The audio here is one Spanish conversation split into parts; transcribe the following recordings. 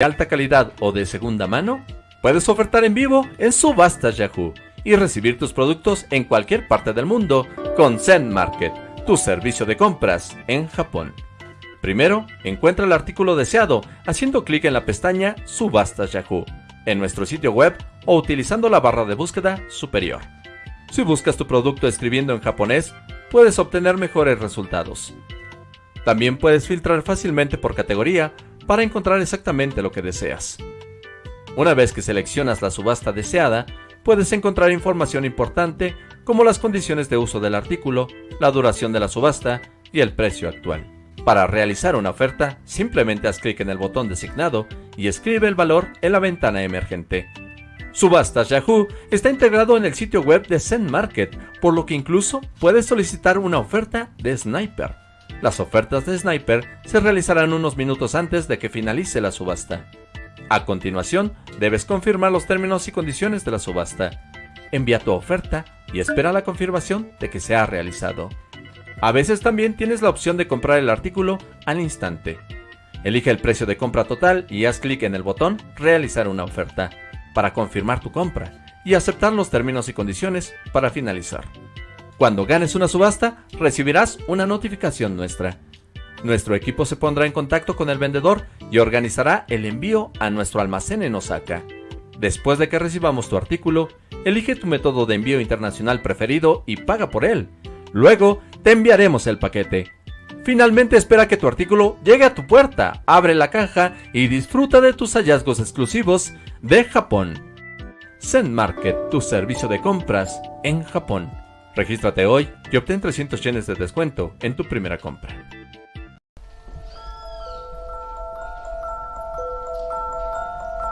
de alta calidad o de segunda mano? Puedes ofertar en vivo en Subastas Yahoo y recibir tus productos en cualquier parte del mundo con Zen Market, tu servicio de compras en Japón. Primero, encuentra el artículo deseado haciendo clic en la pestaña Subastas Yahoo en nuestro sitio web o utilizando la barra de búsqueda superior. Si buscas tu producto escribiendo en japonés, puedes obtener mejores resultados. También puedes filtrar fácilmente por categoría para encontrar exactamente lo que deseas. Una vez que seleccionas la subasta deseada, puedes encontrar información importante como las condiciones de uso del artículo, la duración de la subasta y el precio actual. Para realizar una oferta, simplemente haz clic en el botón designado y escribe el valor en la ventana emergente. Subastas Yahoo está integrado en el sitio web de Zen Market, por lo que incluso puedes solicitar una oferta de Sniper. Las ofertas de Sniper se realizarán unos minutos antes de que finalice la subasta. A continuación, debes confirmar los términos y condiciones de la subasta. Envía tu oferta y espera la confirmación de que se ha realizado. A veces también tienes la opción de comprar el artículo al instante. Elige el precio de compra total y haz clic en el botón Realizar una oferta para confirmar tu compra y aceptar los términos y condiciones para finalizar. Cuando ganes una subasta, recibirás una notificación nuestra. Nuestro equipo se pondrá en contacto con el vendedor y organizará el envío a nuestro almacén en Osaka. Después de que recibamos tu artículo, elige tu método de envío internacional preferido y paga por él. Luego, te enviaremos el paquete. Finalmente espera que tu artículo llegue a tu puerta, abre la caja y disfruta de tus hallazgos exclusivos de Japón. Zen Market, tu servicio de compras en Japón. Regístrate hoy y obtén 300 yenes de descuento en tu primera compra.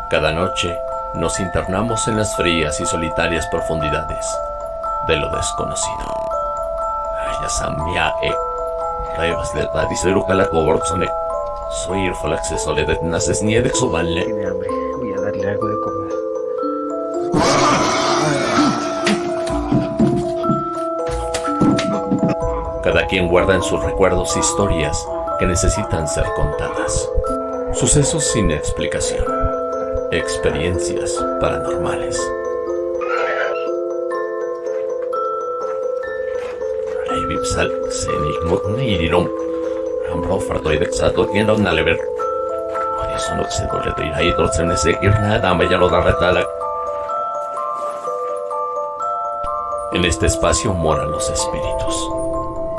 Cada noche nos internamos en las frías y solitarias profundidades de lo desconocido. Soy el acceso de naces ni de Tiene hambre, voy a darle algo de Cada quien guarda en sus recuerdos historias que necesitan ser contadas. Sucesos sin explicación. Experiencias paranormales. En este espacio moran los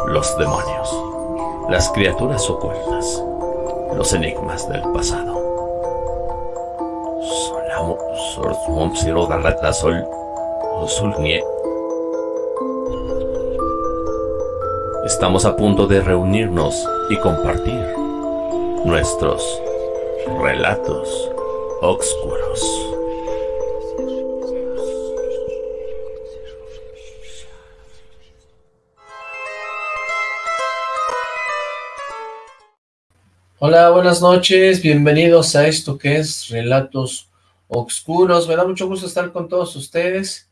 los demonios, las criaturas ocultas, los enigmas del pasado. Solamo, sol. Estamos a punto de reunirnos y compartir nuestros relatos oscuros. Hola, buenas noches, bienvenidos a esto que es Relatos Oscuros. Me da mucho gusto estar con todos ustedes,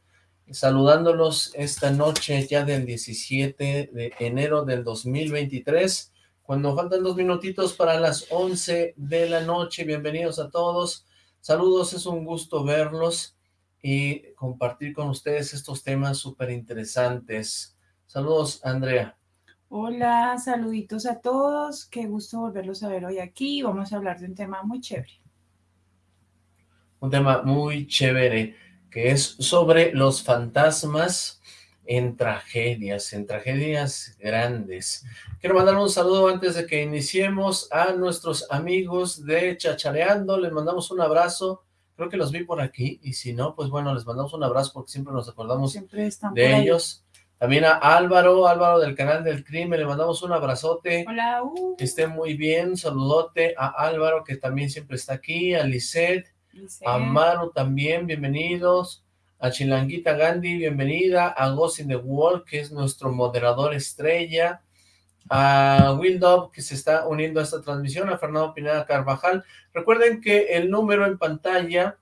saludándolos esta noche ya del 17 de enero del 2023, cuando faltan dos minutitos para las 11 de la noche. Bienvenidos a todos, saludos, es un gusto verlos y compartir con ustedes estos temas súper interesantes. Saludos, Andrea. Hola, saluditos a todos, qué gusto volverlos a ver hoy aquí, vamos a hablar de un tema muy chévere. Un tema muy chévere, que es sobre los fantasmas en tragedias, en tragedias grandes. Quiero mandar un saludo antes de que iniciemos a nuestros amigos de Chachareando, les mandamos un abrazo, creo que los vi por aquí, y si no, pues bueno, les mandamos un abrazo porque siempre nos acordamos siempre de ellos. También a Álvaro, Álvaro del canal del crimen, le mandamos un abrazote. Hola. Uh. Que esté muy bien, saludote a Álvaro que también siempre está aquí, a Lisette, a Maru también, bienvenidos. A Chilanguita Gandhi, bienvenida. A Ghost in the Wall, que es nuestro moderador estrella. A Will Dove, que se está uniendo a esta transmisión. A Fernando Pineda Carvajal. Recuerden que el número en pantalla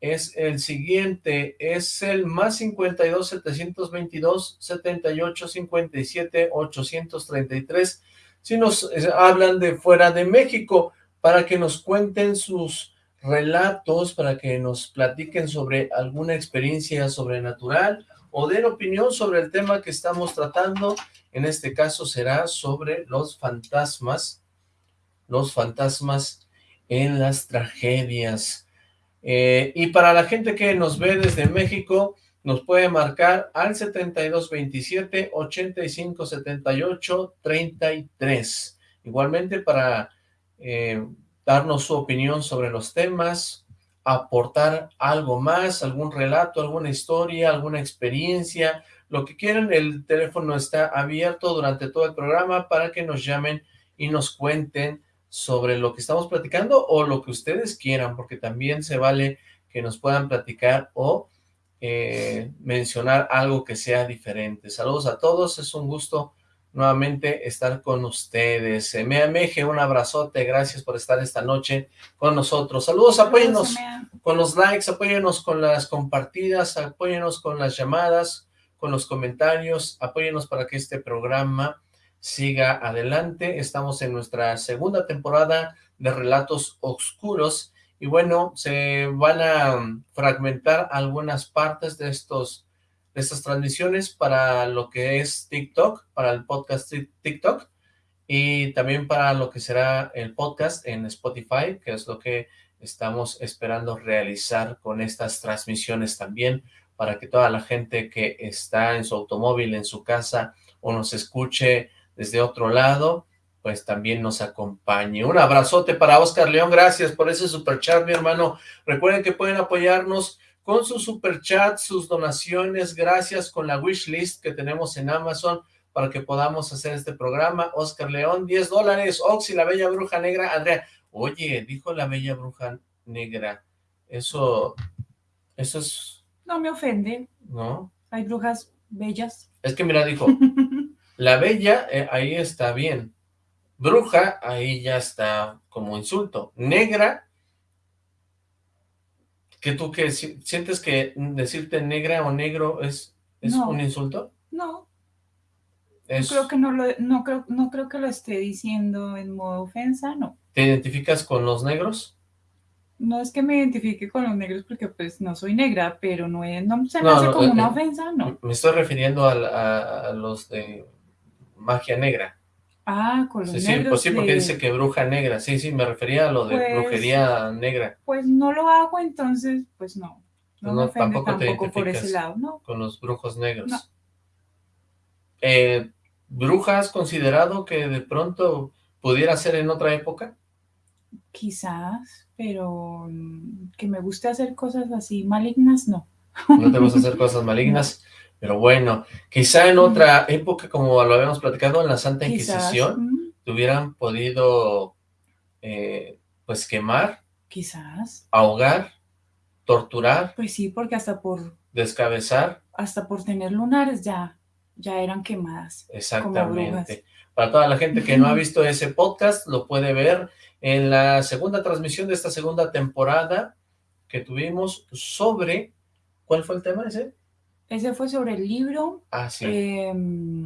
es el siguiente, es el más 52 722 78 57 833. Si nos eh, hablan de fuera de México, para que nos cuenten sus relatos, para que nos platiquen sobre alguna experiencia sobrenatural o den opinión sobre el tema que estamos tratando. En este caso será sobre los fantasmas, los fantasmas en las tragedias. Eh, y para la gente que nos ve desde México, nos puede marcar al 7227 85 78 33. Igualmente para eh, darnos su opinión sobre los temas, aportar algo más, algún relato, alguna historia, alguna experiencia, lo que quieran, el teléfono está abierto durante todo el programa para que nos llamen y nos cuenten sobre lo que estamos platicando o lo que ustedes quieran, porque también se vale que nos puedan platicar o eh, mencionar algo que sea diferente. Saludos a todos, es un gusto nuevamente estar con ustedes. Meje, un abrazote, gracias por estar esta noche con nosotros. Saludos, apóyenos con los likes, apóyenos con las compartidas, apóyenos con las llamadas, con los comentarios, apóyenos para que este programa siga adelante. Estamos en nuestra segunda temporada de Relatos Oscuros y bueno, se van a fragmentar algunas partes de estos de estas transmisiones para lo que es TikTok, para el podcast TikTok y también para lo que será el podcast en Spotify, que es lo que estamos esperando realizar con estas transmisiones también, para que toda la gente que está en su automóvil, en su casa, o nos escuche desde otro lado, pues también nos acompañe. Un abrazote para Oscar León, gracias por ese super chat, mi hermano. Recuerden que pueden apoyarnos con sus super chats, sus donaciones, gracias con la wish list que tenemos en Amazon para que podamos hacer este programa. Oscar León, 10 dólares. Oxy, la bella bruja negra. Andrea, oye, dijo la bella bruja negra. Eso, eso es... No me ofende. ¿No? Hay brujas bellas. Es que mira, dijo, la bella, eh, ahí está bien. Bruja, ahí ya está como insulto. Negra, que tú que sientes que decirte negra o negro es, es un insulto? No. creo que no lo, no creo, no creo que lo esté diciendo en modo ofensa, no. ¿Te identificas con los negros? No es que me identifique con los negros porque pues no soy negra, pero no, no se me hace como eh, una eh, ofensa, no. Me estoy refiriendo a los de magia negra. Ah, con los sí, negros. Pues sí, porque dice que bruja negra. Sí, sí, me refería a lo de pues, brujería negra. Pues no lo hago, entonces, pues no. No, me tampoco, te por ese lado, ¿no? Con los brujos negros. No. Eh, ¿Bruja has considerado que de pronto pudiera ser en otra época? Quizás, pero mm, que me guste hacer cosas así malignas, no. No te gusta hacer cosas malignas. Pero bueno, quizá en otra época, como lo habíamos platicado, en la Santa Inquisición, te hubieran podido, eh, pues, quemar. Quizás. Ahogar, torturar. Pues sí, porque hasta por... Descabezar. Hasta por tener lunares ya, ya eran quemadas. Exactamente. Para toda la gente que no ha visto ese podcast, lo puede ver en la segunda transmisión de esta segunda temporada que tuvimos sobre... ¿Cuál fue el tema ese? Ese fue sobre el libro. Ah, sí.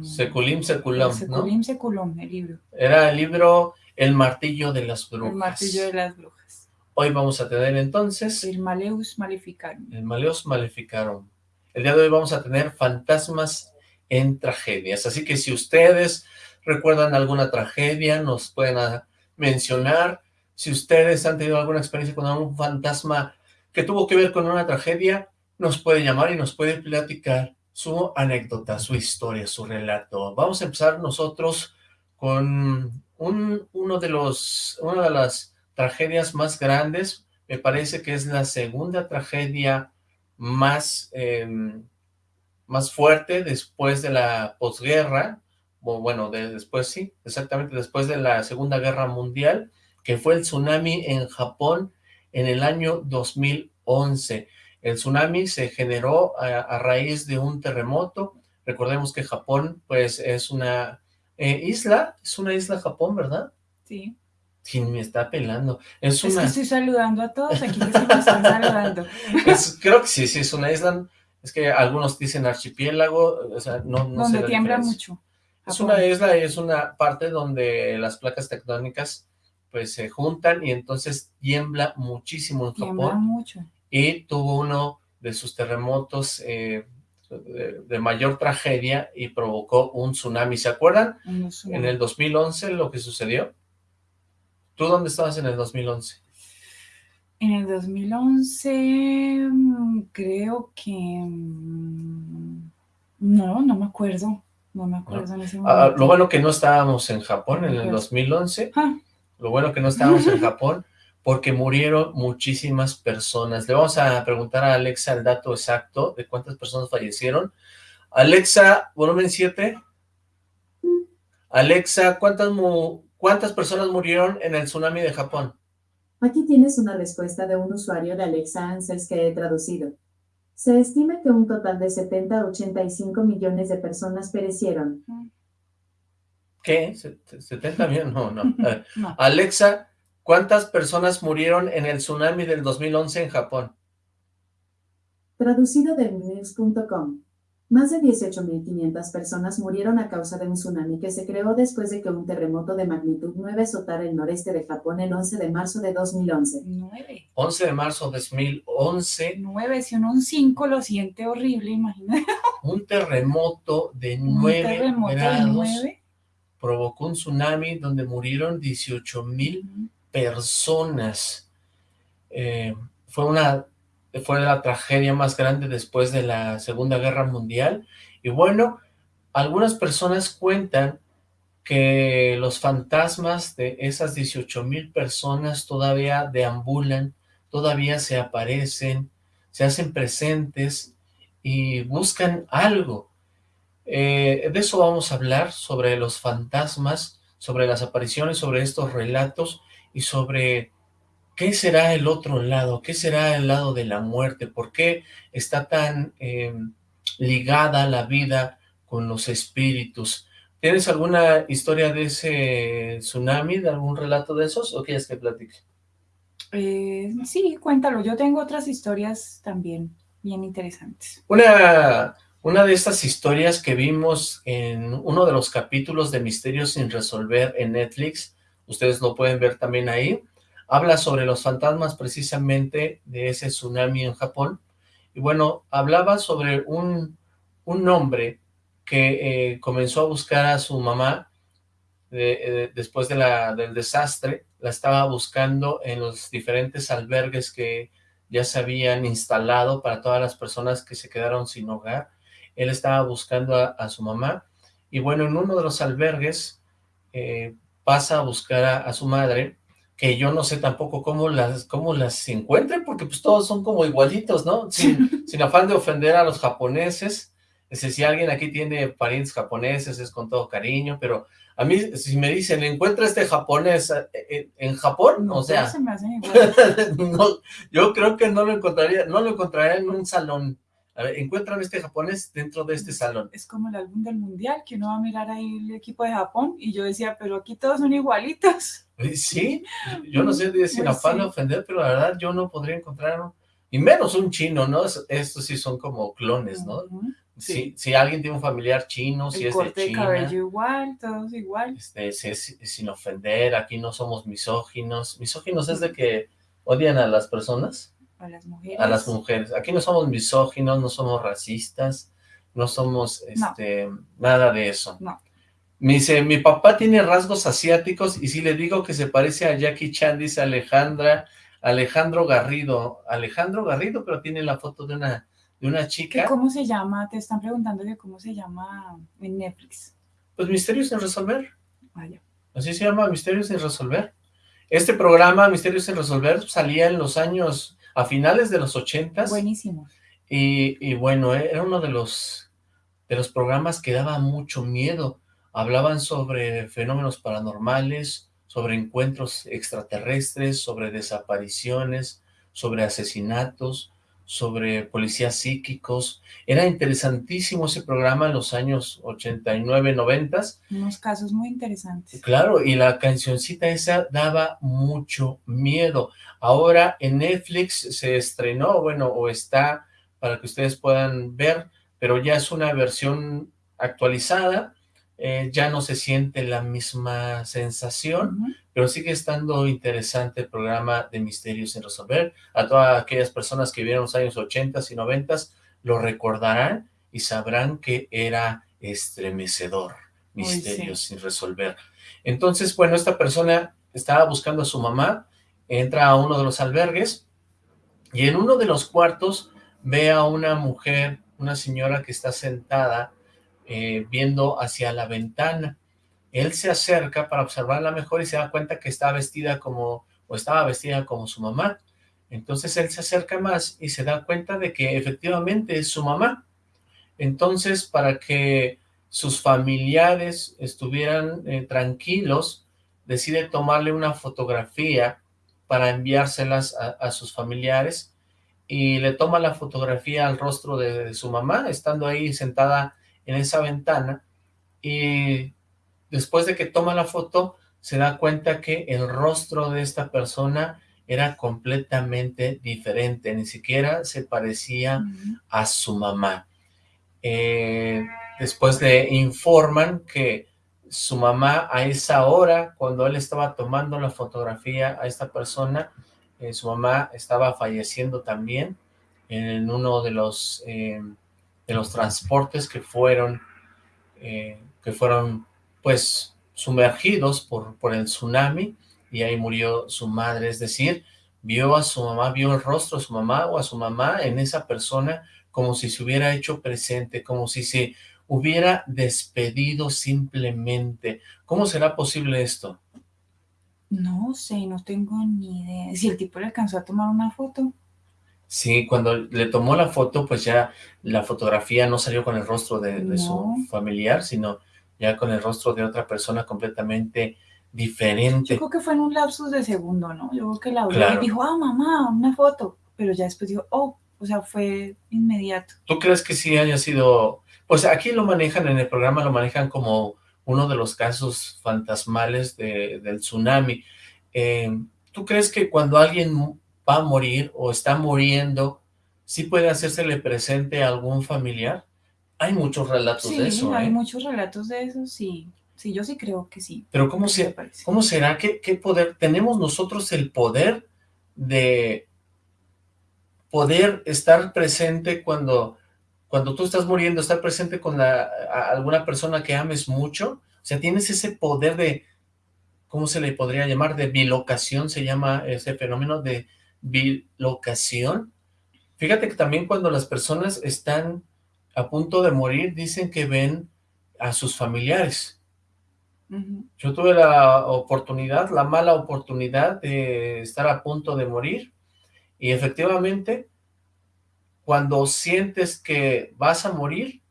Seculim Seculum, Seculim Seculum, el libro. Era el libro El Martillo de las Brujas. El Martillo de las Brujas. Hoy vamos a tener entonces... El Maleus Maleficarum. El Maleus Maleficarum. El día de hoy vamos a tener fantasmas en tragedias. Así que si ustedes recuerdan alguna tragedia, nos pueden mencionar. Si ustedes han tenido alguna experiencia con algún fantasma que tuvo que ver con una tragedia, nos puede llamar y nos puede platicar su anécdota, su historia, su relato. Vamos a empezar nosotros con un, uno de los, una de las tragedias más grandes, me parece que es la segunda tragedia más, em, más fuerte después de la posguerra, bueno, después sí, exactamente después de la Segunda Guerra Mundial, que fue el tsunami en Japón en el año 2011. El tsunami se generó a, raíz de un terremoto. Recordemos que Japón, pues, es una eh, isla, es una isla Japón, ¿verdad? Sí. ¿Quién me está pelando? Es, una... que estoy saludando a todos aquí que se me están saludando. creo que sí, sí, es una isla, es que algunos dicen archipiélago, o sea, no, no Donde tiembla mucho. Es una isla y es una parte donde las placas tectónicas pues se juntan y entonces tiembla muchísimo en tiembla Japón. mucho. Y tuvo uno de sus terremotos eh, de, mayor tragedia y provocó un tsunami. ¿Se acuerdan? En el 2011 lo que sucedió. ¿Tú dónde estabas en el 2011? En el 2011 mm, creo que... Mm, no, no me acuerdo. No me acuerdo en ese ah, momento. lo bueno que no estábamos en Japón en el 2011. Ah. Lo bueno que no estábamos en Japón porque murieron muchísimas personas. Le vamos a preguntar a Alexa el dato exacto de cuántas personas fallecieron. Alexa, volumen 7. Alexa, ¿cuántas, ¿cuántas personas murieron en el tsunami de Japón? Aquí tienes una respuesta de un usuario de Alexa Answers que he traducido. Se estima que un total de 70 a 85 millones de personas perecieron. ¿Qué? ¿70 millones? No, no. no. Alexa, ¿Cuántas personas murieron en el tsunami del 2011 en Japón? Traducido de news.com. Más de 18.500 personas murieron a causa de un tsunami que se creó después de que un terremoto de magnitud 9 azotara el noreste de Japón el 11 de marzo de 2011. 9. 11 de marzo de 2011. 9, si uno un 5 lo siente horrible, imagínate. Un terremoto de 9 grados provocó un tsunami donde murieron 18.000 personas. Eh, fue una fue la tragedia más grande después de la Segunda Guerra Mundial. Y bueno, algunas personas cuentan que los fantasmas de esas 18 mil personas todavía deambulan, todavía se aparecen, se hacen presentes y buscan algo. Eh, de eso vamos a hablar, sobre los fantasmas, sobre las apariciones, sobre estos relatos y sobre qué será el otro lado, qué será el lado de la muerte, por qué está tan em, ligada la vida con los espíritus. ¿Tienes alguna historia de ese tsunami, de algún relato de esos, o quieres que platique? Eh, sí, cuéntalo. Yo tengo otras historias también bien interesantes. Una, una de estas historias que vimos en uno de los capítulos de Misterios sin resolver en Netflix ustedes lo pueden ver también ahí, habla sobre los fantasmas precisamente de ese tsunami en Japón, y bueno, hablaba sobre un, un hombre que eh, comenzó a buscar a su mamá eh, después de la, del desastre, la estaba buscando en los diferentes albergues que ya se habían instalado para todas las personas que se quedaron sin hogar, él estaba buscando a, su mamá, y bueno, en uno de los albergues, eh, pasa a buscar a, su madre, que yo no sé tampoco cómo las, cómo las encuentren, porque pues todos son como igualitos, ¿no? Sin, sin afán de ofender a los japoneses, es si alguien aquí tiene parientes japoneses es con todo cariño, pero a mí si me dicen, encuentra este japonés eh, eh, en, Japón, o sea, yo creo que no lo encontraría, no lo encontraría en un salón, a ver, encuentran este japonés dentro de este salón. Es como el álbum del mundial, que uno va a mirar ahí el equipo de Japón, y yo decía, pero aquí todos son igualitos. Sí, yo no sé si la afán de ofender, pero la verdad yo no podría encontrar, y menos un chino, ¿no? Estos sí son como clones, ¿no? Si, si alguien tiene un familiar chino, si es de China. cabello igual, todos igual. Este, sin ofender, aquí no somos misóginos. Misóginos es de que odian a las personas. A las mujeres. A las mujeres. Aquí no somos misóginos, no somos racistas, no somos este nada de eso. No. Me dice, mi papá tiene rasgos asiáticos y si le digo que se parece a Jackie Chan, dice Alejandra, Alejandro Garrido. Alejandro Garrido, pero tiene la foto de una, de una chica. ¿Cómo se llama? Te están preguntando de cómo se llama en Netflix. Pues Misterios sin Resolver. Vaya. Así se llama Misterios sin Resolver. Este programa, Misterios sin Resolver, salía en los años a finales de los ochentas. Buenísimo. Y, bueno, era uno de los, de los programas que daba mucho miedo. Hablaban sobre fenómenos paranormales, sobre encuentros extraterrestres, sobre desapariciones, sobre asesinatos, sobre policías psíquicos. Era interesantísimo ese programa en los años 89, 90. Unos casos muy interesantes. Claro, y la cancioncita esa daba mucho miedo. Ahora en Netflix se estrenó, bueno, o está para que ustedes puedan ver, pero ya es una versión actualizada. eh, ya no se siente la misma sensación, pero sigue estando interesante el programa de Misterios sin Resolver. A todas aquellas personas que vieron los años 80 y 90 lo recordarán y sabrán que era estremecedor, Misterios sin Resolver. Entonces, bueno, esta persona estaba buscando a su mamá, entra a uno de los albergues y en uno de los cuartos ve a una mujer, una señora que está sentada eh, viendo hacia la ventana. Él se acerca para observarla mejor y se da cuenta que está vestida como, o estaba vestida como su mamá. Entonces él se acerca más y se da cuenta de que efectivamente es su mamá. Entonces, para que sus familiares estuvieran eh, tranquilos, decide tomarle una fotografía para enviárselas a, sus familiares y le toma la fotografía al rostro de, su mamá, estando ahí sentada en esa ventana y después de que toma la foto se da cuenta que el rostro de esta persona era completamente diferente, ni siquiera se parecía a su mamá. Eh, después le informan que su mamá a esa hora, cuando él estaba tomando la fotografía a esta persona, eh, su mamá estaba falleciendo también en uno de los eh, de los transportes que fueron, eh, que fueron pues sumergidos por, por el tsunami y ahí murió su madre, es decir, vio a su mamá, vio el rostro de su mamá o a su mamá en esa persona como si se hubiera hecho presente, como si se hubiera despedido simplemente. ¿Cómo será posible esto? No sé, no tengo ni idea. Si el tipo le alcanzó a tomar una foto. Sí, cuando le tomó la foto, pues ya la fotografía no salió con el rostro de, su familiar, sino ya con el rostro de otra persona completamente diferente. Yo creo que fue en un lapsus de segundo, ¿no? Yo creo que la vio y dijo, ah, mamá, una foto. Pero ya después dijo, oh, o sea, fue inmediato. ¿Tú crees que sí haya sido...? Pues aquí lo manejan, en el programa lo manejan como uno de los casos fantasmales del tsunami. Eh, ¿Tú crees que cuando alguien va a morir o está muriendo, ¿sí puede hacérsele presente a algún familiar? Hay muchos relatos de eso, Sí, hay ¿eh? muchos relatos de eso, sí. Sí, yo sí creo que sí. Pero ¿cómo, se, ¿cómo será? ¿Qué, ¿Qué poder? ¿Tenemos nosotros el poder de poder estar presente cuando, cuando tú estás muriendo, estar presente con la, alguna persona que ames mucho? O sea, ¿tienes ese poder de, ¿cómo se le podría llamar? De bilocación, se llama ese fenómeno de bilocación. Fíjate que también cuando las personas están a punto de morir, dicen que ven a sus familiares. Yo tuve la oportunidad, la mala oportunidad de estar a punto de morir y efectivamente cuando sientes que vas a morir,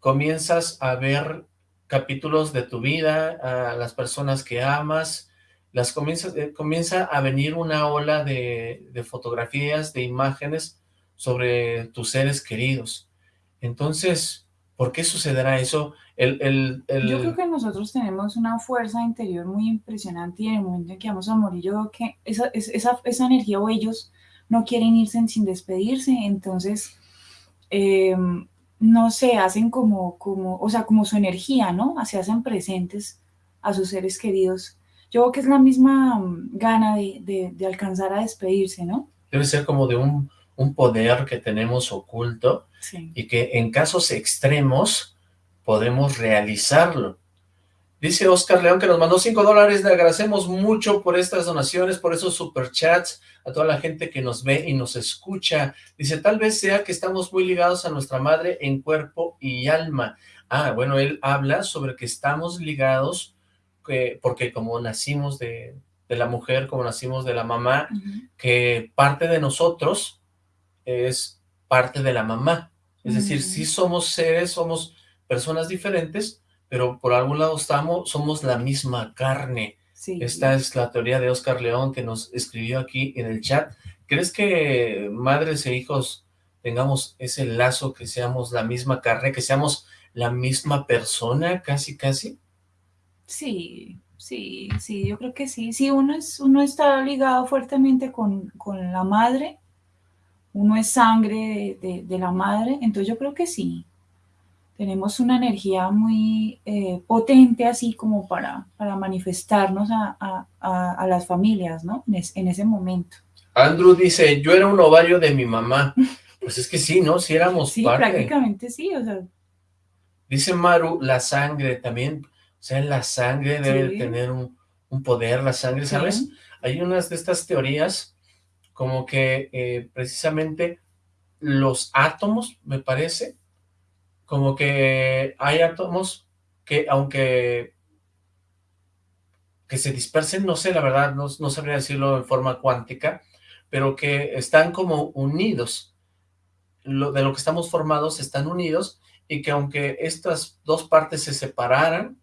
comienzas a ver capítulos de tu vida, a las personas que amas, las comienza, eh, comienza a venir una ola de, fotografías, de imágenes sobre tus seres queridos. Entonces, ¿por qué sucederá eso? El, Yo creo que nosotros tenemos una fuerza interior muy impresionante y en el momento en que vamos a morir, yo creo que esa, esa, esa energía o ellos no quieren irse sin despedirse, entonces, em, no se hacen como, como, o sea, como su energía, ¿no? Se hacen presentes a sus seres queridos yo creo que es la misma mm, gana de, alcanzar a despedirse, ¿no? Debe ser como de un, poder que tenemos oculto y que en casos extremos podemos realizarlo. Dice Oscar León que nos mandó 5 dólares, le agradecemos mucho por estas donaciones, por esos superchats, a toda la gente que nos ve y nos escucha. Dice, tal vez sea que estamos muy ligados a nuestra madre en cuerpo y alma. Ah, bueno, él habla sobre que estamos ligados porque como nacimos de, la mujer, como nacimos de la mamá, que parte de nosotros es parte de la mamá. Es decir, sí somos seres, somos personas diferentes, pero por algún lado estamos, somos la misma carne. Esta es la teoría de Oscar León que nos escribió aquí en el chat. ¿Crees que madres e hijos tengamos ese lazo, que seamos la misma carne, que seamos la misma persona, casi, casi? Sí, sí, sí, yo creo que sí. Si uno, es, uno está ligado fuertemente con, la madre, uno es sangre de, la madre, entonces yo creo que sí. Tenemos una energía muy eh, potente así como para, para manifestarnos a, las familias, ¿no? En, ese momento. Andrew dice, yo era un ovario de mi mamá. Pues es que sí, ¿no? Si éramos sí, prácticamente sí, o sea. Dice Maru, la sangre también, o sea, la sangre debe tener un, poder, la sangre, ¿sabes? Hay unas de estas teorías como que eh, precisamente los átomos, me parece, como que hay átomos que aunque que se dispersen, no sé, la verdad, no, no sabría decirlo en forma cuántica, pero que están como unidos, lo, de lo que estamos formados están unidos, y que aunque estas dos partes se separaran,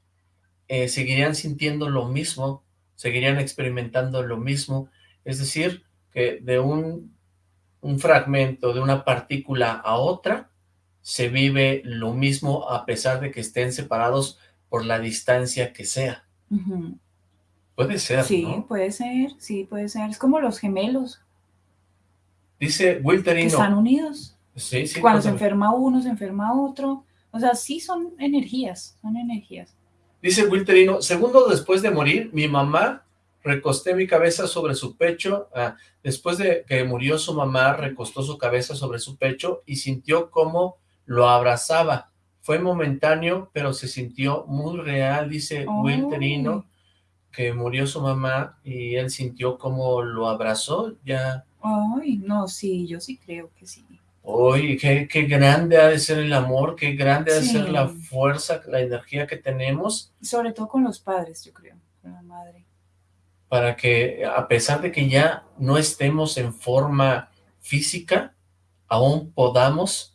eh, seguirían sintiendo lo mismo, seguirían experimentando lo mismo, es decir, que de un, un fragmento, de una partícula a otra, se vive lo mismo a pesar de que estén separados por la distancia que sea. Puede ser, Sí, puede ser, sí, puede ser. Es como los gemelos. Dice Wilterino. Que están unidos. Sí, sí. Cuando se enferma uno, se enferma otro. O sea, sí son energías, son energías. Dice Wilterino, segundos después de morir, mi mamá recosté mi cabeza sobre su pecho, ah, después de que murió su mamá, recostó su cabeza sobre su pecho y sintió como lo abrazaba. Fue momentáneo, pero se sintió muy real, dice Wilterino, que murió su mamá y él sintió como lo abrazó, ya. Ay, no, sí, yo sí creo que sí. Uy, qué, qué, grande ha de ser el amor, qué grande ha de ser la fuerza, la energía que tenemos. Sobre todo con los padres, yo creo, con la madre. Para que, a pesar de que ya no estemos en forma física, aún podamos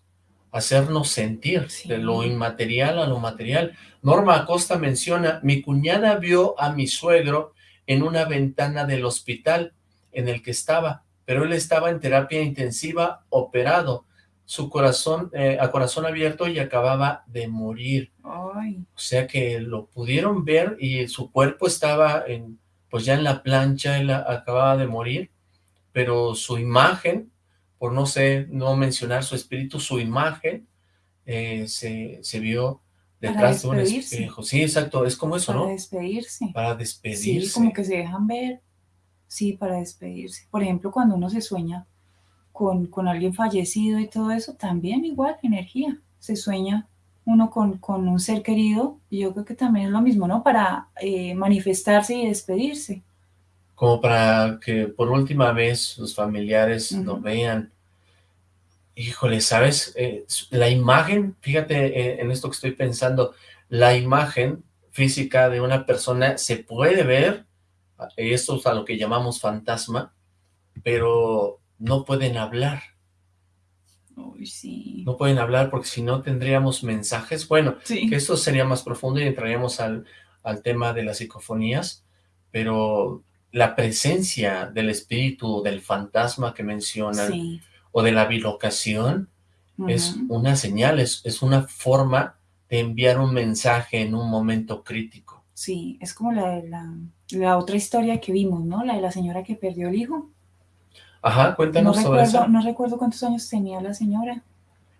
hacernos sentir de lo inmaterial a lo material. Norma Acosta menciona, mi cuñada vio a mi suegro en una ventana del hospital en el que estaba, pero él estaba en terapia intensiva operado, su corazón, eh, a corazón abierto y acababa de morir. O sea que lo pudieron ver y su cuerpo estaba en, pues ya en la plancha, él acababa de morir, pero su imagen por no sé, no mencionar su espíritu, su imagen, eh, se, se, vio detrás de un espejo. Sí, exacto, es como eso, ¿no? Para despedirse. Para despedirse. Sí, como que se dejan ver. Sí, para despedirse. Por ejemplo, cuando uno se sueña con, con alguien fallecido y todo eso, también igual, energía. Se sueña uno con, con un ser querido, y yo creo que también es lo mismo, ¿no? Para eh, manifestarse y despedirse como para que por última vez sus familiares lo vean. Híjole, ¿sabes? Eh, la imagen, fíjate eh, en esto que estoy pensando, la imagen física de una persona se puede ver, esto es a lo que llamamos fantasma, pero no pueden hablar. Uy, sí. No pueden hablar porque si no tendríamos mensajes. Bueno, que esto sería más profundo y entraríamos al, al tema de las psicofonías, pero la presencia del espíritu, del fantasma que mencionan, o de la bilocación, es una señal, es, es, una forma de enviar un mensaje en un momento crítico. Sí, es como la, la, la otra historia que vimos, ¿no? La de la señora que perdió el hijo. Ajá, cuéntanos no sobre recuerdo, No recuerdo cuántos años tenía la señora.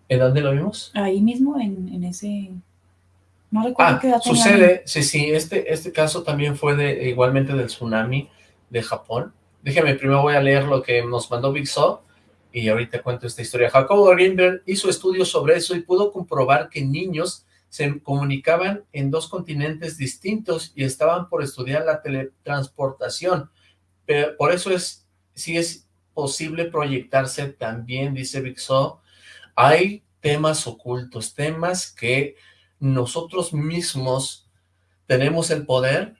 ¿En dónde lo vimos? Ahí mismo, en, en ese... No recuerdo ah, qué edad sucede, sí, sí, este, este caso también fue de igualmente del tsunami, de Japón. Déjeme, primero voy a leer lo que nos mandó Big So y ahorita cuento esta historia. Jacobo Greenberg hizo estudios sobre eso y pudo comprobar que niños se comunicaban en dos continentes distintos y estaban por estudiar la teletransportación. Pero por eso es, si es posible proyectarse también, dice Big So, hay temas ocultos, temas que nosotros mismos tenemos el poder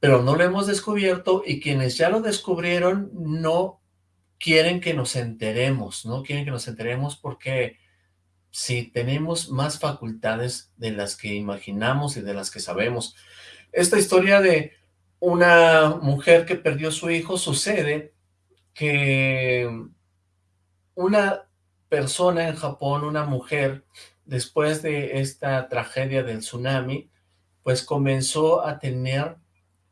pero no lo hemos descubierto y quienes ya lo descubrieron no quieren que nos enteremos, no quieren que nos enteremos porque si tenemos más facultades de las que imaginamos y de las que sabemos. Esta historia de una mujer que perdió su hijo sucede que una persona en Japón, una mujer, después de esta tragedia del tsunami, pues comenzó a tener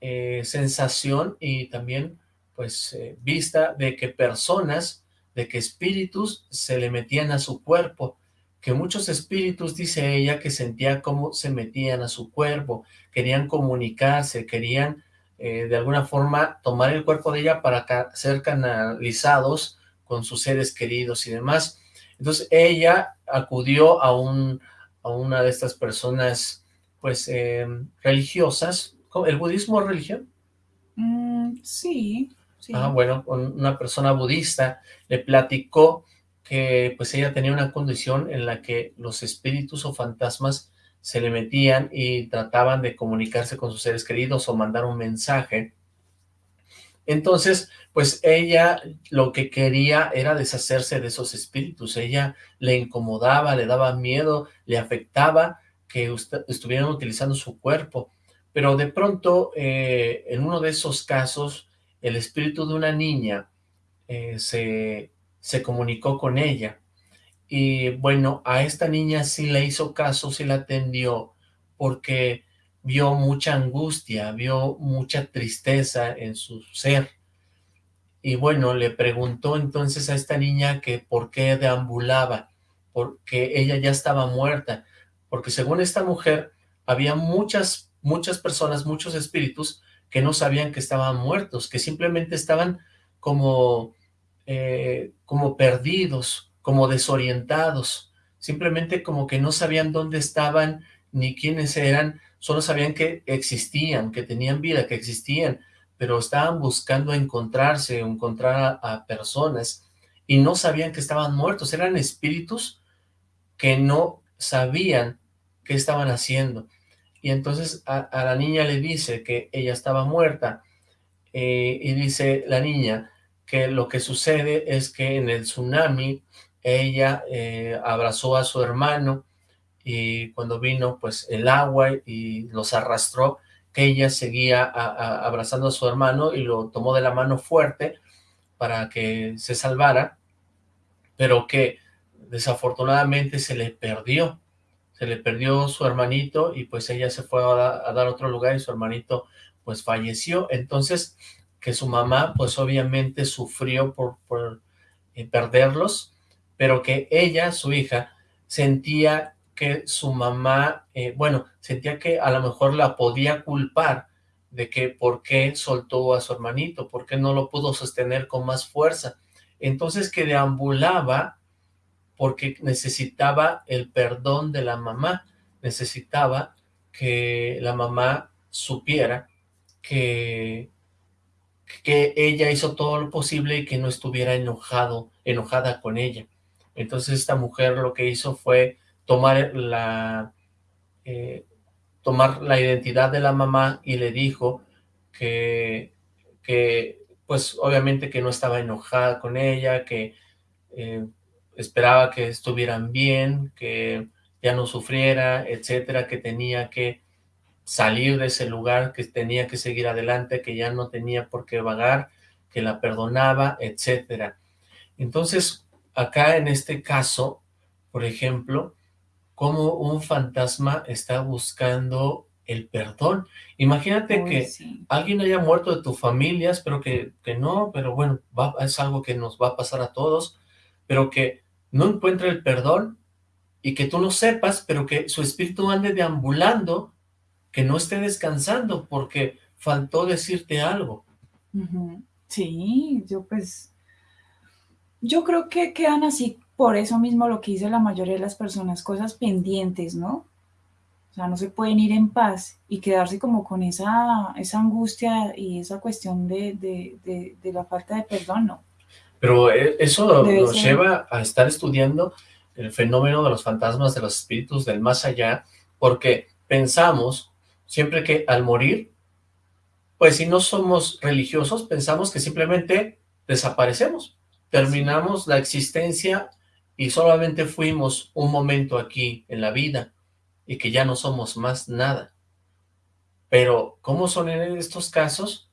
eh, sensación y también pues eh, vista de que personas, de que espíritus se le metían a su cuerpo que muchos espíritus, dice ella, que sentía cómo se metían a su cuerpo, querían comunicarse, querían eh, de alguna forma tomar el cuerpo de ella para ser canalizados con sus seres queridos y demás. Entonces ella acudió a, un, a una de estas personas pues religiosas. ¿El budismo es religión? Mm, sí, sí. Ah, bueno, una persona budista le platicó que pues ella tenía una condición en la que los espíritus o fantasmas se le metían y trataban de comunicarse con sus seres queridos o mandar un mensaje. Entonces, pues ella lo que quería era deshacerse de esos espíritus. Ella le incomodaba, le daba miedo, le afectaba que estuvieran utilizando su cuerpo. Pero de pronto, eh, en uno de esos casos, el espíritu de una niña eh, se, se comunicó con ella y bueno, a esta niña sí le hizo caso, sí la atendió, porque vio mucha angustia, vio mucha tristeza en su ser. Y bueno, le preguntó entonces a esta niña que por qué deambulaba, porque ella ya estaba muerta, porque según esta mujer, había muchas, muchas personas, muchos espíritus que no sabían que estaban muertos, que simplemente estaban como, eh, como perdidos, como desorientados, simplemente como que no sabían dónde estaban ni quiénes eran, solo sabían que existían, que tenían vida, que existían, pero estaban buscando encontrarse, encontrar a, personas, y no sabían que estaban muertos, eran espíritus que no sabían qué estaban haciendo. Y entonces a, la niña le dice que ella estaba muerta, eh, y dice la niña que lo que sucede es que en el tsunami ella eh, abrazó a su hermano y cuando vino pues el agua y los arrastró, que ella seguía abrazando a su hermano y lo tomó de la mano fuerte para que se salvara, pero que desafortunadamente se le perdió, se le perdió su hermanito y pues ella se fue a, dar otro lugar y su hermanito pues falleció, entonces que su mamá pues obviamente sufrió por, por eh, perderlos, pero que ella, su hija, sentía que su mamá, eh, bueno, sentía que a lo mejor la podía culpar de que por qué soltó a su hermanito, por qué no lo pudo sostener con más fuerza. Entonces que deambulaba porque necesitaba el perdón de la mamá, necesitaba que la mamá supiera que, que ella hizo todo lo posible y que no estuviera enojado, enojada con ella. Entonces esta mujer lo que hizo fue tomar la, eh, tomar la identidad de la mamá y le dijo que, que, pues obviamente que no estaba enojada con ella, que eh, esperaba que estuvieran bien, que ya no sufriera, etcétera, que tenía que salir de ese lugar, que tenía que seguir adelante, que ya no tenía por qué vagar, que la perdonaba, etcétera. Entonces, acá en este caso, por ejemplo, como un fantasma está buscando el perdón. Imagínate que alguien haya muerto de tu familia, espero que, que no, pero bueno, es algo que nos va a pasar a todos, pero que no encuentre el perdón y que tú no sepas, pero que su espíritu ande deambulando, que no esté descansando porque faltó decirte algo. Sí, yo pues yo creo que quedan así por eso mismo lo que dice la mayoría de las personas, cosas pendientes, ¿no? O sea, no se pueden ir en paz y quedarse como con esa, esa angustia y esa cuestión de, la falta de perdón, ¿no? Pero eh, eso nos lleva a estar estudiando el fenómeno de los fantasmas, de los espíritus del más allá, porque pensamos siempre que al morir, pues si no somos religiosos, pensamos que simplemente desaparecemos terminamos la existencia y solamente fuimos un momento aquí en la vida y que ya no somos más nada. Pero, ¿cómo son en estos casos?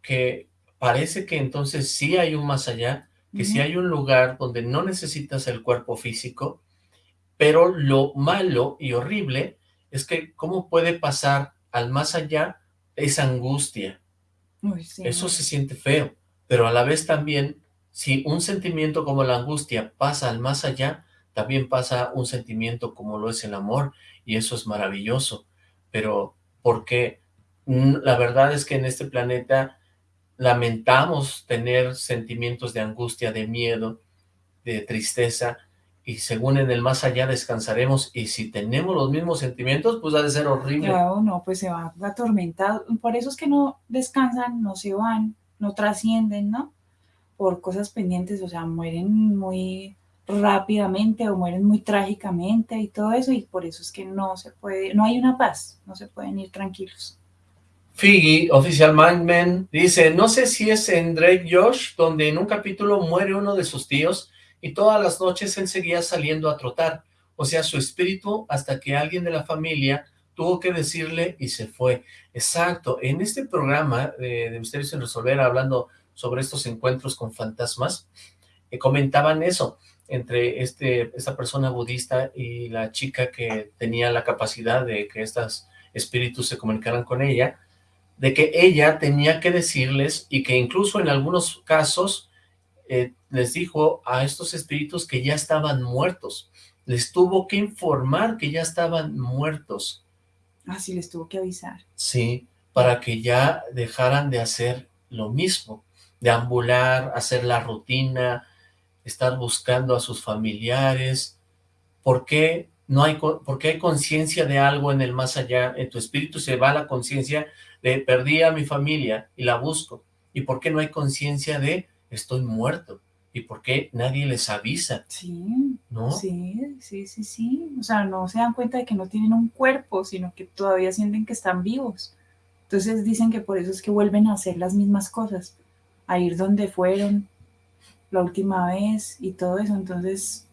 Que parece que entonces sí hay un más allá, que sí hay un lugar donde no necesitas el cuerpo físico, pero lo malo y horrible es que cómo puede pasar al más allá esa angustia. Eso se siente feo, pero a la vez también si un sentimiento como la angustia pasa al más allá, también pasa un sentimiento como lo es el amor, y eso es maravilloso, pero porque la verdad es que en este planeta lamentamos tener sentimientos de angustia, de miedo, de tristeza, y según en el más allá descansaremos, y si tenemos los mismos sentimientos, pues ha de ser horrible. Claro, no, pues se va atormentado, por eso es que no descansan, no se van, no trascienden, ¿no? Por cosas pendientes, o sea, mueren muy rápidamente o mueren muy trágicamente y todo eso, y por eso es que no se puede, no hay una paz, no se pueden ir tranquilos. Figgy, oficial Mindman, dice, no sé si es en Drake Josh, donde en un capítulo muere uno de sus tíos, y todas las noches él seguía saliendo a trotar, o sea, su espíritu, hasta que alguien de la familia tuvo que decirle y se fue. Exacto, en este programa de, Misterios sin Resolver, hablando sobre estos encuentros con fantasmas, eh, comentaban eso, entre este, esta persona budista y la chica que tenía la capacidad de que estos espíritus se comunicaran con ella, de que ella tenía que decirles y que incluso en algunos casos eh, les dijo a estos espíritus que ya estaban muertos. Les tuvo que informar que ya estaban muertos. Ah, sí, les tuvo que avisar. Sí, para que ya dejaran de hacer lo mismo, de ambular, hacer la rutina, estar buscando a sus familiares. ¿Por qué no hay, porque hay conciencia de algo en el más allá? En tu espíritu se va la conciencia de perdí a mi familia y la busco. ¿Y por qué no hay conciencia de estoy muerto? ¿Y por qué nadie les avisa? Sí, ¿no? Sí, sí, sí, sí. O sea, no se dan cuenta de que no tienen un cuerpo, sino que todavía sienten que están vivos. Entonces dicen que por eso es que vuelven a hacer las mismas cosas, a ir donde fueron la última vez y todo eso. Entonces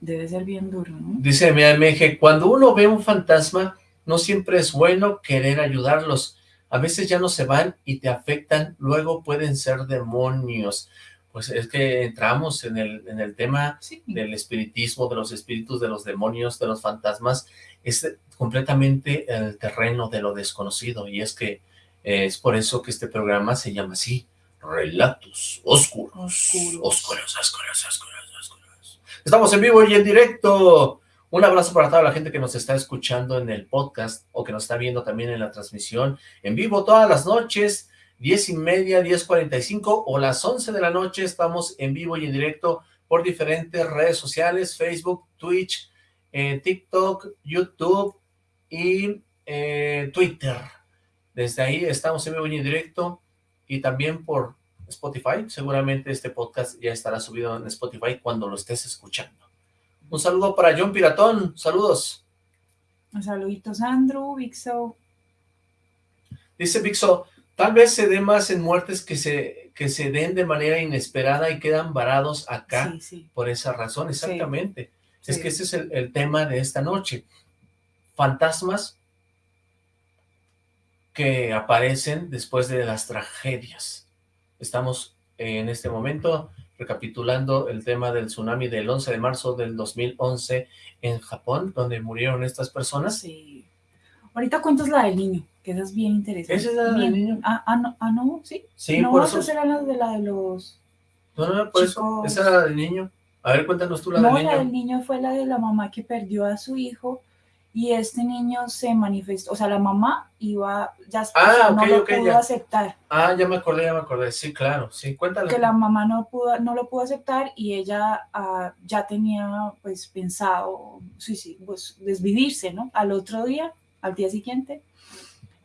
debe ser bien duro, ¿no? Dice MG, cuando uno ve un fantasma, no siempre es bueno querer ayudarlos. A veces ya no se van y te afectan, luego pueden ser demonios pues es que entramos en el, en el tema del espiritismo, de los espíritus, de los demonios, de los fantasmas, es completamente el terreno de lo desconocido, y es que eh, es por eso que este programa se llama así, Relatos Oscuros. Oscuros. Oscuros, oscuros, oscuros, oscuros. Estamos en vivo y en directo. Un abrazo para toda la gente que nos está escuchando en el podcast, o que nos está viendo también en la transmisión, en vivo todas las noches, 10 y media, 10.45 o las 11 de la noche estamos en vivo y en directo por diferentes redes sociales, Facebook, Twitch, eh, TikTok, YouTube y eh, Twitter. Desde ahí estamos en vivo y en directo y también por Spotify. Seguramente este podcast ya estará subido en Spotify cuando lo estés escuchando. Un saludo para John Piratón. Saludos. Un saludito, Sandro, Vixo. Dice Vixo, Tal vez se dé más en muertes que se, que se den de manera inesperada y quedan varados acá por esa razón, exactamente. Es que ese es el, tema de esta noche. Fantasmas que aparecen después de las tragedias. Estamos en este momento recapitulando el tema del tsunami del 11 de marzo del 2011 en Japón, donde murieron estas personas. Sí. Ahorita cuentas la del niño que esa es bien interesante. ¿Esa es la del niño? Ah, ah, no, ah, no, sí. Sí, no, por eso. era la de la de los No, no, por eso, esa era la del niño. A ver, cuéntanos tú la del niño. No, la del niño fue la de la mamá que perdió a su hijo y este niño se manifestó, o sea, la mamá iba, ya ah, no lo pudo aceptar. Ah, ya me acordé, ya me acordé, sí, claro, sí, cuéntale. Que la mamá no pudo, no lo pudo aceptar y ella ah, ya tenía, pues, pensado, sí, sí, pues, desvivirse, ¿no? Al otro día, al día siguiente,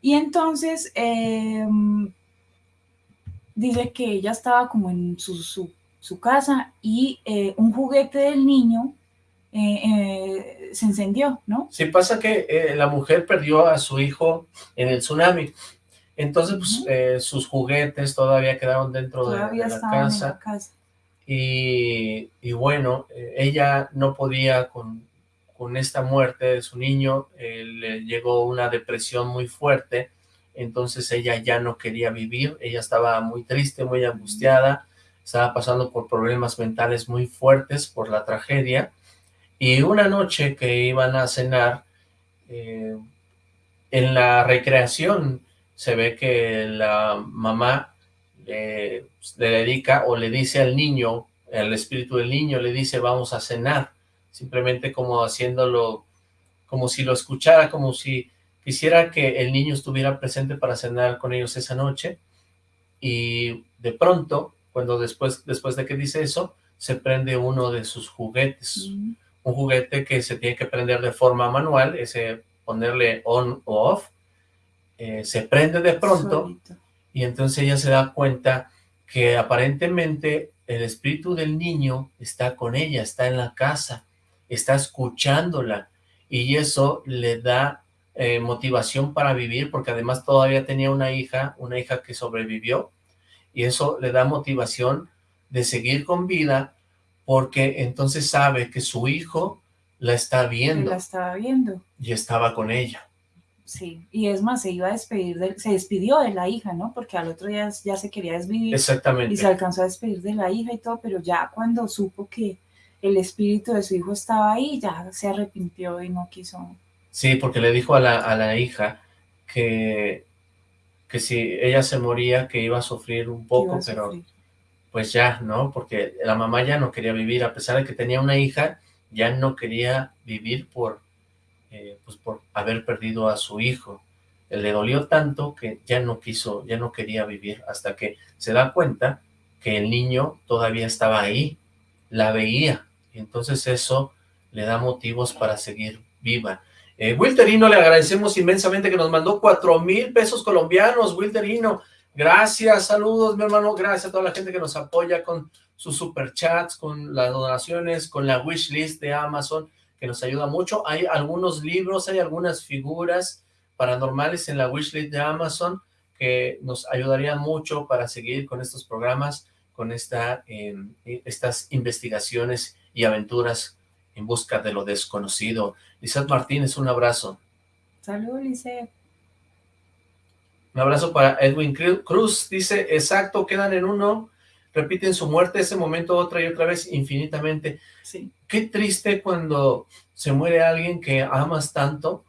y entonces em, dice que ella estaba como en su, casa y eh, un juguete del niño eh, eh, se encendió, ¿no? Sí, pasa que la mujer perdió a su hijo en el tsunami. Entonces, pues, sus juguetes todavía quedaron dentro de, la casa. Y, y, bueno, ella no podía con, con esta muerte de su niño, eh, le llegó una depresión muy fuerte, entonces ella ya no quería vivir, ella estaba muy triste, muy angustiada, estaba pasando por problemas mentales muy fuertes por la tragedia, y una noche que iban a cenar, eh, en la recreación se ve que la mamá le dedica o le dice al niño, el espíritu del niño le dice vamos a cenar, simplemente como haciéndolo, como si lo escuchara, como si quisiera que el niño estuviera presente para cenar con ellos esa noche, y de pronto, cuando después, después de que dice eso, se prende uno de sus juguetes. Un juguete que se tiene que prender de forma manual, ese ponerle on o off, eh, se prende de pronto, y entonces ella se da cuenta que aparentemente el espíritu del niño está con ella, está en la casa, está escuchándola, y eso le da eh, motivación para vivir, porque además todavía tenía una hija, una hija que sobrevivió, y eso le da motivación de seguir con vida, porque entonces sabe que su hijo la está viendo. La estaba viendo. Y estaba con ella. Sí, y es más, se iba a despedir, se despidió de la hija, ¿no? Porque al otro día ya se quería despedir. Exactamente. Y se alcanzó a despedir de la hija y todo, pero ya cuando supo que el espíritu de su hijo estaba ahí, ya se arrepintió y no quiso. Sí, porque le dijo a la, a la hija que, que si ella se moría, que iba a sufrir un poco, pero pues ya, ¿no? Porque la mamá ya no quería vivir, a pesar de que tenía una hija, ya no quería vivir por eh, pues por haber perdido a su hijo. Le dolió tanto que ya no quiso, ya no quería vivir, hasta que se da cuenta que el niño todavía estaba ahí, la veía, y entonces eso le da motivos para seguir viva. Eh, Wilterino, le agradecemos inmensamente que nos mandó cuatro mil pesos colombianos, Wilterino, gracias, saludos mi hermano, gracias a toda la gente que nos apoya con sus superchats, con las donaciones, con la wish list de Amazon, que nos ayuda mucho. Hay algunos libros, hay algunas figuras paranormales en la wishlist de Amazon que nos ayudarían mucho para seguir con estos programas, con esta, em, estas investigaciones y aventuras en busca de lo desconocido. Lizeth Martínez, un abrazo. Saludos, Lizeth. Un abrazo para Edwin Cruz, dice, exacto, quedan en uno, repiten su muerte ese momento otra y otra vez infinitamente. Sí. Qué triste cuando se muere alguien que amas tanto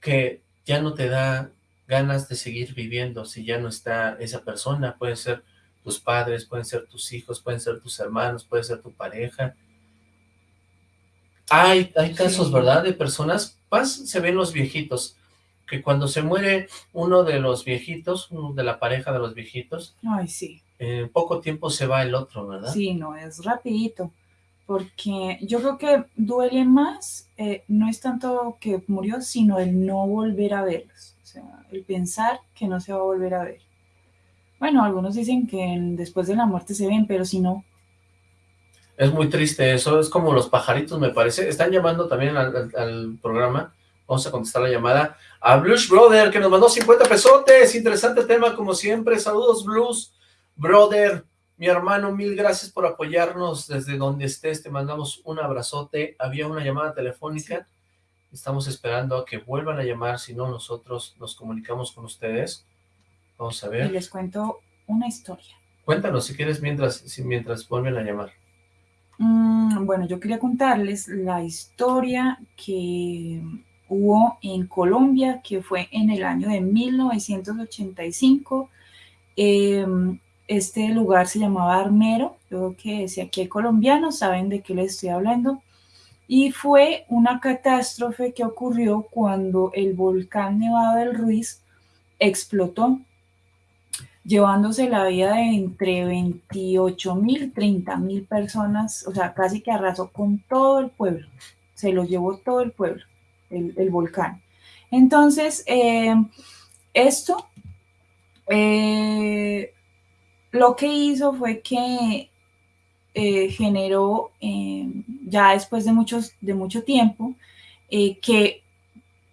que ya no te da ganas de seguir viviendo si ya no está esa persona. Pueden ser tus padres, pueden ser tus hijos, pueden ser tus hermanos, puede ser tu pareja. Hay, hay casos, ¿verdad? De personas, más se ven los viejitos, que cuando se muere uno de los viejitos, uno de la pareja de los viejitos, Ay, sí. en poco tiempo se va el otro, ¿verdad? Sí, no, es rapidito, porque yo creo que duele más, eh, no es tanto que murió, sino el no volver a verlos, o sea, el pensar que no se va a volver a ver. Bueno, algunos dicen que después de la muerte se ven, pero si no. Es muy triste eso, es como los pajaritos, me parece. Están llamando también al, al programa, vamos a contestar la llamada a Blues Brother, que nos mandó 50 pesotes, interesante tema como siempre, saludos Blues Brother, mi hermano, mil gracias por apoyarnos desde donde estés, te mandamos un abrazote, había una llamada telefónica, estamos esperando a que vuelvan a llamar, si no nosotros nos comunicamos con ustedes, vamos a ver. Y les cuento una historia. Cuéntanos si quieres mientras, si, mientras vuelven a llamar. Mm, bueno, yo quería contarles la historia que hubo en Colombia, que fue en el año de 1985. Em, este lugar se llamaba Armero, creo que si aquí hay colombianos saben de qué les estoy hablando, y fue una catástrofe que ocurrió cuando el volcán Nevado del Ruiz explotó, llevándose la vida de entre 28 mil, 30 mil personas, o sea, casi que arrasó con todo el pueblo, se lo llevó todo el pueblo el, volcán. Entonces, eh, esto eh, lo que hizo fue que eh, generó, ya después de, muchos, de mucho tiempo, que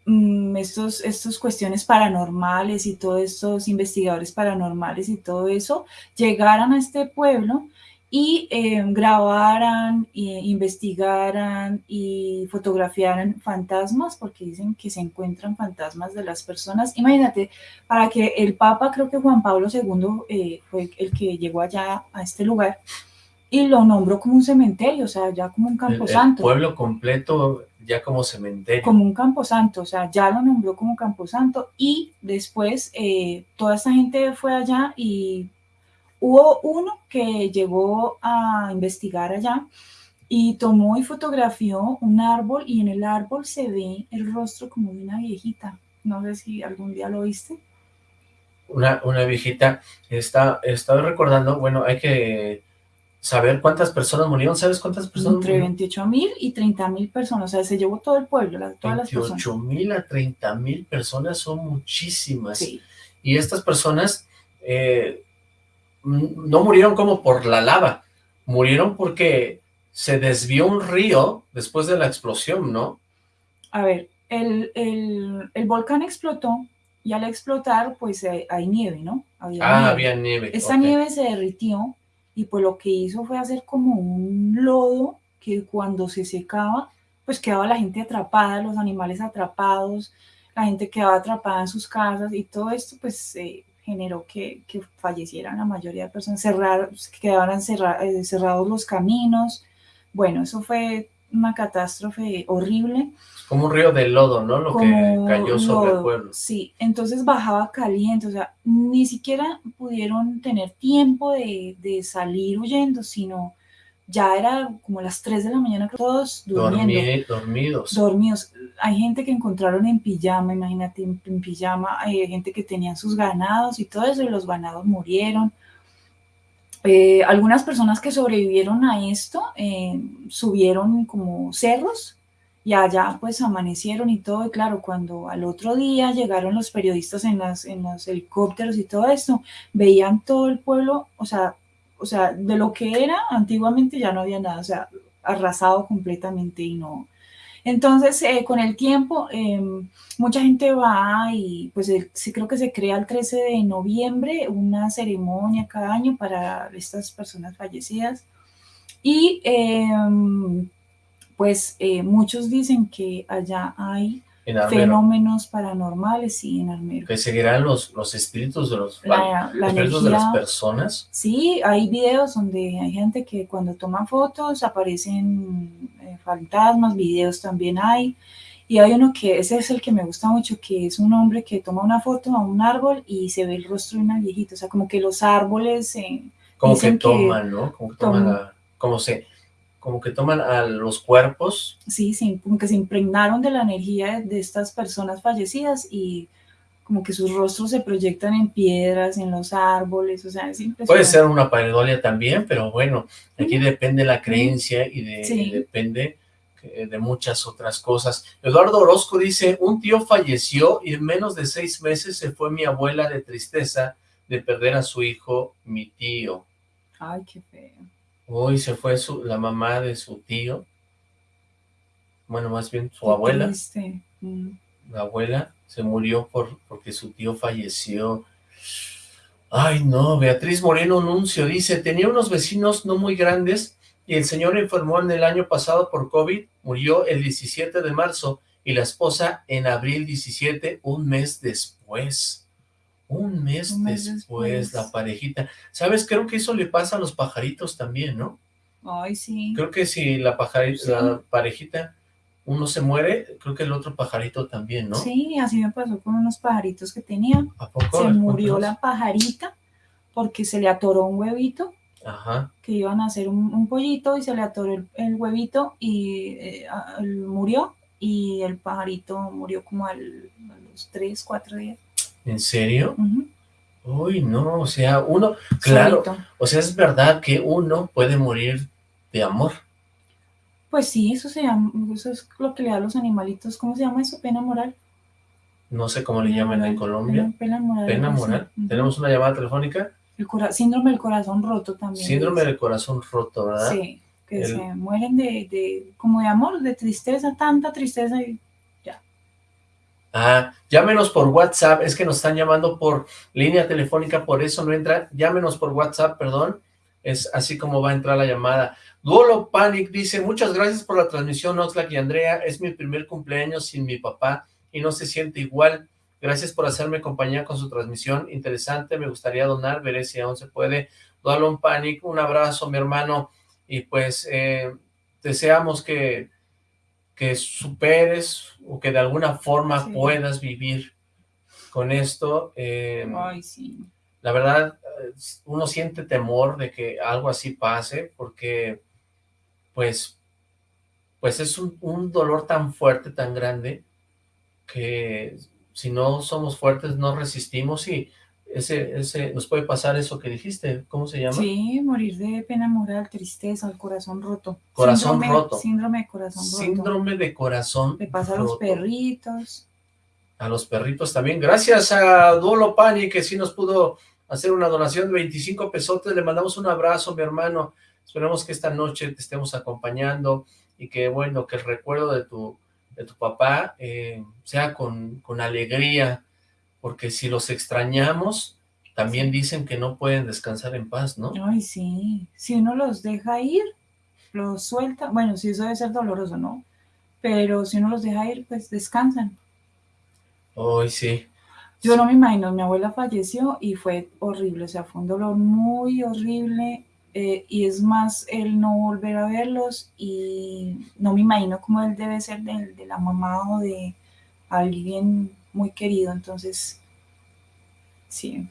mm, estos, estos cuestiones paranormales y todos estos investigadores paranormales y todo eso llegaran a este pueblo y eh, grabaran, e investigaran y fotografiaran fantasmas, porque dicen que se encuentran fantasmas de las personas. Imagínate, para que el Papa, creo que Juan Pablo II eh, fue el que llegó allá a este lugar y lo nombró como un cementerio, o sea, ya como un camposanto. El, pueblo completo ya como cementerio. Como un camposanto, o sea, ya lo nombró como camposanto y después eh, toda esta gente fue allá y Hubo uno que llegó a investigar allá y tomó y fotografió un árbol y en el árbol se ve el rostro como de una viejita. No sé si algún día lo viste. Una, una viejita, está, estaba recordando, bueno, hay que saber cuántas personas murieron, ¿sabes cuántas personas Entre 28 mil y 30 mil personas, o sea, se llevó todo el pueblo, todas 28 mil a 30 mil personas son muchísimas. Y estas personas eh, no murieron como por la lava, murieron porque se desvió un río después de la explosión, ¿no? A ver, el, el, volcán explotó y al explotar, pues eh, hay nieve, ¿no? ah, había nieve. Esa nieve se derritió y pues lo que hizo fue hacer como un lodo que cuando se secaba, pues quedaba la gente atrapada, los animales atrapados, la gente quedaba atrapada en sus casas y todo esto pues eh, generó que, que, fallecieran la mayoría de personas, cerrar, quedaban eh, cerrados los caminos, bueno, eso fue una catástrofe horrible. Como un río de lodo, ¿no? Lo que cayó sobre el pueblo. Sí, entonces bajaba caliente, o sea, ni siquiera pudieron tener tiempo de, salir huyendo, sino ya era como las 3 de la mañana, todos durmiendo. dormidos. Dormidos. Hay gente que encontraron en pijama, imagínate, en, pijama, hay gente que tenían sus ganados y todo eso, y los ganados murieron. Eh, algunas personas que sobrevivieron a esto eh, subieron como cerros y allá pues amanecieron y todo, y claro, cuando al otro día llegaron los periodistas en, las, en los helicópteros y todo esto, veían todo el pueblo, o sea, o sea, de lo que era antiguamente ya no había nada, o sea, arrasado completamente y no, entonces, eh, con el tiempo, em, mucha gente va y pues sí creo que se crea el 13 de noviembre una ceremonia cada año para estas personas fallecidas. Y em, pues eh, muchos dicen que allá hay fenómenos paranormales y en Armero. Que seguirán los, los espíritus de los, espíritus de las personas. Sí, hay videos donde hay gente que cuando toma fotos aparecen eh, fantasmas, videos también hay. Y hay uno que, ese es el que me gusta mucho, que es un hombre que toma una foto a un árbol y se ve el rostro de una viejita. O sea, como que los árboles... Eh, como que toman, ¿no? Como que toman, como se como que toman a los cuerpos. Sí, sí, como que se impregnaron de la energía de estas personas fallecidas y como que sus rostros se proyectan en piedras, en los árboles, o sea, es impresionante. Puede ser una pareidolia también, pero bueno, aquí depende la creencia y, de, depende eh, de muchas otras cosas. Eduardo Orozco dice, un tío falleció y en menos de seis meses se fue mi abuela de tristeza de perder a su hijo, mi tío. Ay, qué feo. Hoy se fue su, la mamá de su tío. Bueno, más bien su abuela. Mm. La abuela se murió por porque su tío falleció. Ay, no, Beatriz Moreno Nuncio dice, tenía unos vecinos no muy grandes y el señor enfermó en el año pasado por COVID, murió el 17 de marzo y la esposa en abril 17, un mes después. Un mes, después, la parejita. ¿Sabes? Creo que eso le pasa a los pajaritos también, ¿no? Ay, sí. Creo que si la, pajarita, la parejita, uno se muere, creo que el otro pajarito también, ¿no? Sí, así me pasó con unos pajaritos que tenía. ¿A poco? Se murió la pajarita porque se le atoró un huevito. Ajá. Que iban a hacer un, pollito y se le atoró el, huevito y eh, murió. Y el pajarito murió como al, a los tres, cuatro días. ¿En serio? Uy, no, o sea, uno, claro, o sea, es verdad que uno puede morir de amor. Pues sí, eso se llama, eso es lo que le da a los animalitos, ¿cómo se llama eso? Pena moral. No sé cómo le llaman en Colombia. Pena, moral. Pena moral. ¿Tenemos una llamada telefónica? El síndrome del corazón roto también. Síndrome del corazón roto, ¿verdad? Sí, que se mueren de, de, como de amor, de tristeza, tanta tristeza y Ah, llámenos por WhatsApp, es que nos están llamando por línea telefónica, por eso no entra, llámenos por WhatsApp, perdón, es así como va a entrar la llamada. Duolo Panic dice, muchas gracias por la transmisión, Oxlack y Andrea, es mi primer cumpleaños sin mi papá y no se siente igual, gracias por hacerme compañía con su transmisión, interesante, me gustaría donar, veré si aún se puede. Duolo Panic, un abrazo mi hermano, y pues eh, deseamos que que superes o que de alguna forma puedas vivir con esto. Em, Ay, sí. La verdad, uno siente temor de que algo así pase, porque pues, pues es un, un dolor tan fuerte, tan grande, que si no somos fuertes no resistimos y ese, ese, nos puede pasar eso que dijiste, ¿cómo se llama? Sí, morir de pena moral, tristeza, el corazón roto. Corazón roto. Síndrome de corazón roto. Síndrome de corazón Le pasa a los perritos. A los perritos también. Gracias a Duolo Pani, que sí nos pudo hacer una donación de 25 pesotes. Le mandamos un abrazo, mi hermano. Esperemos que esta noche te estemos acompañando y que, bueno, que el recuerdo de tu, de tu papá eh, sea con, con alegría, porque si los extrañamos, también dicen que no pueden descansar en paz, ¿no? Ay, sí, si uno los deja ir, los suelta, bueno, sí, eso debe ser doloroso, ¿no? Pero si uno los deja ir, pues descansan. Ay, sí. Yo no me imagino, mi abuela falleció y fue horrible, o sea, fue un dolor muy horrible, eh, y es más el no volver a verlos, y no me imagino cómo él debe ser de, de la mamá o de alguien muy querido, entonces, sí.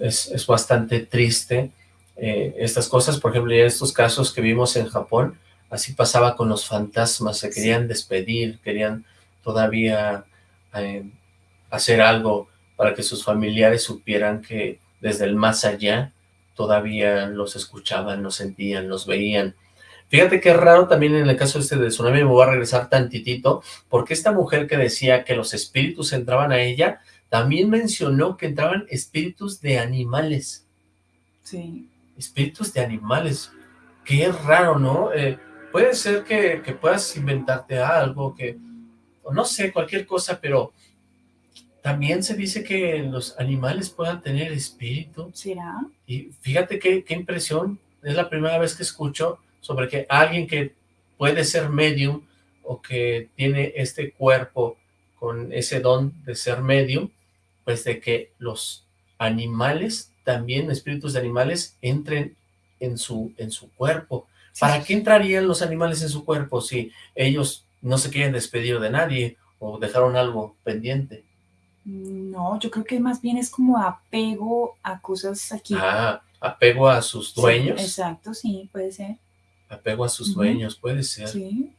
Es, es bastante triste eh, estas cosas, por ejemplo, en estos casos que vimos en Japón, así pasaba con los fantasmas, se querían despedir, querían todavía eh, hacer algo para que sus familiares supieran que desde el más allá todavía los escuchaban, los sentían, los veían, Fíjate qué raro también en el caso este de tsunami, me voy a regresar tantitito, porque esta mujer que decía que los espíritus entraban a ella, también mencionó que entraban espíritus de animales. Sí. Espíritus de animales. Qué raro, ¿no? Eh, puede ser que, que, puedas inventarte algo, que, no sé, cualquier cosa, pero también se dice que los animales puedan tener espíritu. ¿Será? Y fíjate qué, qué impresión, es la primera vez que escucho sobre que alguien que puede ser medium o que tiene este cuerpo con ese don de ser medium, pues de que los animales, también espíritus de animales, entren en su, en su cuerpo. ¿Para qué entrarían los animales en su cuerpo si ellos no se quieren despedir de nadie o dejaron algo pendiente? No, yo creo que más bien es como apego a cosas aquí. Ah, apego a sus dueños. Sí, exacto, sí, puede ser apego a sus dueños, puede ser. Sí.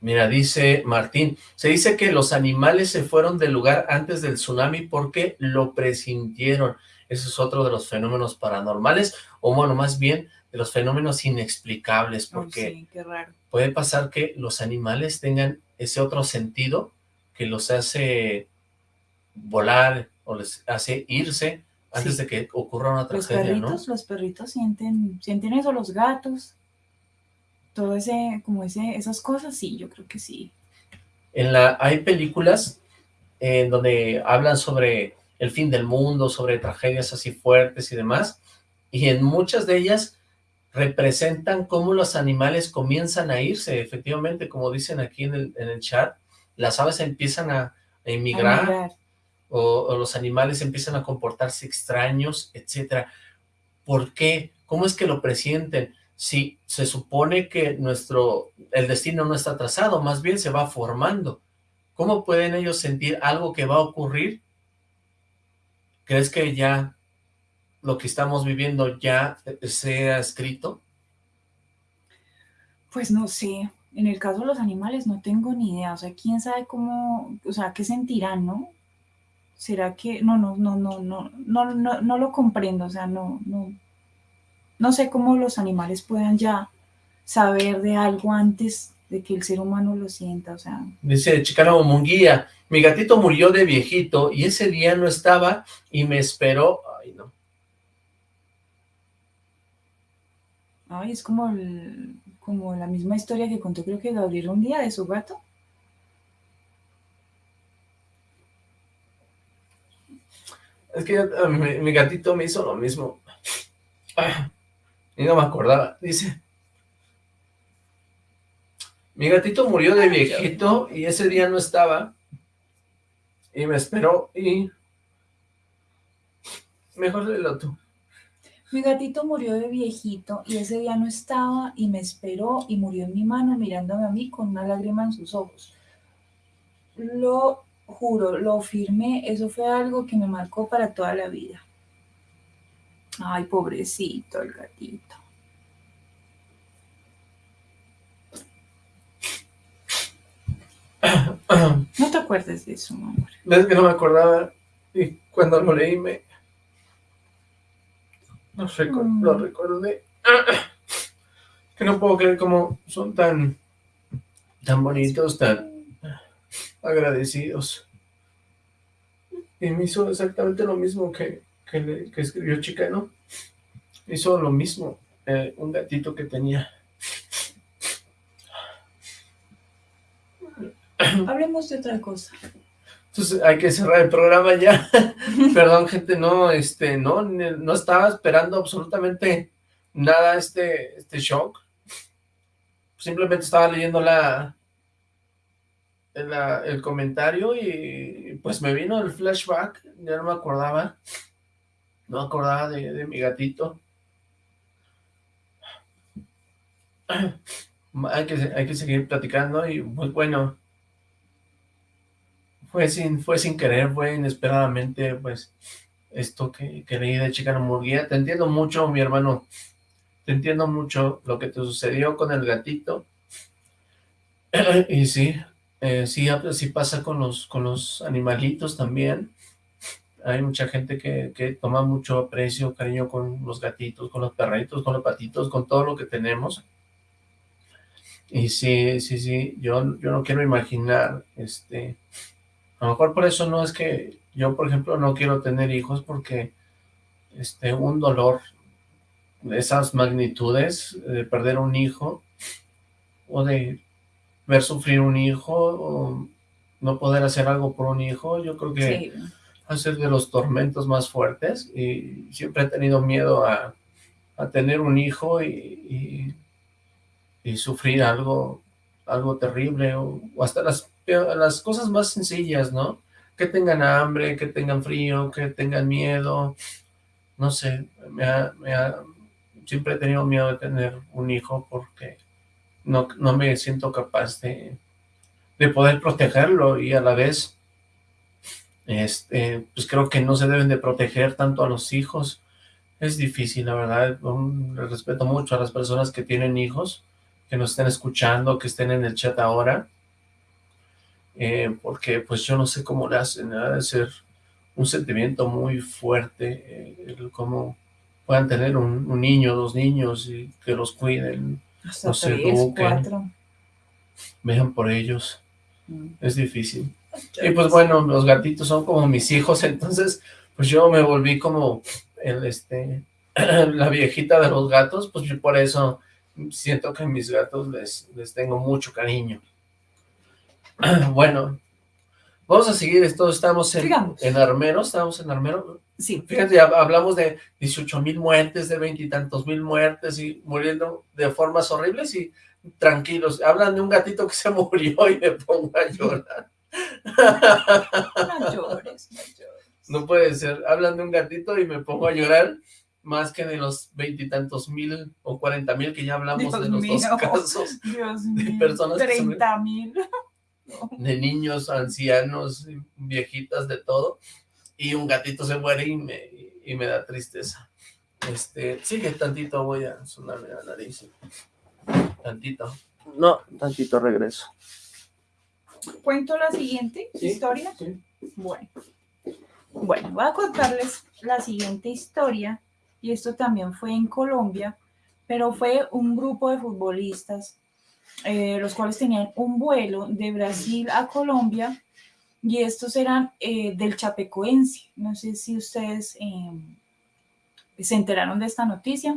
Mira, dice Martín, se dice que los animales se fueron del lugar antes del tsunami porque lo presintieron. Ese es otro de los fenómenos paranormales, o bueno, más bien de los fenómenos inexplicables, porque puede pasar que los animales tengan ese otro sentido que los hace volar o les hace irse antes de que ocurra una tragedia, los perritos, Los perritos sienten, sienten eso, los gatos, todo ese, como ese, esas cosas, sí, yo creo que sí. En la, hay películas en donde hablan sobre el fin del mundo, sobre tragedias así fuertes y demás, y en muchas de ellas representan cómo los animales comienzan a irse, efectivamente, como dicen aquí en el, en el chat, las aves empiezan a, emigrar, o, los animales empiezan a comportarse extraños, etcétera. ¿Por qué? ¿Cómo es que lo presienten? Si se supone que nuestro, el destino no está trazado, más bien se va formando. ¿Cómo pueden ellos sentir algo que va a ocurrir? ¿Crees que ya lo que estamos viviendo ya sea escrito? Pues no sé. En el caso de los animales no tengo ni idea. O sea, quién sabe cómo, o sea, qué sentirán, ¿no? ¿Será que no, no, no, no, no, no, no, no lo comprendo? O sea, no, no, no sé cómo los animales puedan ya saber de algo antes de que el ser humano lo sienta, o sea... Dice Chicano Munguía, mi gatito murió de viejito y ese día no estaba y me esperó... Ay, no. Ay, es como, como la misma historia que contó creo que Gabriel un día de su gato. Es que eh, mi, gatito me hizo lo mismo. y no me acordaba. Dice, mi gatito murió de viejito y ese día no estaba. Y me esperó y... Mejor léelo tú. Mi gatito murió de viejito y ese día no estaba y me esperó y murió en mi mano mirándome a mí con una lágrima en sus ojos. Lo juro, lo firmé, eso fue algo que me marcó para toda la vida. Ay, pobrecito el gatito. No te acuerdes de eso, mi amor. Es que no me acordaba y cuando lo leí me... No sé, mm. lo recordé. Que no puedo creer cómo son tan, tan bonitos, tan agradecidos. Y me hizo exactamente lo mismo que, que, que escribió Chicano. Hizo lo mismo, eh, un gatito que tenía. Hablemos de otra cosa. Entonces hay que cerrar el programa ya. Perdón, gente, no, este, no, no estaba esperando absolutamente nada este, este shock. Simplemente estaba leyendo la, el comentario y pues me vino el flashback, ya no me acordaba, no acordaba de, de mi gatito. Hay que, hay que seguir platicando y pues bueno, fue sin, fue sin querer, fue inesperadamente, pues, esto que, que leí de Chicano Murguía. Te entiendo mucho, mi hermano, te entiendo mucho lo que te sucedió con el gatito. y sí, eh, sí, sí pasa con los, con los animalitos también. Hay mucha gente que, que toma mucho aprecio, cariño con los gatitos, con los perritos, con los patitos, con todo lo que tenemos. Y sí, sí, sí, yo, yo no quiero imaginar, este, a lo mejor por eso no es que yo, por ejemplo, no quiero tener hijos porque este, un dolor de esas magnitudes, de perder un hijo, o de ver sufrir un hijo, o no poder hacer algo por un hijo, yo creo que a ser de los tormentos más fuertes, y siempre he tenido miedo a, tener un hijo y, y, sufrir algo, algo terrible, o hasta las las cosas más sencillas, ¿no? Que tengan hambre, que tengan frío, que tengan miedo, no sé, me siempre he tenido miedo de tener un hijo porque no, no me siento capaz de, de poder protegerlo y a la vez, este, pues creo que no se deben de proteger tanto a los hijos, es difícil, la verdad, respeto mucho a las personas que tienen hijos, que nos estén escuchando, que estén en el chat ahora, eh, porque pues yo no sé cómo le hacen, de ser un sentimiento muy fuerte, eh, cómo puedan tener un, niño, dos niños y que los cuiden, Hasta los eduquen, vean por ellos, mm. es difícil. Y pues bueno, los gatitos son como mis hijos, entonces pues yo me volví como el este la viejita de los gatos, pues por eso siento que a mis gatos les, les tengo mucho cariño. bueno, vamos a seguir esto, estamos en, en Armero, estamos en Armero. Sí. Fíjate, hablamos de 18 mil muertes, de veintitantos mil muertes y muriendo de formas horribles y tranquilos. Hablan de un gatito que se murió y me pongo a llorar. No llores, no llores. No puede ser. Hablan de un gatito y me pongo a llorar más que de los veintitantos mil o cuarenta mil que ya hablamos de los dos casos Dios de personas treinta mil de niños, ancianos, viejitas, de todo, y un gatito se muere y me, y me da tristeza. Este, sigue tantito, voy a sonarme la nariz. Tantito. No, tantito regreso. ¿Cuento la siguiente historia? Bueno. Bueno, voy a contarles la siguiente historia, y esto también fue en Colombia, pero fue un grupo de futbolistas eh, los cuales tenían un vuelo de Brasil a Colombia y estos eran eh, del Chapecoense. No sé si ustedes em, se enteraron de esta noticia.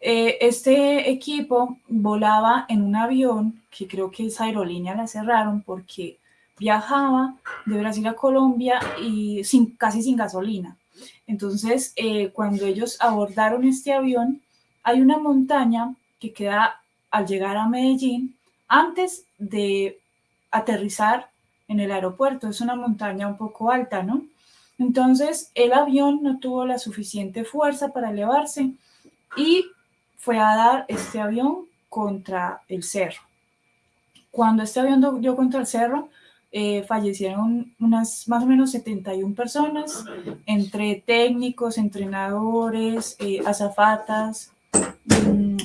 Eh, este equipo volaba en un avión que creo que esa aerolínea la cerraron porque viajaba de Brasil a Colombia y sin, casi sin gasolina. Entonces, cuando ellos abordaron este avión, hay una montaña que queda al llegar a Medellín antes de aterrizar en el aeropuerto. Es una montaña un poco alta, ¿no? Entonces el avión no tuvo la suficiente fuerza para elevarse y fue a dar este avión contra el cerro. Cuando este avión dio contra el cerro, eh, fallecieron unas más o menos 71 personas, entre técnicos, entrenadores, eh, azafatas,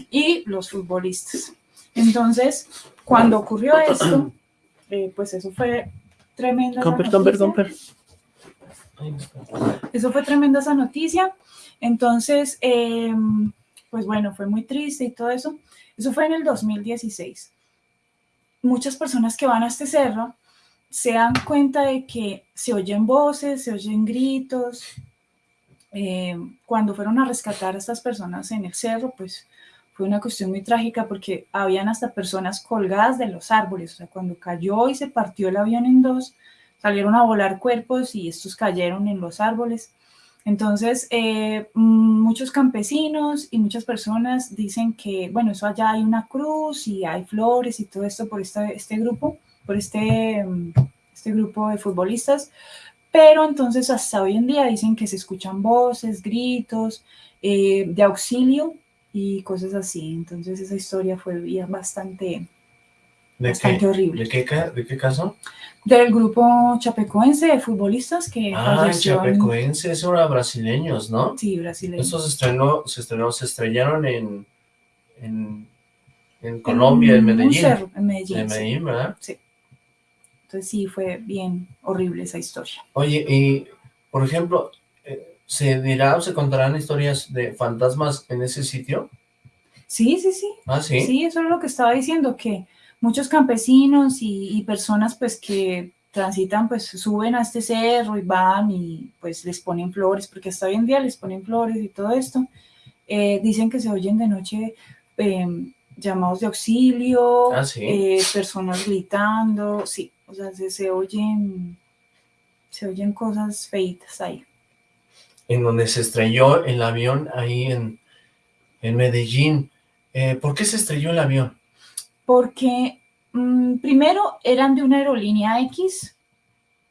y los futbolistas. Entonces, cuando ocurrió esto, eh, pues eso fue tremenda Comper, esa comper, noticia. Eso fue tremenda esa noticia. Entonces, eh, pues bueno, fue muy triste y todo eso. Eso fue en el 2016. Muchas personas que van a este cerro se dan cuenta de que se oyen voces, se oyen gritos. Eh, cuando fueron a rescatar a estas personas en el cerro, pues fue una cuestión muy trágica porque habían hasta personas colgadas de los árboles. O sea, cuando cayó y se partió el avión en dos, salieron a volar cuerpos y estos cayeron en los árboles. Entonces, eh, muchos campesinos y muchas personas dicen que, bueno, eso allá hay una cruz y hay flores y todo esto por este, este grupo, por este, este grupo de futbolistas, pero entonces hasta hoy en día dicen que se escuchan voces, gritos eh, de auxilio y cosas así. Entonces esa historia fue bastante, ¿De bastante qué? horrible. ¿De qué, ¿De qué caso? Del grupo chapecoense de futbolistas que Ah, en- Chapecoense, esos eran brasileños, ¿no? Sí, brasileño. Estos se estrenó, se estrenó, se estrellaron en, en, en Colombia, en un Medellín. cerro, en Medellín, En sí. Medellín, ¿verdad? Entonces sí, fue bien horrible esa historia. Oye, y por ejemplo, ¿se dirá o se contarán historias de fantasmas en ese sitio? Sí, sí, sí. Ah, sí. Sí, eso es lo que estaba diciendo, que muchos campesinos y, y personas pues que transitan pues suben a este cerro y van y pues les ponen flores, porque hasta hoy en día les ponen flores y todo esto. Eh, dicen que se oyen de noche eh, llamados de auxilio, Ah, sí. eh, personas gritando, sí, o sea, se, se oyen, se oyen cosas feitas ahí. En donde se estrelló el avión ahí en, en Medellín. Eh, ¿Por qué se estrelló el avión? Porque mm, primero eran de una aerolínea X,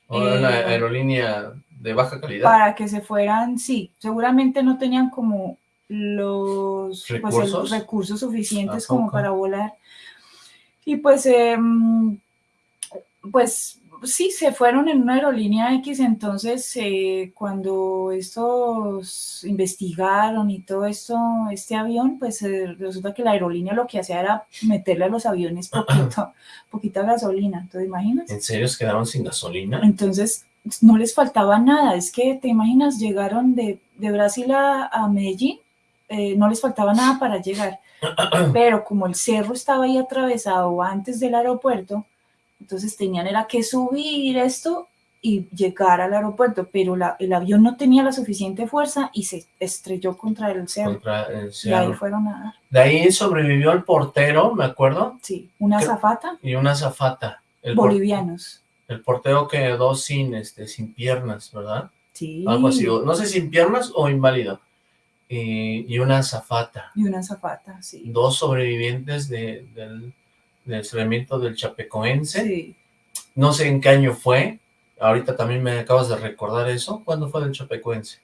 ¿O era una Eh, aerolínea de baja calidad? para que se fueran, sí, seguramente no tenían como los pues, el- ¿Recursos? suficientes ¿A como para volar. Y pues, em, pues sí, se fueron en una aerolínea X, entonces eh, cuando estos investigaron y todo esto, este avión, pues eh, resulta que la aerolínea lo que hacía era meterle a los aviones poquito, poquita gasolina, ¿te imaginas? ¿En serio se quedaron sin gasolina? Entonces, no les faltaba nada. Es que, ¿te imaginas? Llegaron de, de Brasil a, a Medellín, eh, no les faltaba nada para llegar. Pero como el cerro estaba ahí atravesado antes del aeropuerto, entonces tenían era que subir esto y llegar al aeropuerto, pero la- el avión no tenía la suficiente fuerza y se estrelló contra el cerro. Contra el Y ahí fueron a dar. De ahí sobrevivió el portero, me acuerdo, Sí, una ¿Qué? zafata, y una zafata. El, por- bolivianos. el portero quedó sin, este, sin piernas, ¿verdad? Sí. Algo así, no sé, sin piernas o inválido. Y, y una zafata. Y una zafata, sí. Dos sobrevivientes de- del, del estrellamiento del Chapecoense. Sí. No sé en qué año fue. Ahorita también me acabas de recordar eso. ¿Cuándo fue del Chapecoense?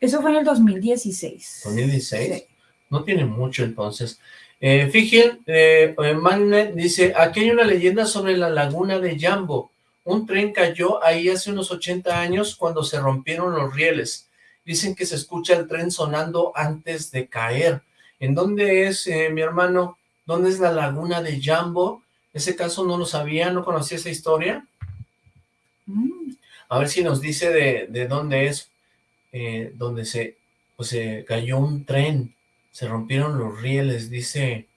Eso fue en el 2016. 2016. Sí. No tiene mucho entonces. Eh, Fíjense, eh, eh, Magnet dice, aquí hay una leyenda sobre la laguna de Jambo. Un tren cayó ahí hace unos 80 años cuando se rompieron los rieles. Dicen que se escucha el tren sonando antes de caer. ¿En dónde es, eh, mi hermano? ¿Dónde es la laguna de Jambo? Ese caso no lo sabía, no conocía esa historia. Mm, A ver si nos dice de, de dónde es, eh, donde se, pues, se cayó un tren, se rompieron los rieles, dice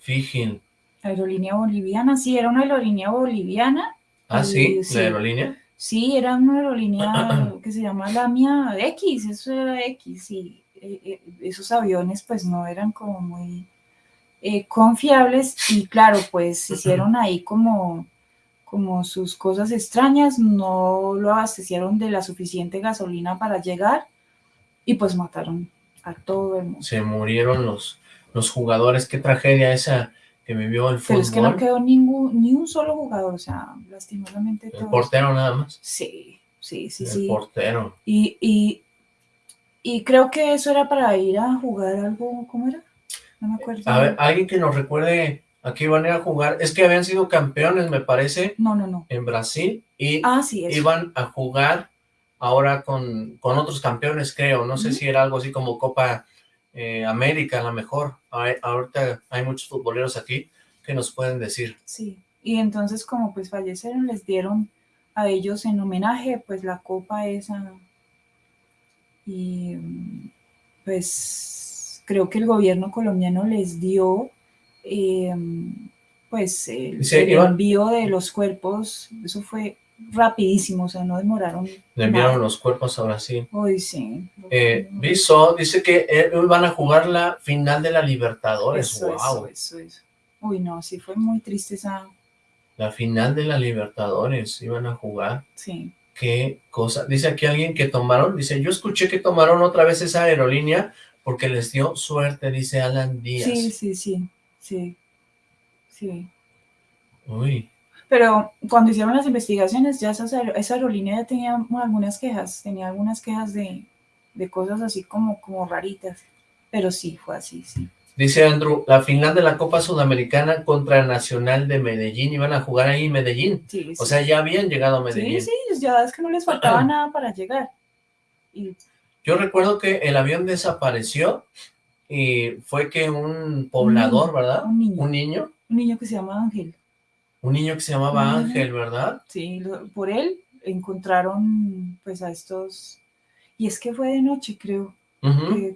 Fijin. aerolínea boliviana, sí, era una aerolínea boliviana. Ah, sí, Y sí. la aerolínea. Sí, era una aerolínea que se llama Lamia X, eso era X, y eh, eh, esos aviones pues no eran como muy eh, confiables y claro, pues hicieron ahí como, como sus cosas extrañas, no lo abastecieron de la suficiente gasolina para llegar y pues mataron a todo el mundo. Se murieron los, los jugadores, qué tragedia esa que vivió el Pero fútbol. es que no quedó ningún, ni un solo jugador, o sea, lastimosamente el todos. portero nada más. Sí, sí, sí, el sí. portero. Y, y, y creo que eso era para ir a jugar algo, ¿cómo era? No me acuerdo. A ver, alguien que nos recuerde a qué iban a ir a jugar. Es que habían sido campeones, me parece, No, no, no. en Brasil y Ah, sí, iban a jugar ahora con, con otros campeones, creo. No sé si era algo así como Copa eh, América, a lo mejor. Hay- ahorita hay muchos futboleros aquí que nos pueden decir. Sí. Y entonces como pues fallecieron, les dieron a ellos en homenaje pues la copa esa. Y pues creo que el gobierno colombiano les dio em, pues el, envío de los cuerpos, eso fue rapidísimo, o sea, no demoraron. Le enviaron los cuerpos ahora sí. Uy, sí. Eh, Viso dice que eh, van a jugar la final de la Libertadores, eso, wow. Eso, eso, Uy, no, sí fue muy triste esa... La final de la Libertadores, iban a jugar. Sí. Qué cosa. Dice aquí alguien que tomaron, dice, yo escuché que tomaron otra vez esa aerolínea porque les dio suerte, dice Alan Díaz. Sí, sí, sí, sí, sí. Uy. Pero cuando hicieron las investigaciones, ya esa, esa aerolínea ya tenía algunas quejas, tenía algunas quejas de, de cosas así como, como raritas. Pero sí, fue así, sí. Dice Andrew, la final de la Copa Sudamericana contra Nacional de Medellín, iban a jugar ahí en Medellín. Sí, O sea, ya habían llegado a Medellín. Sí, sí, ya es que no les faltaba nada para llegar. Yo recuerdo que el avión desapareció y fue que un poblador, ¿verdad? Un niño. Un niño. Un niño que se llama Ángel. Un niño que se llamaba Ángel, ¿verdad? Sí, por él encontraron pues a estos... Y es que fue de noche, creo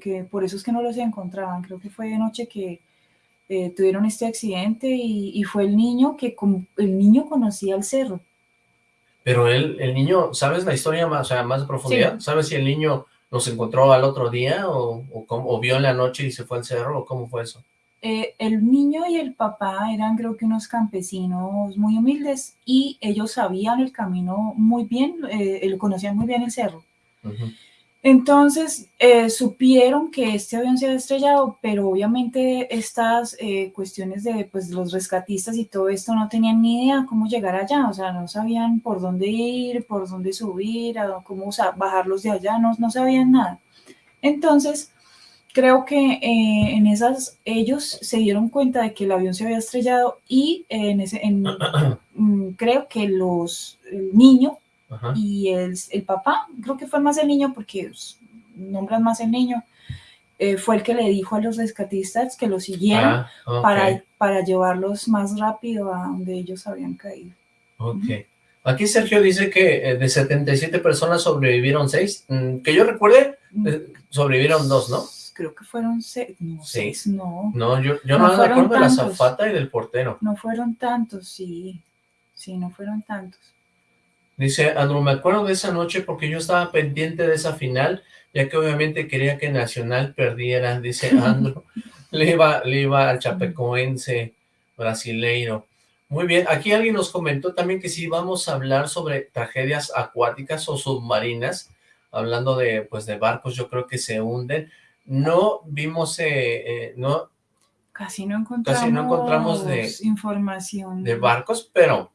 que, por eso es que no los encontraban. Creo que fue de noche que eh, tuvieron este accidente y, fue el niño que el niño conocía el cerro. Pero él, el niño, ¿sabes la historia más, o sea, más de profundidad? ¿Sabes si el niño los encontró al otro día o, o, vio en la noche y se fue al cerro o cómo fue eso? Eh, el niño y el papá eran creo que unos campesinos muy humildes y ellos sabían el camino muy bien, eh, conocían muy bien el cerro. Entonces, eh, supieron que este avión se había estrellado, pero obviamente estas eh, cuestiones de pues, los rescatistas y todo esto no tenían ni idea cómo llegar allá, o sea, no sabían por dónde ir, por dónde subir, cómo bajarlos de allá, no, no sabían nada. Entonces, creo que eh, en esas ellos se dieron cuenta de que el avión se había estrellado y en ese, mm, creo que los, el y el, el, papá, creo que fue más el niño porque nombran más el niño, eh, fue el que le dijo a los rescatistas que lo siguieran ah, para, para llevarlos más rápido a donde ellos habían caído. Ok. Aquí Sergio dice que eh, de 77 personas sobrevivieron 6. Mm, que yo recuerde, mm. eh, sobrevivieron 2, ¿no? Creo que fueron 6, no, 6, no. No, yo, yo no, me acuerdo de la zafata y del portero. No fueron tantos, sí. Sí, no fueron tantos. Dice Andrew, me acuerdo de esa noche porque yo estaba pendiente de esa final, ya que obviamente quería que Nacional perdiera, dice Andrew. le, iba, le iba al chapecoense brasileiro. Muy bien, aquí alguien nos comentó también que si vamos a hablar sobre tragedias acuáticas o submarinas, hablando de pues de barcos, yo creo que se hunden. No vimos, eh, eh, no... Casi no encontramos, casi no encontramos de, información. De barcos, pero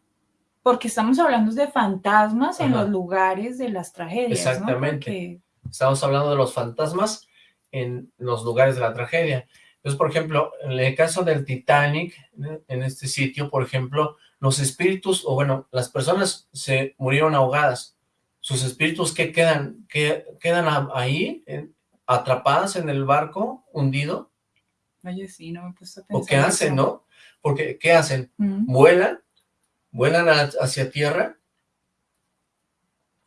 porque estamos hablando de fantasmas en los lugares de las tragedias, Exactamente. Estamos hablando de los fantasmas en los lugares de la tragedia. Entonces, por ejemplo, en el caso del Titanic, en este sitio, por ejemplo, los espíritus, o bueno, las personas se murieron ahogadas. ¿Sus espíritus qué quedan? ¿Qué, ¿Quedan ahí, atrapadas en el barco, hundido? Oye, sí, no me he puesto a pensar. ¿O qué hacen, no? Porque, ¿qué hacen? ¿Vuelan? Vuelan hacia tierra,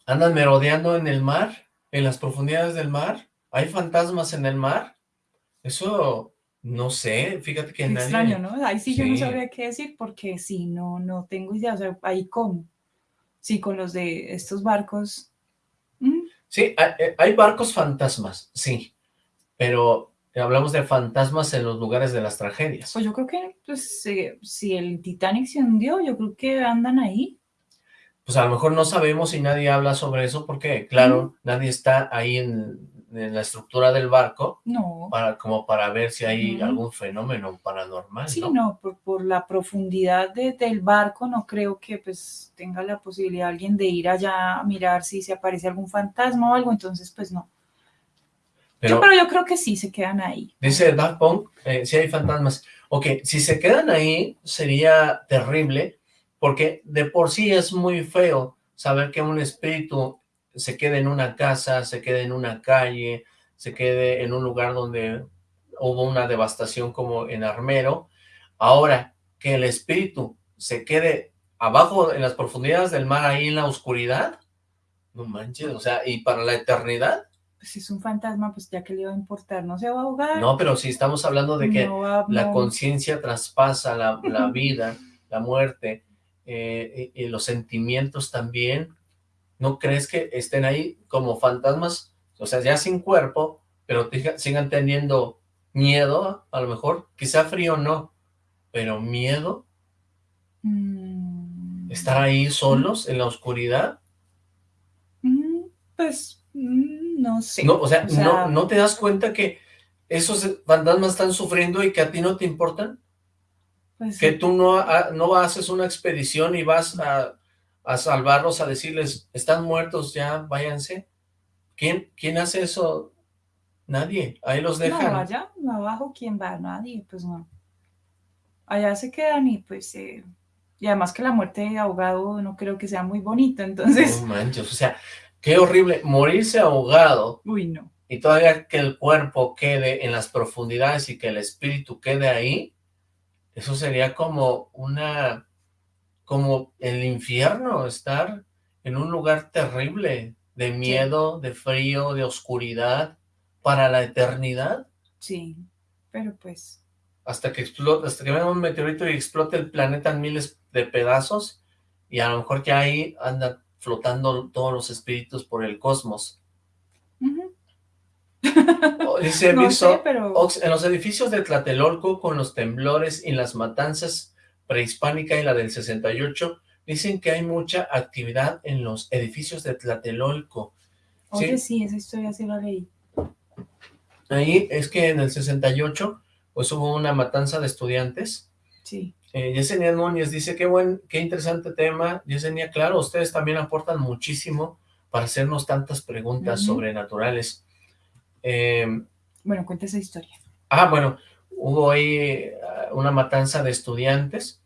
andan merodeando en el mar, en las profundidades del mar, hay fantasmas en el mar, eso no sé, fíjate que nadie... extraño, ¿no? Ahí sí, yo no sabría qué decir porque sí, no, no tengo idea, o sea, ahí cómo, sí, con los de estos barcos... Sí, eh, hay barcos fantasmas, sí, pero hablamos de fantasmas en los lugares de las tragedias. Pues yo creo que pues, si el Titanic se hundió, yo creo que andan ahí. Pues a lo mejor no sabemos y nadie habla sobre eso porque, claro, nadie está ahí en, la estructura del barco. No. Para, como para ver si hay algún fenómeno paranormal, Sí, no, por, por, la profundidad del barco no creo que pues tenga la posibilidad alguien de ir allá a mirar si se aparece algún fantasma o algo, entonces pues no. Pero, yo, creo que sí se quedan ahí. Dice Daft Punk, eh, si hay fantasmas. Ok, si se quedan ahí sería terrible, porque de por sí es muy feo saber que un espíritu se quede en una casa, se quede en una calle, se quede en un lugar donde hubo una devastación como en Armero. Ahora, que el espíritu se quede abajo en las profundidades del mar, ahí en la oscuridad, no manches, o sea, y para la eternidad. Pues si es un fantasma, pues ya que le va a importar, no se va a ahogar. No, pero si estamos hablando de que la conciencia traspasa la, vida, la muerte, eh, y, los sentimientos también, ¿no crees que estén ahí como fantasmas? O sea, ya sin cuerpo, pero sigan teniendo miedo, a lo mejor, quizá frío no, pero miedo. Mm. Estar ahí solos en la oscuridad. Mm, pues, mm, no sé. No, o sea, no, ¿no te das cuenta que esos fantasmas están sufriendo y que a ti no te importan? Pues que tú no, no haces una expedición y vas a, a, salvarlos, a decirles, están muertos, ya váyanse. ¿Quién, quién hace eso? Nadie, ahí los dejan. No, allá abajo, ¿quién va? Nadie, pues no. Allá se quedan y pues... Eh, y además que la muerte de ahogado no creo que sea muy bonita, entonces... No manches, o sea, qué horrible, morirse ahogado. Uy, no. Y todavía que el cuerpo quede en las profundidades y que el espíritu quede ahí, eso sería como una... como el infierno, estar en un lugar terrible, de miedo, de frío, de oscuridad, para la eternidad. Sí, pero pues... Hasta que explote, hasta que venga un meteorito y explote el planeta en miles de pedazos, y a lo mejor que ahí andan flotando todos los espíritus por el cosmos. Dice no pero... en los edificios de Tlatelolco, con los temblores y las matanzas prehispánica y la del 68, dicen que hay mucha actividad en los edificios de Tlatelolco. Oye, sí, esa historia sí la leí. Ahí es que en el 68 pues hubo una matanza de estudiantes. Sí. Eh, Yesenia Núñez dice, qué buen, qué interesante tema. Yesenia, claro, ustedes también aportan muchísimo para hacernos tantas preguntas sobrenaturales. Eh, bueno, cuenta esa historia. Ah, bueno, hubo ahí eh, una matanza de estudiantes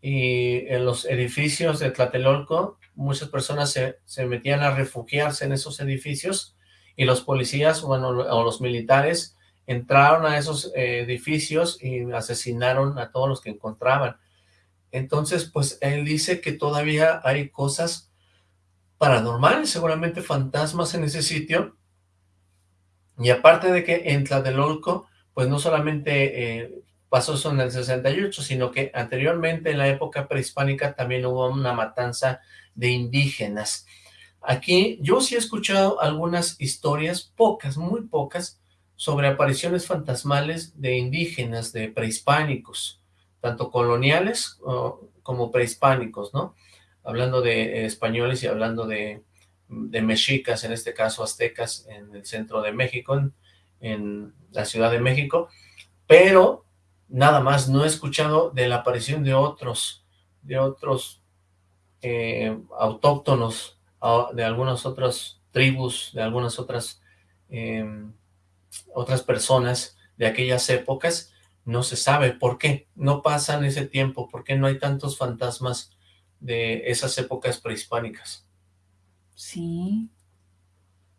y en los edificios de Tlatelolco muchas personas se, se metían a refugiarse en esos edificios y los policías, bueno, o los militares entraron a esos eh, edificios y asesinaron a todos los que encontraban. Entonces, pues él dice que todavía hay cosas paranormales, seguramente fantasmas en ese sitio. Y aparte de que en Tlatelolco, pues no solamente eh, pasó eso en el 68, sino que anteriormente en la época prehispánica también hubo una matanza de indígenas. Aquí yo sí he escuchado algunas historias, pocas, muy pocas, sobre apariciones fantasmales de indígenas, de prehispánicos, tanto coloniales como prehispánicos, ¿no? Hablando de españoles y hablando de, mexicas, en este caso aztecas, en el centro de México, en, la Ciudad de México, pero nada más, no he escuchado de la aparición de otros, de otros eh, autóctonos de algunas otras tribus, de algunas otras, em, otras personas de aquellas épocas, no se sabe por qué, no pasan ese tiempo, por qué no hay tantos fantasmas de esas épocas prehispánicas. Sí,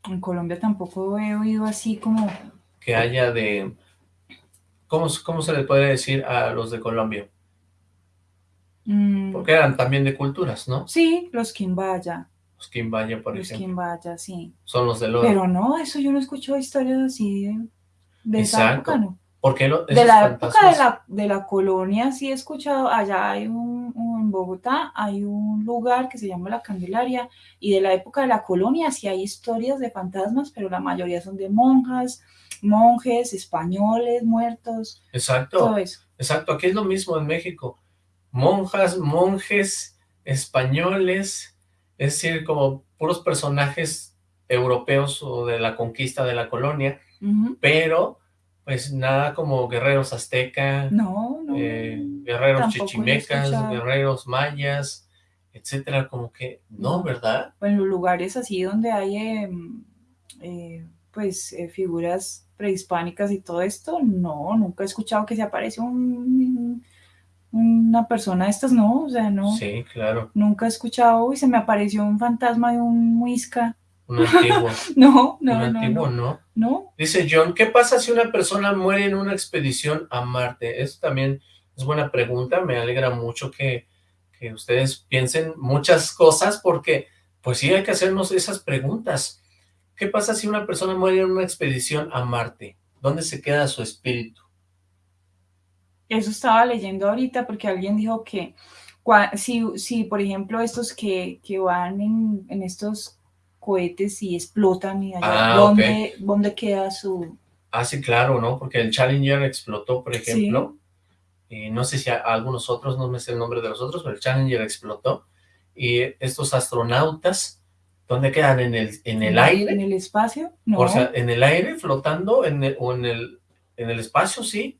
en Colombia tampoco he oído así como... Que haya de... ¿Cómo, cómo se le puede decir a los de Colombia? Mm. Porque eran también de culturas, ¿no? Sí, los Quimbaya. Los Quimbaya, por los ejemplo. Quimbaya, sí. Son los de oro. Pero no, eso yo no escucho historias así de, de esa época, ¿no? ¿Por qué de la época de la, de la colonia sí he escuchado, allá hay un, en Bogotá hay un lugar que se llama La Candelaria y de la época de la colonia sí hay historias de fantasmas, pero la mayoría son de monjas, monjes, españoles, muertos. Exacto. Todo eso. Exacto, aquí es lo mismo en México. Monjas, monjes, españoles, es decir, como puros personajes europeos o de la conquista de la colonia, pero pues nada como guerreros aztecas, eh, guerreros chichimecas, guerreros mayas, etcétera, como que no, ¿verdad? En los lugares así donde hay em, eh, pues eh, figuras prehispánicas y todo esto, no, nunca he escuchado que se aparece un una persona de estas, no, o sea, no. Sí, claro. Nunca he escuchado, y se me apareció un fantasma de un muisca. Un antiguo. no, no, un no. antiguo, no. no. Dice John, ¿qué pasa si una persona muere en una expedición a Marte? Eso también es buena pregunta, me alegra mucho que que ustedes piensen muchas cosas porque pues sí hay que hacernos esas preguntas. ¿Qué pasa si una persona muere en una expedición a Marte? ¿Dónde se queda su espíritu? Eso estaba leyendo ahorita porque alguien dijo que si, si por ejemplo, estos que, que van en, en, estos cohetes y explotan, y allá, ah, ¿dónde, queda su...? Ah, sí, claro, ¿no? Porque el Challenger explotó, por ejemplo, y no sé si algunos otros, no me sé el nombre de los otros, pero el Challenger explotó, y estos astronautas, ¿dónde quedan? ¿En el, en el aire? ¿En el espacio? No. O sea, ¿en el aire flotando? ¿En ¿O en el, en el espacio? Sí.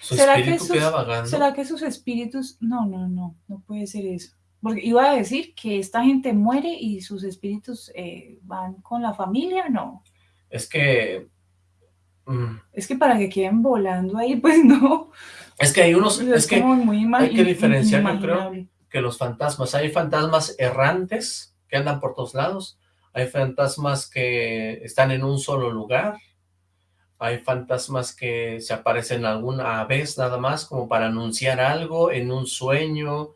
¿Será que sus, ¿Será que sus espíritus...? No, no, no, no puede ser eso. Porque iba a decir que esta gente muere y sus espíritus eh, van con la familia, no. Es que... Mm. Es que para que queden volando ahí, pues no. Es que hay unos... Es, que hay que diferenciar, yo creo, que los fantasmas. Hay fantasmas errantes que andan por todos lados. Hay fantasmas que están en un solo lugar hay fantasmas que se aparecen alguna vez nada más como para anunciar algo en un sueño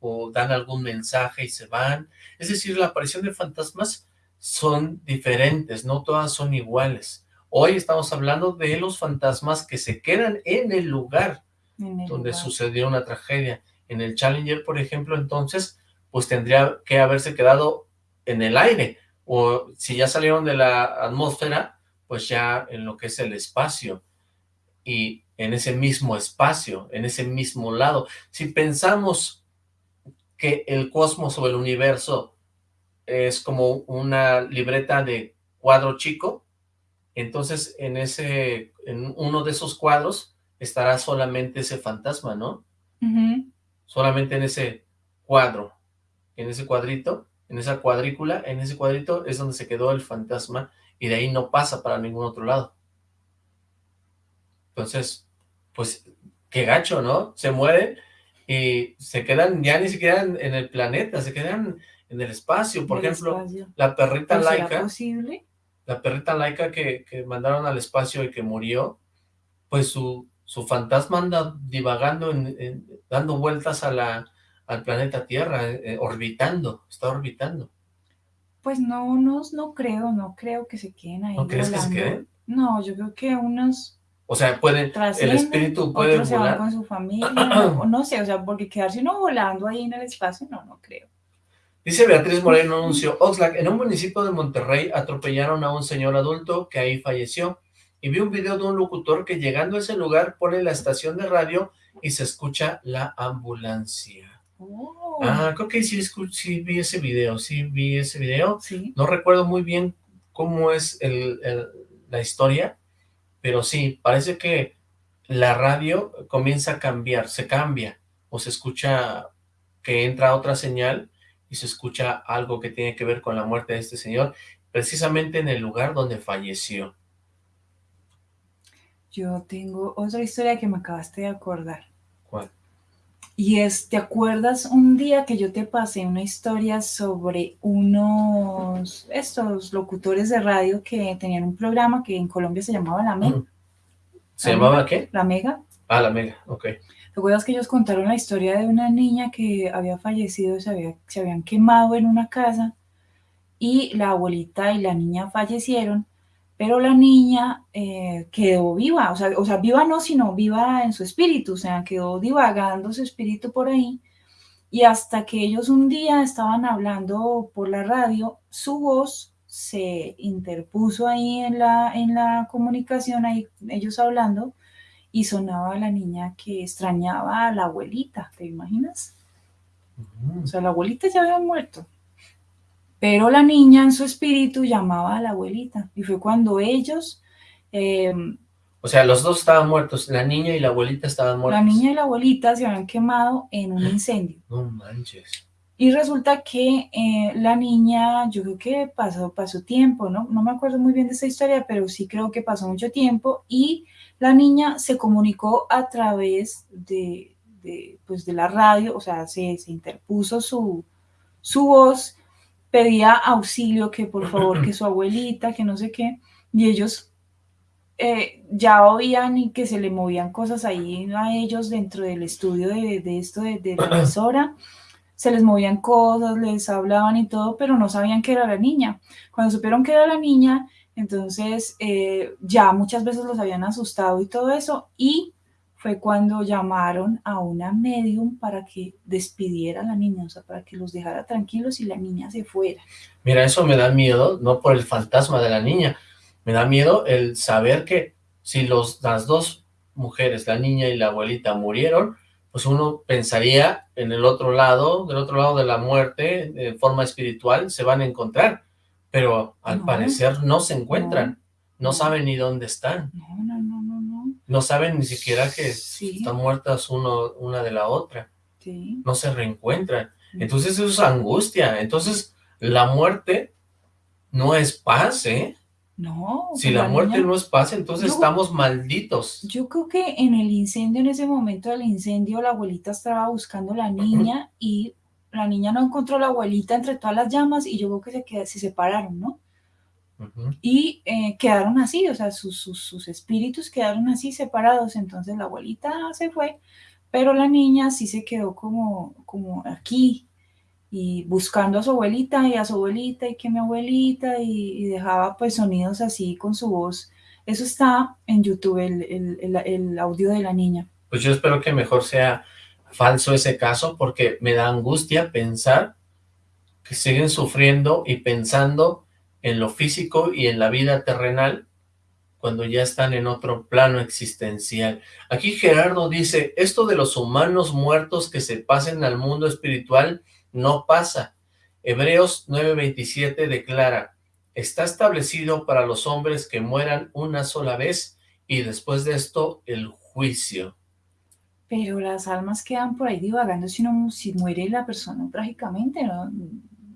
o dan algún mensaje y se van. Es decir, la aparición de fantasmas son diferentes, no todas son iguales. Hoy estamos hablando de los fantasmas que se quedan en el lugar donde sucedió una tragedia. En el Challenger, por ejemplo, entonces, pues tendría que haberse quedado en el aire, o si ya salieron de la atmósfera, pues ya en lo que es el espacio y en ese mismo espacio, en ese mismo lado. Si pensamos que el cosmos o el universo es como una libreta de cuadro chico, entonces en ese, en uno de esos cuadros estará solamente ese fantasma, ¿no? Solamente en ese cuadro, en ese cuadrito, en esa cuadrícula, en ese cuadrito es donde se quedó el fantasma y de ahí no pasa para ningún otro lado. Entonces, pues, qué gacho, ¿no? Se mueren y se quedan ya ni siquiera en, el planeta, se quedan en el espacio. Por ejemplo, la perrita laica, posible? la perrita laica que, que, mandaron al espacio y que murió, pues su, su fantasma anda divagando, dando vueltas a la, al planeta Tierra, eh, orbitando, está orbitando. Pues no, no, no creo, no creo que se queden ahí ¿No crees que se queden? No, yo creo que unos... O sea, pueden, el espíritu puede otros se van con su familia, no, sé, o sea, porque quedarse uno volando ahí en el espacio, no, no creo. Dice Beatriz Moreno, anunció, Oxlack, en un municipio de Monterrey atropellaron a un señor adulto que ahí falleció, y vi un video de un locutor que llegando a ese lugar pone la estación de radio y se escucha la ambulancia. Oh. Ah, creo que sí, sí, vi ese video, sí vi ese video. No recuerdo muy bien cómo es la historia, pero sí, parece que la radio comienza a cambiar, se cambia, o se escucha que entra otra señal y se escucha algo que tiene que ver con la muerte de este señor, precisamente en el lugar donde falleció. Yo tengo otra historia que me acabaste de acordar. Y es, ¿te acuerdas un día que yo te pasé una historia sobre unos, estos locutores de radio que tenían un programa que en Colombia se llamaba La Mega? ¿Se llamaba qué? La Mega. Ah, La Mega, ok. ¿Te acuerdas que ellos contaron la historia de una niña que había fallecido, se, había, se habían quemado en una casa y la abuelita y la niña fallecieron pero la niña eh, quedó viva, o sea, o sea, viva no, sino viva en su espíritu, o sea, quedó divagando su espíritu por ahí, y hasta que ellos un día estaban hablando por la radio, su voz se interpuso ahí en la, en la comunicación, ahí ellos hablando, y sonaba la niña que extrañaba a la abuelita, ¿te imaginas? O sea, la abuelita ya había muerto. Pero la niña en su espíritu llamaba a la abuelita y fue cuando ellos... Em, o sea, los dos estaban muertos, la niña y la abuelita estaban muertos. La niña y la abuelita se habían quemado en un incendio. No manches. Y resulta que eh, la niña, yo creo que pasó, pasó tiempo, ¿no? No me acuerdo muy bien de esa historia, pero sí creo que pasó mucho tiempo y la niña se comunicó a través de, de pues de la radio, o sea, se, se interpuso su, su voz pedía auxilio, que por favor, que su abuelita, que no sé qué, y ellos eh, ya oían y que se le movían cosas ahí a ellos dentro del estudio de, esto de, de la emisora, se les movían cosas, les hablaban y todo, pero no sabían que era la niña. Cuando supieron que era la niña, entonces eh, ya muchas veces los habían asustado y todo eso, y fue cuando llamaron a una medium para que despidiera a la niña, o sea, para que los dejara tranquilos y la niña se fuera. Mira, eso me da miedo, no por el fantasma de la niña, me da miedo el saber que si los, las dos mujeres, la niña y la abuelita, murieron, pues uno pensaría en el otro lado, del otro lado de la muerte, de forma espiritual, se van a encontrar, pero al parecer no se encuentran, no, saben ni dónde están. No, no, no, no, no. Saben ni siquiera que están muertas uno, una de la otra. Sí. No se reencuentran. Entonces eso es angustia. Entonces la muerte no es paz, ¿eh? No. Si la, muerte no es paz, entonces estamos malditos. Yo creo que en el incendio, en ese momento del incendio, la abuelita estaba buscando a la niña y la niña no encontró a la abuelita entre todas las llamas y yo creo que se, se separaron, ¿no? Y eh, quedaron así, o sea, sus, sus, sus, espíritus quedaron así separados, entonces la abuelita se fue, pero la niña sí se quedó como, como aquí, y buscando a su abuelita y a su abuelita y que mi abuelita y, dejaba pues sonidos así con su voz. Eso está en YouTube, el, el, el, audio de la niña. Pues yo espero que mejor sea falso ese caso porque me da angustia pensar que siguen sufriendo y pensando en lo físico y en la vida terrenal cuando ya están en otro plano existencial. Aquí Gerardo dice, esto de los humanos muertos que se pasen al mundo espiritual no pasa. Hebreos 9.27 declara, está establecido para los hombres que mueran una sola vez y después de esto el juicio. Pero las almas quedan por ahí divagando si, no, si muere la persona trágicamente, ¿no?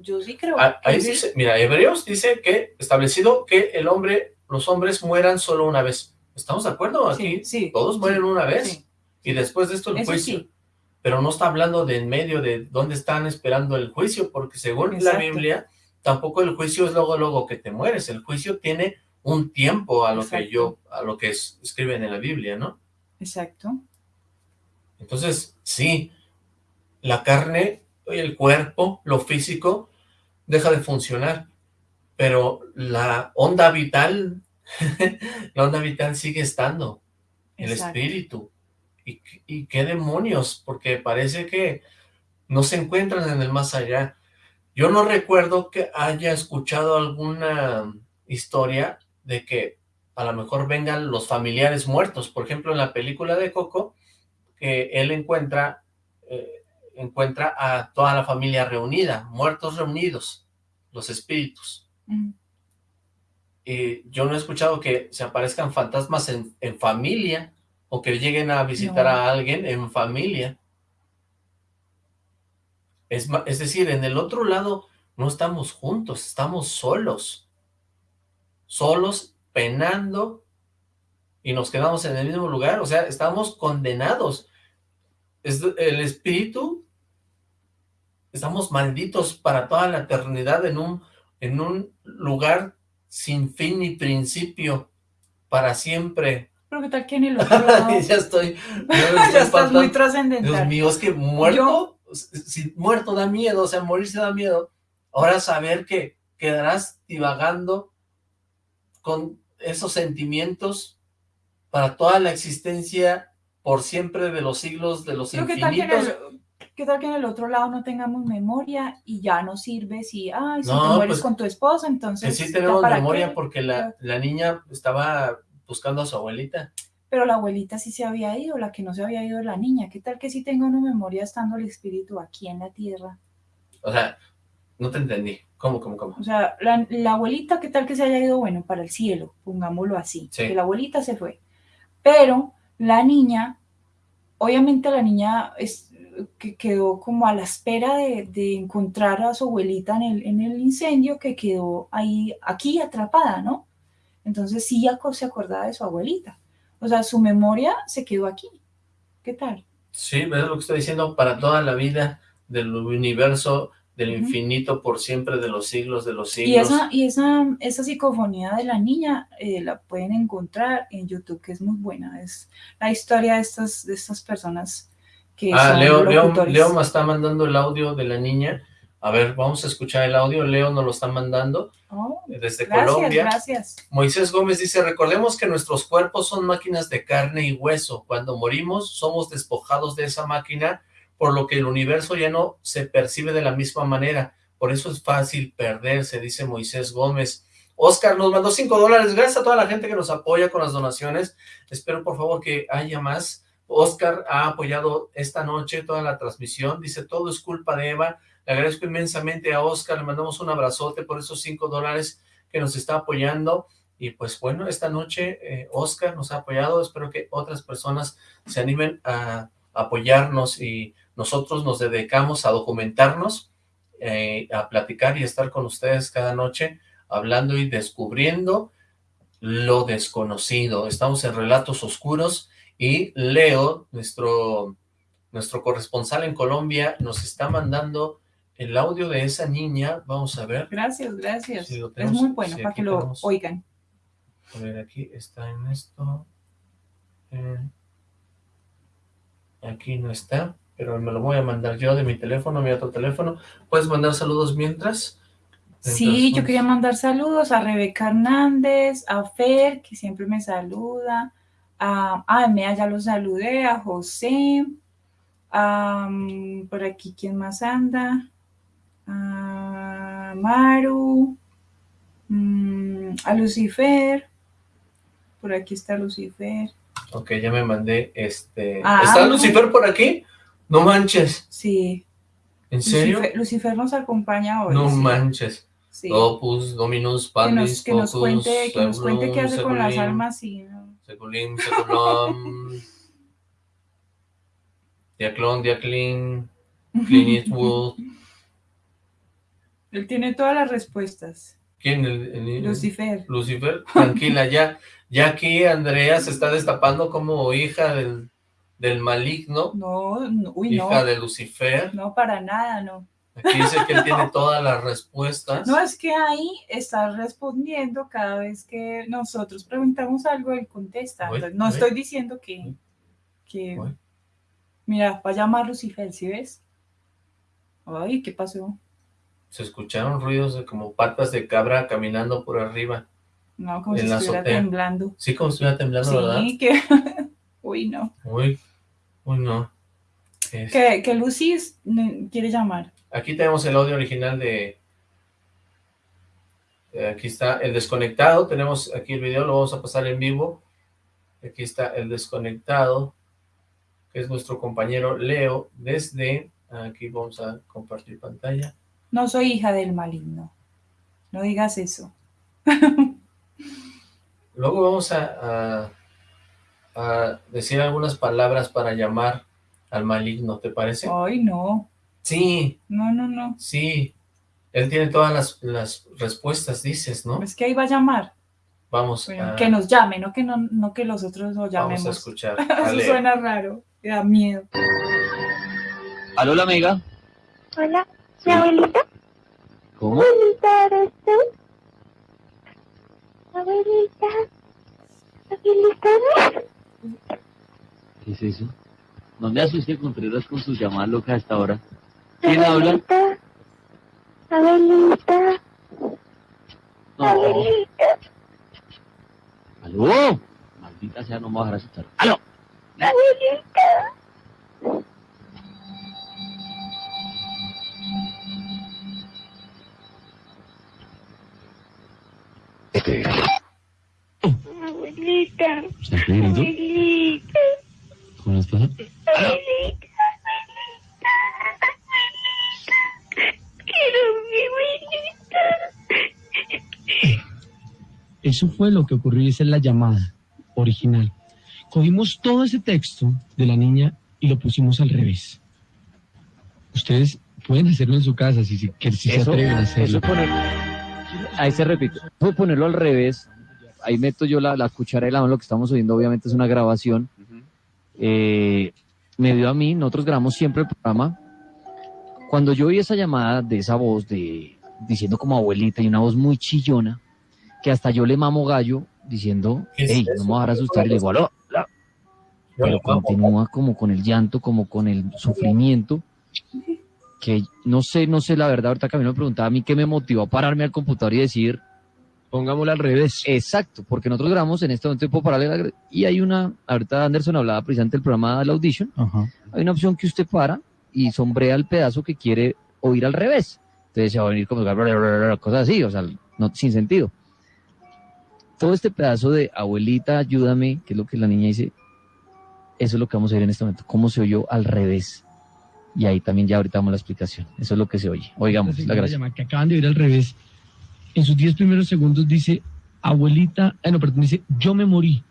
Yo sí creo ah, Ahí dice, mira, Hebreos dice que establecido que el hombre, los hombres mueran solo una vez. ¿Estamos de acuerdo aquí? Sí, Todos mueren una vez y después de esto el juicio pero no está hablando de en medio de dónde están esperando el juicio, porque según la Biblia, tampoco el juicio es luego, luego que te mueres, el juicio tiene un tiempo a lo que yo, a lo que escriben en la Biblia, ¿no? Exacto. Entonces, sí, la carne, el cuerpo, lo físico, deja de funcionar, pero la onda vital, la onda vital sigue estando, el espíritu, ¿Y, qué demonios? Porque parece que no se encuentran en el más allá. Yo no recuerdo que haya escuchado alguna historia de que a lo mejor vengan los familiares muertos. Por ejemplo, en la película de Coco, que él encuentra, eh, encuentra a toda la familia reunida, muertos reunidos, los espíritus. Mm. Y yo no he escuchado que se aparezcan fantasmas en, en familia, o que lleguen a visitar a alguien en familia. Es, es decir, en el otro lado no estamos juntos, estamos solos. Solos, penando, y nos quedamos en el mismo lugar. O sea, estamos condenados. Es, el espíritu, estamos malditos para toda la eternidad en un, en un lugar sin fin ni principio, para siempre pero qué tal que en el otro lado... ya estoy... ya estás muy trascendental. Dios mío, es que muerto, si muerto da miedo, o sea, morirse da miedo. Ahora saber que quedarás divagando con esos sentimientos para toda la existencia por siempre de los siglos de los infinitos. ¿qué tal, que en el otro lado no tengamos memoria y ya no sirve si, ay, si te mueres pues con tu esposa, entonces... Sí tenemos memoria porque la, la niña estaba buscando a su abuelita. Pero la abuelita sí se había ido, la que no se había ido la niña. ¿Qué tal que sí tenga una memoria estando el espíritu aquí en la tierra? O sea, no te entendí. ¿Cómo, cómo, cómo? O sea, la, abuelita, ¿qué tal que se haya ido, bueno, para el cielo? Pongámoslo así. Que la abuelita se fue. Pero la niña, obviamente la niña es, que quedó como a la espera de, encontrar a su abuelita en el, en el incendio que quedó ahí, aquí atrapada, ¿no? Entonces sí ya se acordaba de su abuelita. O sea, su memoria se quedó aquí. ¿Qué tal? Sí, es lo que estoy diciendo, para toda la vida del universo, del infinito por siempre de los siglos de los siglos. Y esa, y esa, esa psicofonía de la niña eh, la pueden encontrar en YouTube, que es muy buena. Es la historia de estas, de estas personas que ah, son Leo, Leo. Leo me está mandando el audio de la niña. A ver, vamos a escuchar el audio. Leo nos lo está mandando Oh, desde gracias, Colombia. gracias. Moisés Gómez dice, recordemos que nuestros cuerpos son máquinas de carne y hueso. Cuando morimos, somos despojados de esa máquina, por lo que el universo ya no se percibe de la misma manera. Por eso es fácil perderse, dice Moisés Gómez. Oscar nos mandó cinco dólares. Gracias a toda la gente que nos apoya con las donaciones. Espero, por favor, que haya más. Oscar ha apoyado esta noche toda la transmisión. Dice, todo es culpa de Eva. Le agradezco inmensamente a Oscar. Le mandamos un abrazote por esos cinco dólares que nos está apoyando. Y pues bueno, esta noche eh, Oscar nos ha apoyado. Espero que otras personas se animen a apoyarnos y nosotros nos dedicamos a documentarnos, eh, a platicar y estar con ustedes cada noche hablando y descubriendo lo desconocido. Estamos en Relatos Oscuros y Leo, nuestro, nuestro corresponsal en Colombia, nos está mandando el audio de esa niña. Vamos a ver. Gracias, gracias. Es muy bueno para que lo tenemos. oigan. A ver, aquí está en esto. Eh, aquí no está, pero me lo voy a mandar yo de mi teléfono, mi otro teléfono. ¿Puedes mandar saludos mientras? Sí, yo quería mandar saludos a Rebeca Hernández, a Fer, que siempre me saluda, a, a Mea ya lo saludé, a José, a, mm, por aquí, ¿quién más anda? A Maru, mm, a Lucifer, por aquí está Lucifer, Ok, ya me mandé este... Ah. ¿Está Lucifer por aquí? No manches. sí, ¿En serio? Lucifer, Lucifer nos acompaña hoy. no sí, manches. sí. Opus, Dominus, Que Pandis, nos, que nos cuente, que nos cuente qué hace con las almas, sí, ¿no? Seculim, Seculum, Diaclón, Diaclin, Clint Eastwood. Él tiene todas las respuestas. ¿Quién? El, el- Lucifer. Lucifer, tranquila, ya, ya aquí Andrea se está destapando como hija del, del maligno, No, no, uy, no. hija de Lucifer. No, para nada, no. Aquí dice que él tiene todas las respuestas. No, es que ahí está respondiendo cada vez que nosotros preguntamos algo, él contesta. Uy, no uy. estoy diciendo que, que... Mira, va a llamar Lucifer, ¿sí ves? Ay, ¿qué pasó? Se escucharon ruidos de como patas de cabra caminando por arriba. No, como En si estuviera azotea. temblando. Sí, como si estuviera temblando, ¿verdad? Sí, que... Uy, no. Uy, uy, no. Es- Que, que Lucy quiere llamar. Aquí tenemos el audio original de... eh, Aquí está el desconectado, tenemos aquí el video, lo vamos a pasar en vivo. Aquí está el desconectado, que es nuestro compañero Leo, desde... Aquí vamos a compartir pantalla. No soy hija del maligno. No digas eso. Luego vamos a, a, a decir algunas palabras para llamar al maligno, ¿te parece? Ay, no. Sí, No, no, no. sí. Él tiene todas las, las respuestas, dices, ¿no? Es que ahí va a llamar. Vamos Bueno, a, que nos llame, no que, no, no que los otros lo vamos llamemos. a escuchar. Eso suena raro. Me da miedo. Aló, la amiga. Hola, ¿mi abuelita? ¿Cómo? Abuelita, ¿eres tú? Abuelita, abuelita, ¿Qué es eso? No me asuste Contreras con sus llamadas locas a esta hora. ¿Quién habla? abuelita, abuelita, No. abuelita. ¿Aló? Maldita sea, no me vas a dejar asustar. ¡Aló! Abuelita. Abuelita, ¿Estás querido? abuelita, ¿Cómo les pasa? abuelita, abuelita, abuelita. Quiero mi abuelita. Eso fue lo que ocurrió y esa es la llamada original. Cogimos todo ese texto de la niña y lo pusimos al revés. Ustedes pueden hacerlo en su casa si, se- que, si se Eso, atreven a hacerlo. eso poner, ahí se repite, Voy a ponerlo al revés, ahí meto yo la, la cuchara y la mano, lo que estamos oyendo obviamente es una grabación, Eh, me dio a mí, nosotros grabamos siempre el programa. Cuando yo oí esa llamada de esa voz de diciendo como abuelita y una voz muy chillona, que hasta yo le mamo gallo diciendo, ¿Qué es hey, no me vas a asustar, y le digo, aló, aló", pero continúa como con el llanto, como con el sufrimiento, que no sé, no sé la verdad, ahorita Camilo me preguntaba a mí qué me motivó a pararme al computador y decir, Pongámoslo al revés. exacto, porque nosotros grabamos en este momento de pararle la- y hay una, ahorita Anderson hablaba precisamente del programa de la Audition, hay una opción que usted para y sombrea el pedazo que quiere oír al revés. Entonces se va a venir como cosas así, o sea, no, sin sentido. Todo este pedazo de abuelita, ayúdame, que es lo que la niña dice, eso es lo que vamos a ver en este momento, cómo se oyó al revés. Y ahí también ya ahorita damos la explicación. Eso es lo que se oye. Oigamos, la gracia. llamada que acaban de oír al revés. En sus 10 primeros segundos dice, abuelita, eh, no, perdón, dice, yo me morí.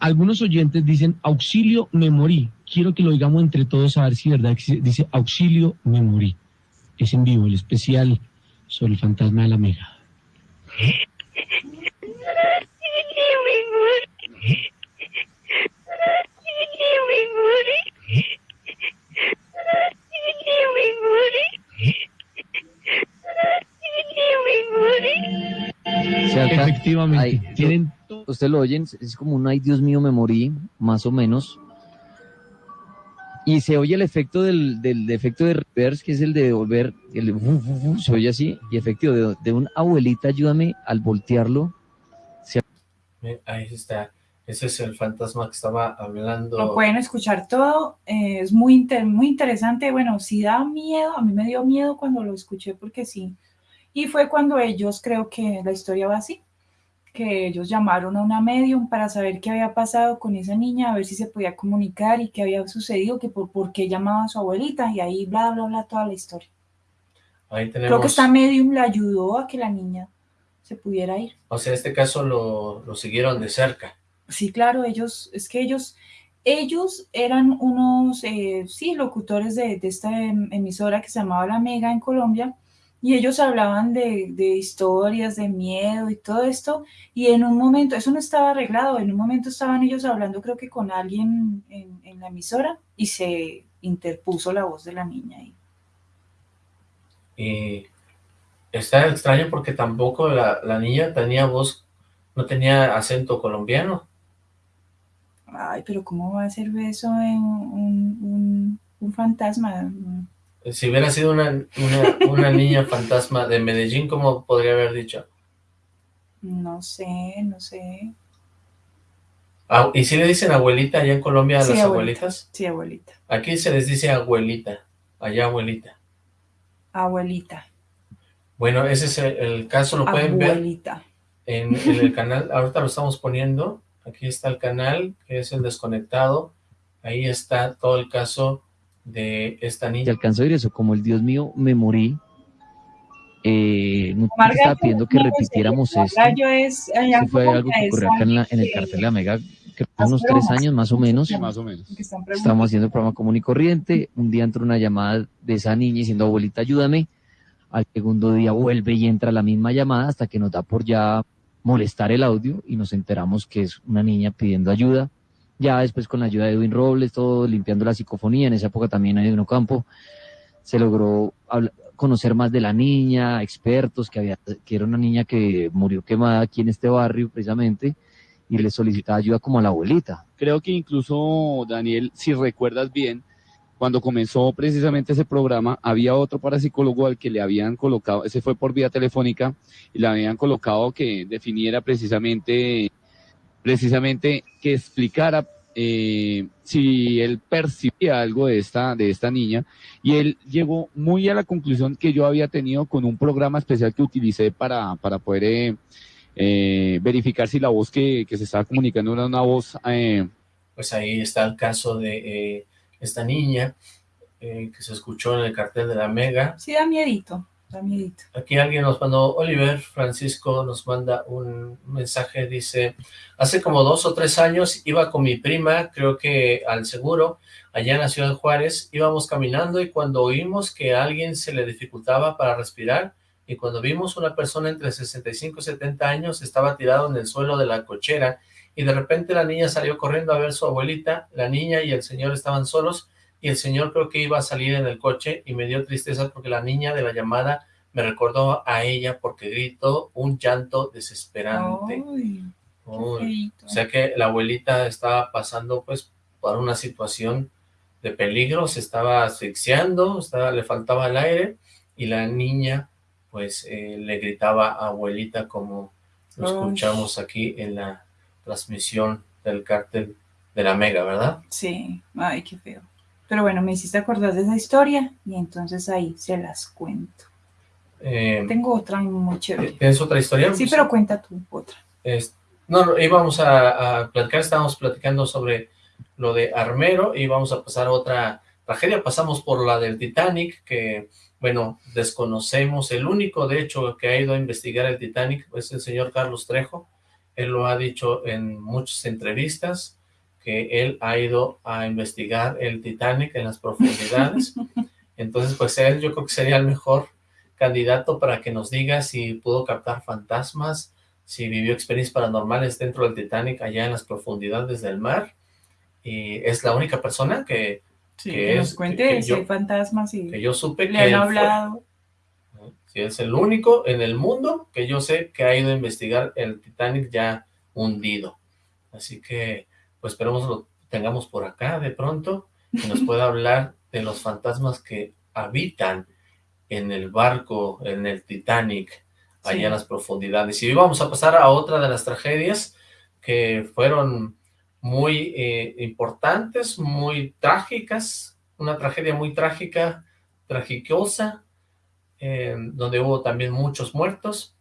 Algunos oyentes dicen, auxilio, me morí. Quiero que lo oigamos entre todos a ver si verdad dice, auxilio, me morí. Es en vivo, el especial sobre el fantasma de la mega. Se Efectivamente, ahí, tienen Usted lo oyen, es como un ay Dios mío me morí, más o menos. Y se oye el efecto del, del efecto de reverse, que es el de volver, el fu, fu, fu, se oye así, y efectivo de, de un abuelita, ayúdame al voltearlo. Eh, Ahí está. Ese es el fantasma que estaba hablando. Lo pueden escuchar todo, eh, es muy, inter- muy interesante. Bueno, sí da miedo, a mí me dio miedo cuando lo escuché porque sí. Y fue cuando ellos, creo que la historia va así, que ellos llamaron a una medium para saber qué había pasado con esa niña, a ver si se podía comunicar y qué había sucedido, que por, por qué llamaba a su abuelita y ahí bla, bla, bla, toda la historia. Ahí tenemos. Creo que esta medium le ayudó a que la niña se pudiera ir. O sea, en este caso lo, lo siguieron de cerca. Sí, claro, ellos, es que ellos, ellos eran unos, eh, sí, locutores de, de esta em- emisora que se llamaba La Mega en Colombia, y ellos hablaban de, de historias, de miedo y todo esto, y en un momento, eso no estaba arreglado, en un momento estaban ellos hablando creo que con alguien en, en la emisora, y se interpuso la voz de la niña ahí. Y está extraño porque tampoco la, la niña tenía voz, no tenía acento colombiano. Ay, pero ¿cómo va a ser eso en un, un- un fantasma? Si hubiera sido una, una, una niña fantasma de Medellín, ¿cómo podría haber dicho? No sé, no sé. Ah, ¿Y si le dicen abuelita allá en Colombia a Sí, las abuelita. abuelitas? Sí, abuelita. Aquí se les dice abuelita, allá abuelita. Abuelita. Bueno, ese es el, el caso, lo pueden ver Abuelita. en, en el canal, ahorita lo estamos poniendo, aquí está el canal, que es el desconectado, ahí está todo el caso de esta niña. alcanzó a oír eso, como el Dios mío me morí. Eh, no Omar estaba Gallo, pidiendo que no, repitiéramos Omar esto. Gallo es, algo fue algo que ocurrió acá en, la- en el cartel de que- la Mega, que Hace unos tres bromas. años más o menos. Más o menos. Estábamos haciendo el programa común y corriente. Un día entró una llamada de esa niña diciendo, abuelita, ayúdame. Al segundo día vuelve y entra la misma llamada hasta que nos da por ya molestar el audio y nos enteramos que es una niña pidiendo ayuda. Ya después con la ayuda de Edwin Robles, todo limpiando la psicofonía, en esa época también Edwin Ocampo, se logró conocer más de la niña, expertos, que, había, que era una niña que murió quemada aquí en este barrio precisamente, y le solicitaba ayuda como a la abuelita. Creo que incluso, Daniel, si recuerdas bien, cuando comenzó precisamente ese programa, había otro parapsicólogo al que le habían colocado, ese fue por vía telefónica, y le habían colocado que definiera precisamente, precisamente que explicara eh, si él percibía algo de esta, de esta niña, y él llegó muy a la conclusión que yo había tenido con un programa especial que utilicé para, para poder eh, eh, verificar si la voz que, que se estaba comunicando era una voz eh, Pues ahí está el caso de eh, esta niña eh, que se escuchó en el cartel de la Mega. Sí, da miedito, Aquí alguien nos mandó, Oliver Francisco nos manda un mensaje, dice, hace como dos o tres años iba con mi prima, creo que al seguro, allá en la ciudad de Juárez, íbamos caminando y cuando oímos que alguien se le dificultaba para respirar, y cuando vimos una persona entre 65 y 70 años estaba tirado en el suelo de la cochera, y de repente la niña salió corriendo a ver su abuelita, la niña y el señor estaban solos, y el señor creo que iba a salir en el coche y me dio tristeza porque la niña de la llamada me recordó a ella porque gritó un llanto desesperante. Ay, Uy, o sea que la abuelita estaba pasando pues por una situación de peligro, se estaba asfixiando, estaba, le faltaba el aire y la niña pues eh, le gritaba abuelita como lo Ay. escuchamos aquí en la transmisión del cártel de la Mega, ¿verdad? Sí, ay, qué feo. Pero bueno, me hiciste acordar de esa historia y entonces ahí se las cuento. Eh, Tengo otra muy chévere. ¿Tienes otra historia? Sí, pero cuenta tú otra. Es- no, no, íbamos a, a platicar, estábamos platicando sobre lo de Armero y vamos a pasar a otra tragedia. Pasamos por la del Titanic, que, bueno, desconocemos. El único, de hecho, que ha ido a investigar el Titanic es el señor Carlos Trejo. Él lo ha dicho en muchas entrevistas, que él ha ido a investigar el Titanic en las profundidades. Entonces, pues él yo creo que sería el mejor candidato para que nos diga si pudo captar fantasmas, si vivió experiencias paranormales dentro del Titanic allá en las profundidades del mar. Y es la única persona que, Sí, que que nos es- cuente que- que si yo- hay fantasmas y que yo supe le que han él fue. hablado. Si es el único en el mundo que yo sé que ha ido a investigar el Titanic ya hundido. Así que, pues esperemos lo tengamos por acá de pronto, que nos pueda hablar de los fantasmas que habitan en el barco, en el Titanic, allá Sí. en las profundidades. Y vamos a pasar a otra de las tragedias que fueron muy eh, importantes, muy trágicas, una tragedia muy trágica, tragicosa, eh, donde hubo también muchos muertos.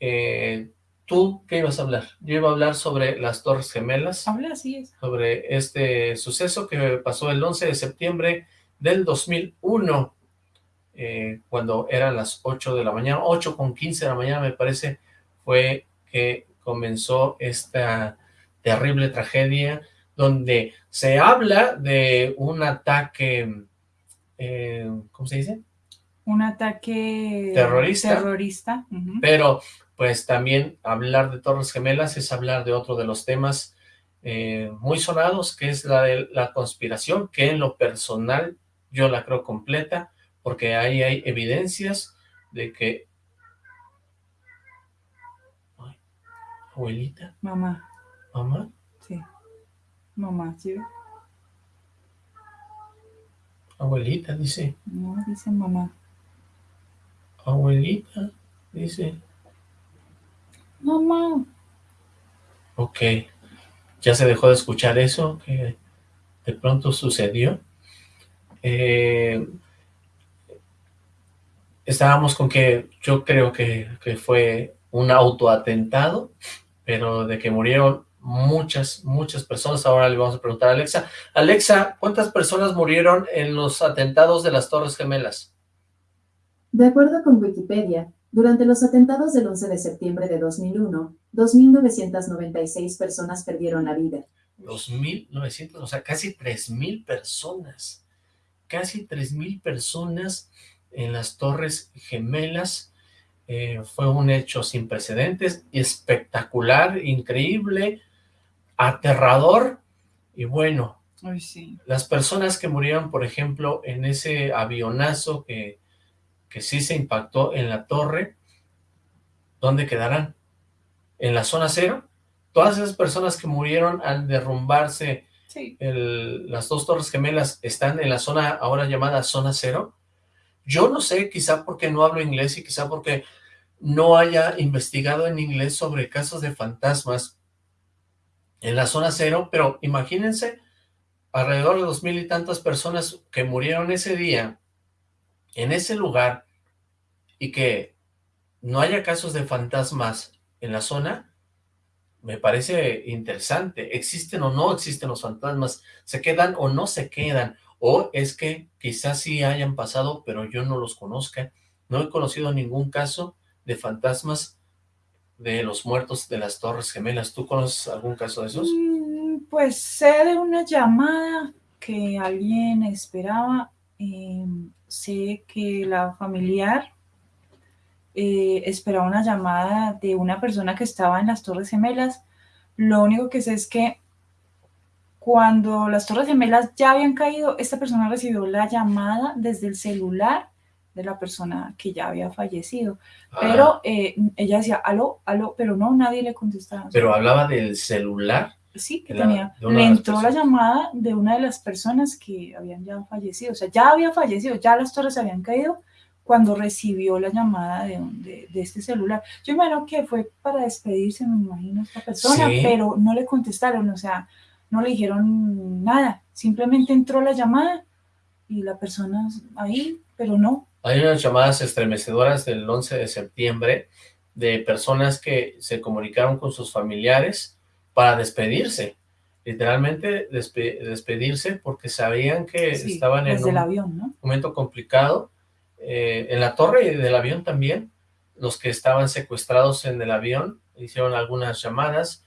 Eh, ¿Tú qué ibas a hablar? Yo iba a hablar sobre las Torres Gemelas, Habla así es. sobre este suceso que pasó el 11 de septiembre del 2001, eh, cuando eran las 8 de la mañana, 8 con 15 de la mañana me parece, fue que comenzó esta terrible tragedia, donde se habla de un ataque, eh, ¿cómo se dice? Un ataque Terrorista. terrorista. Pero pues también hablar de Torres Gemelas es hablar de otro de los temas eh, muy sonados, que es la de la conspiración, que en lo personal yo la creo completa, porque ahí hay evidencias de que... Ay, abuelita, Mamá, mamá, sí. Mamá, ¿sí? abuelita, dice, No, dice mamá. abuelita, dice, Mamá. ok, ya se dejó de escuchar eso, que de pronto sucedió. Eh, estábamos con que yo creo que, que fue un autoatentado, pero de que murieron muchas, muchas personas. Ahora le vamos a preguntar a Alexa. Alexa, ¿cuántas personas murieron en los atentados de las Torres Gemelas? De acuerdo con Wikipedia, durante los atentados del 11 de septiembre de 2001, 2.996 personas perdieron la vida. 2.900, o sea, casi 3.000 personas. Casi 3.000 personas en las Torres Gemelas. Eh, fue un hecho sin precedentes, espectacular, increíble, aterrador. Y bueno, Ay, sí. las personas que murieron, por ejemplo, en ese avionazo que, que sí se impactó en la torre, ¿dónde quedarán? ¿En la zona cero? Todas esas personas que murieron al derrumbarse Sí. el- las dos torres gemelas están en la zona ahora llamada zona cero. Yo no sé, quizá porque no hablo inglés y quizá porque no haya investigado en inglés sobre casos de fantasmas en la zona cero, pero imagínense alrededor de dos mil y tantas personas que murieron ese día en ese lugar y que no haya casos de fantasmas en la zona, me parece interesante. ¿Existen o no existen los fantasmas? ¿Se quedan o no se quedan? O es que quizás sí hayan pasado, pero yo no los conozca. No he conocido ningún caso de fantasmas de los muertos de las Torres Gemelas. ¿Tú conoces algún caso de esos? Mm, Pues sé de una llamada que alguien esperaba. eh, sé que la familiar eh, esperaba una llamada de una persona que estaba en las Torres Gemelas. Lo único que sé es que cuando las Torres Gemelas ya habían caído, esta persona recibió la llamada desde el celular de la persona que ya había fallecido. Ah. Pero eh, ella decía, aló, aló, pero no, nadie le contestaba. Pero hablaba del celular. Sí, que la- tenía, le entró la llamada de una de las personas que habían ya fallecido, o sea, ya había fallecido, ya las torres habían caído cuando recibió la llamada de, de, de este celular. Yo imagino que fue para despedirse, me imagino, esta persona, Sí. pero no le contestaron, o sea, no le dijeron nada, simplemente entró la llamada y la persona ahí, pero no. Hay unas llamadas estremecedoras del 11 de septiembre de personas que se comunicaron con sus familiares para despedirse. Literalmente despe- despedirse porque sabían que Sí, estaban en un avión, ¿no? momento complicado. Eh, en la torre del avión también, los que estaban secuestrados en el avión hicieron algunas llamadas,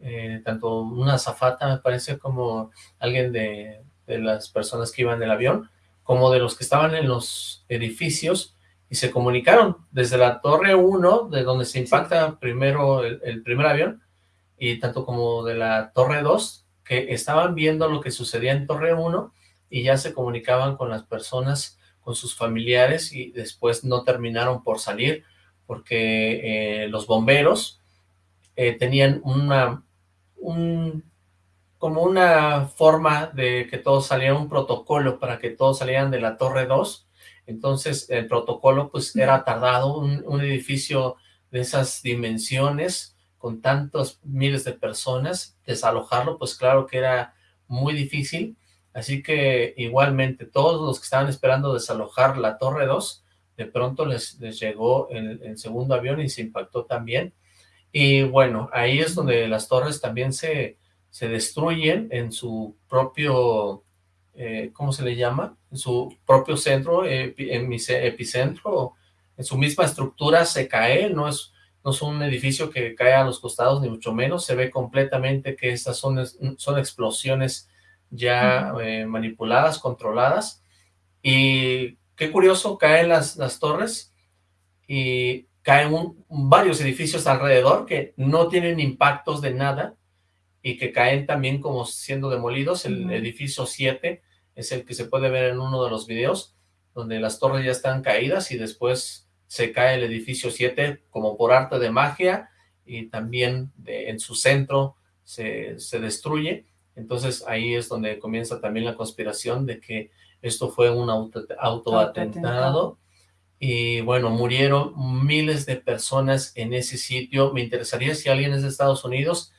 eh, tanto una azafata, me parece, como alguien de, de las personas que iban en el avión, como de los que estaban en los edificios y se comunicaron desde la torre 1, de donde se impacta primero el, el primer avión, y tanto como de la torre 2, que estaban viendo lo que sucedía en torre 1 y ya se comunicaban con las personas, con sus familiares y después no terminaron por salir porque eh, los bomberos eh, tenían una, un, como una forma de que todos salieran, un protocolo para que todos salieran de la torre 2, entonces el protocolo pues era tardado, un edificio de esas dimensiones, con tantos miles de personas, desalojarlo pues claro que era muy difícil, Así que igualmente todos los que estaban esperando desalojar la Torre 2, de pronto les, les llegó el, segundo avión y se impactó también. Y bueno, ahí es donde las torres también se, se destruyen en su propio, eh, ¿cómo se le llama? En su propio centro, epi- en mi ce- epicentro, en su misma estructura se cae, no es, no es un edificio que cae a los costados, ni mucho menos, se ve completamente que estas son, son explosiones ya eh, manipuladas, controladas, y qué curioso, caen las, las torres y caen un- varios edificios alrededor que no tienen impactos de nada y que caen también como siendo demolidos. El edificio 7 es el que se puede ver en uno de los videos, donde las torres ya están caídas y después se cae el edificio 7 como por arte de magia y también de- en su centro se, se destruye. Entonces ahí es donde comienza también la conspiración de que esto fue un auto, autoatentado. Y bueno, murieron miles de personas en ese sitio. Me interesaría si alguien es de Estados Unidos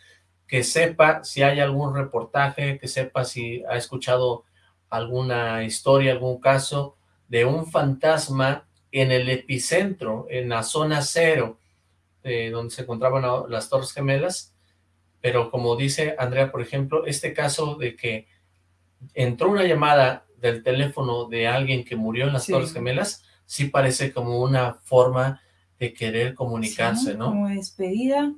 que sepa si hay algún reportaje, que sepa si ha escuchado alguna historia, algún caso de un fantasma en el epicentro, en la zona cero, eh, donde se encontraban las Torres Gemelas. Pero como dice Andrea, por ejemplo, este caso de que entró una llamada del teléfono de alguien que murió en las Sí. Torres Gemelas, sí parece como una forma de querer comunicarse, Sí, ¿no? Como despedida.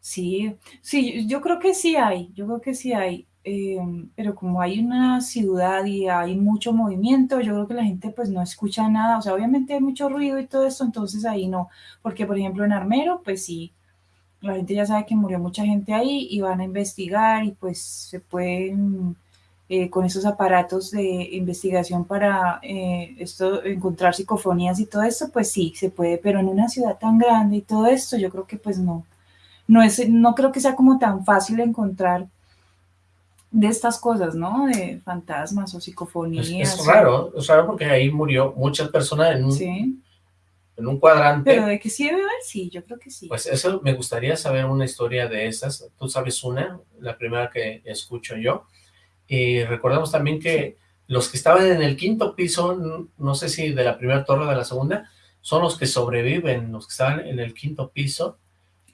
Sí, sí, yo creo que sí hay, yo creo que sí hay, eh, pero como hay una ciudad y hay mucho movimiento, yo creo que la gente pues no escucha nada, o sea, obviamente hay mucho ruido y todo esto, entonces ahí no, porque por ejemplo en Armero, pues sí, la gente ya sabe que murió mucha gente ahí y van a investigar y pues se pueden eh, con esos aparatos de investigación para eh, esto, encontrar psicofonías y todo esto, pues sí, se puede, pero en una ciudad tan grande y todo esto, yo creo que pues no, no es, no creo que sea como tan fácil encontrar de estas cosas, ¿no? De fantasmas o psicofonías. es o- raro, es raro porque ahí murió muchas personas en un, Sí, en un cuadrante. pero de que sí debe haber, sí, yo creo que sí. Pues eso me gustaría saber una historia de esas. Tú sabes una, la primera que escucho yo. Y recordemos también que los que estaban en el quinto piso, no sé si de la primera torre o de la segunda, son los que sobreviven, los que estaban en el quinto piso.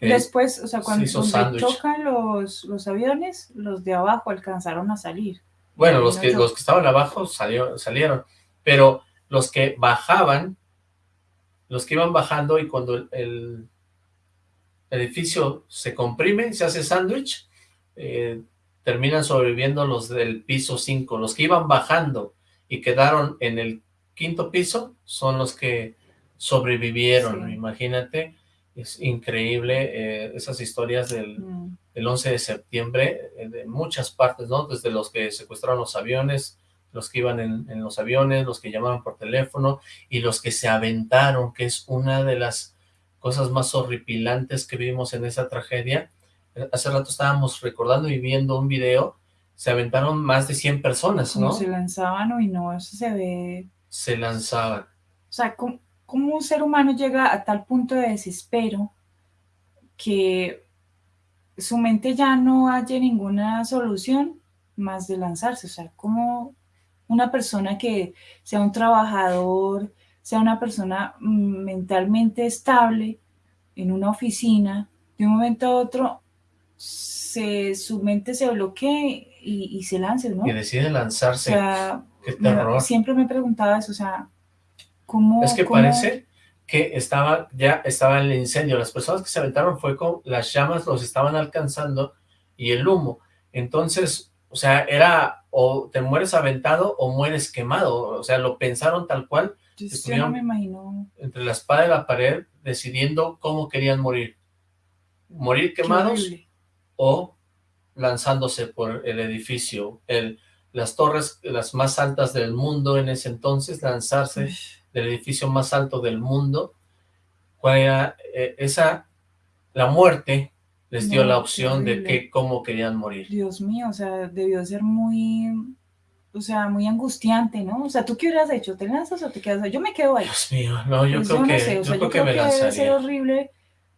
Después, o sea, se cuando sándwich. chocan los, los aviones, los de abajo alcanzaron a salir. Bueno, los que, los que estaban abajo salió- salieron, pero los que bajaban, los que iban bajando y cuando el, el edificio se comprime, se hace sándwich, eh, terminan sobreviviendo los del piso 5. Los que iban bajando y quedaron en el quinto piso son los que sobrevivieron, Sí. imagínate, es increíble eh, esas historias del, Mm, el 11 de septiembre, eh, de muchas partes, ¿no? Desde los que secuestraron los aviones, los que iban en, en los aviones, los que llamaban por teléfono, y los que se aventaron, que es una de las cosas más horripilantes que vimos en esa tragedia. Hace rato estábamos recordando y viendo un video, se aventaron más de 100 personas, Como ¿no? se lanzaban, y no, eso se ve... Se lanzaban. O sea, ¿cómo, cómo un ser humano llega a tal punto de desespero que su mente ya no haya ninguna solución más de lanzarse? O sea, como una persona que sea un trabajador, sea una persona mm, mentalmente estable en una oficina, de un momento a otro se, su mente se bloquee y, y se lance, ¿no? Y decide O lanzarse. sea, Qué terror. siempre me he preguntado eso, o sea, ¿cómo? Es que cómo- parece que estaba ya estaba el incendio. Las personas que se aventaron fue con las llamas los estaban alcanzando y el humo. Entonces, o sea, era o te mueres aventado o mueres quemado. O sea, lo pensaron tal cual Yo, yo estuvieron- no me imagino. entre la espada y la pared decidiendo cómo querían morir. Morir quemados o lanzándose por el edificio. El, las torres, las más altas del mundo en ese entonces, lanzarse del edificio más alto del mundo, cuál era eh, esa, la muerte les dio No, la opción de que cómo querían morir. Dios mío, o sea, debió ser muy, o sea, muy angustiante, ¿no? O sea, ¿tú qué hubieras hecho? ¿Te lanzas o te quedas ahí? Yo me quedo ahí. Dios mío, no, yo Pues creo no que, sé, o yo sea, creo que me debe ser lanzaría. horrible.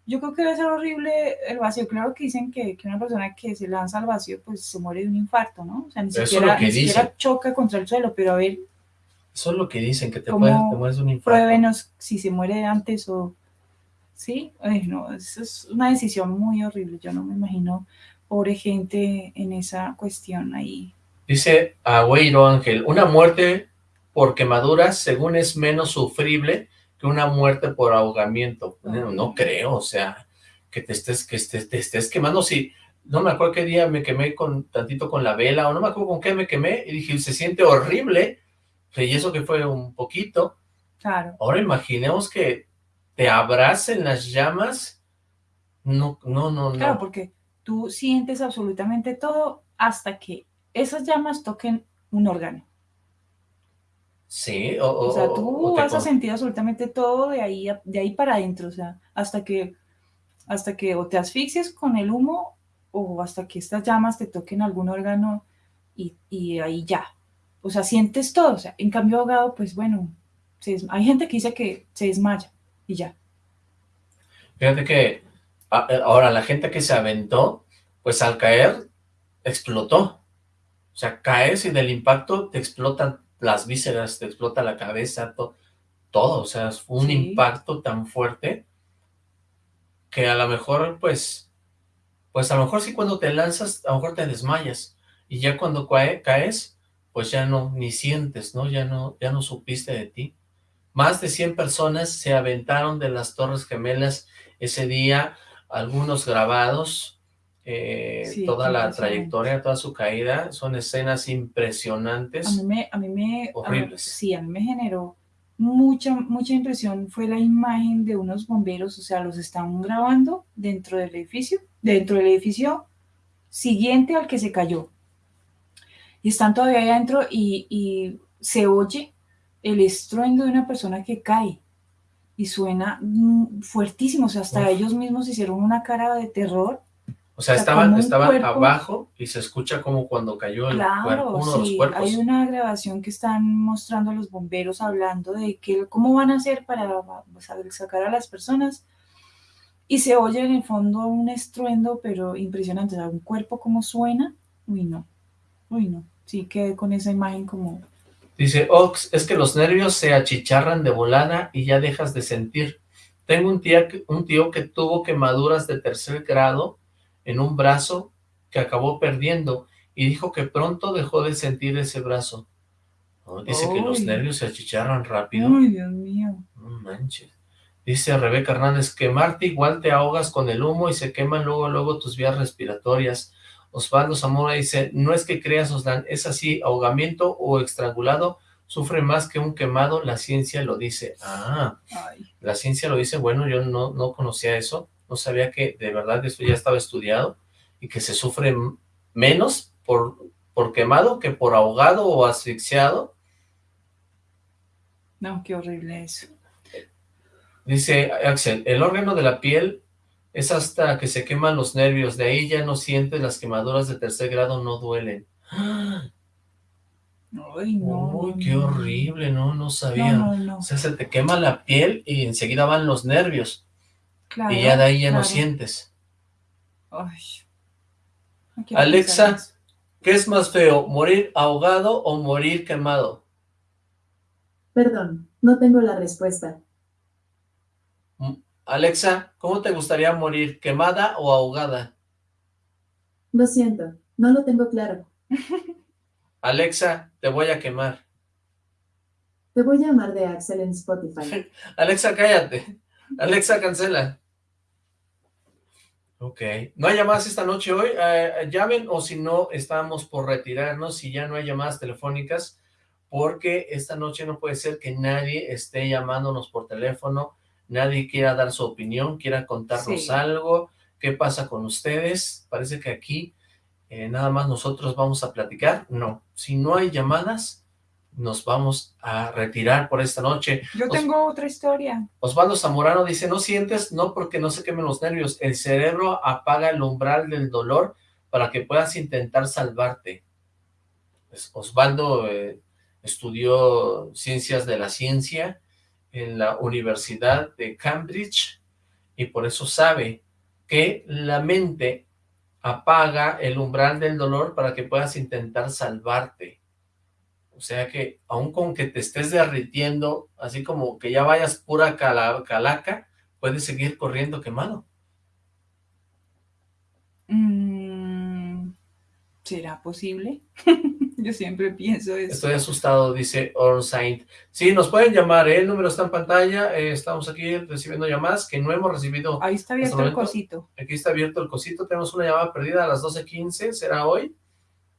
Yo creo que debe ser horrible el vacío. Claro que dicen que, que una persona que se lanza al vacío, pues se muere de un infarto, ¿no? O sea, ni Eso siquiera, ni siquiera choca contra el suelo, pero a ver, Eso es lo que dicen, que te, ¿Cómo puedes, te mueres un infarto. pruébenos si se muere antes o... Sí, Ay, no, eso es una decisión muy horrible. Yo no me imagino pobre gente en esa cuestión ahí. Dice Agüeiro Ángel, una muerte por quemaduras según es menos sufrible que una muerte por ahogamiento. No, no creo, o sea, que te estés, que estés, te estés quemando. Si no me acuerdo qué día me quemé con tantito con la vela, o no me acuerdo con qué me quemé, y dije, se siente horrible, y eso que fue un poquito. Claro. Ahora imaginemos que te abracen las llamas. No, no, no, no. Claro, porque tú sientes absolutamente todo hasta que esas llamas toquen un órgano. Sí, o, O sea, tú o vas a sentir absolutamente todo de ahí, de ahí para adentro, o sea, hasta que, hasta que o te asfixies con el humo o hasta que estas llamas te toquen algún órgano y, y ahí ya. O sea, sientes todo, o sea, en cambio ahogado, pues bueno, se hay gente que dice que se desmaya y ya. Fíjate que a- eh, ahora la gente que se aventó, pues al caer explotó. O sea, caes y del impacto te explotan las vísceras, te explota la cabeza, to- todo. O sea, es un Sí. impacto tan fuerte que a lo mejor, pues, pues a lo mejor sí cuando te lanzas, a lo mejor te desmayas. Y ya cuando cae- caes, pues ya no, ni sientes, ¿no? Ya no, ya no supiste de ti. Más de 100 personas se aventaron de las Torres Gemelas ese día, algunos grabados, eh, Sí, toda la trayectoria, toda su caída, son escenas A impresionantes. mí me, a mí me, a mí- Horribles. sí, a mí me generó mucha, mucha impresión fue la imagen de unos bomberos, o sea, los están grabando dentro del edificio, dentro del edificio siguiente al que se cayó. Y están todavía ahí adentro y, y se oye el estruendo de una persona que cae y suena mm, fuertísimo, o sea, hasta Uf. ellos mismos hicieron una cara de terror. O sea, o sea, estaban, estaban cuerpo- abajo y se escucha como cuando cayó el cuerpo, Claro, uno de los cuerpos. hay una grabación que están mostrando a los bomberos hablando de que, cómo van a hacer para sacar a las personas y se oye en el fondo un estruendo, pero impresionante, o sea, un cuerpo como suena, uy no, uy no, sí quedé con esa imagen como, Dice, Ox, es que los nervios se achicharran de volada y ya dejas de sentir. Tengo un, tía, un tío que tuvo quemaduras de tercer grado en un brazo que acabó perdiendo y dijo que pronto dejó de sentir ese brazo. Oh, dice que los nervios se achicharran rápido. uy Dios mío, No manches. Dice Rebeca Hernández, quemarte igual te ahogas con el humo y se queman luego, luego tus vías respiratorias. Osvaldo Zamora dice, no es que creas, Oslan, es así, ahogamiento o estrangulado sufre más que un quemado, la ciencia lo dice. Ah, ay, la ciencia lo dice, bueno, yo no, no conocía eso, no sabía que de verdad esto ya estaba estudiado y que se sufre menos por, por quemado que por ahogado o asfixiado. No, qué horrible eso. Dice Axel, el órgano de la piel es hasta que se queman los nervios, de ahí ya no sientes las quemaduras de tercer grado, no duelen. Ay, no. Uy, qué horrible, no, no sabía. No, no, no. O sea, se te quema la piel y enseguida van los nervios. Claro, y ya de ahí ya no sientes. Ay. Alexa. ¿qué es más feo, morir ahogado o morir quemado? Perdón, no tengo la respuesta. Alexa, ¿cómo te gustaría morir, quemada o ahogada? Lo siento, no lo tengo claro. Alexa, te voy a quemar. Te voy a llamar de Axel en Spotify. Alexa, cállate. Alexa, cancela. Ok. ¿No hay llamadas esta noche hoy? Eh, llamen o si no, estamos por retirarnos si ya no hay llamadas telefónicas porque esta noche no puede ser que nadie esté llamándonos por teléfono, nadie quiera dar su opinión, quiera contarnos Sí. algo. ¿Qué pasa con ustedes? Parece que aquí eh, nada más nosotros vamos a platicar. No, si no hay llamadas, nos vamos a retirar por esta noche. Yo Os- tengo otra historia. Osvaldo Zamorano dice, no sientes, no porque no se quemen los nervios, el cerebro apaga el umbral del dolor para que puedas intentar salvarte. Pues, Osvaldo eh, estudió ciencias de la ciencia en la Universidad de Cambridge y por eso sabe que la mente apaga el umbral del dolor para que puedas intentar salvarte. O sea que, aun con que te estés derritiendo, así como que ya vayas pura cala- calaca, puedes seguir corriendo quemado. Mm, ¿Será posible? Yo siempre pienso eso. Estoy asustado, dice Orsaint. Sí, nos pueden llamar, ¿eh? el número está en pantalla, eh, estamos aquí recibiendo llamadas que no hemos recibido. Ahí está abierto hasta el cosito. Aquí está abierto el cosito, tenemos una llamada perdida a las 12.15, ¿será hoy?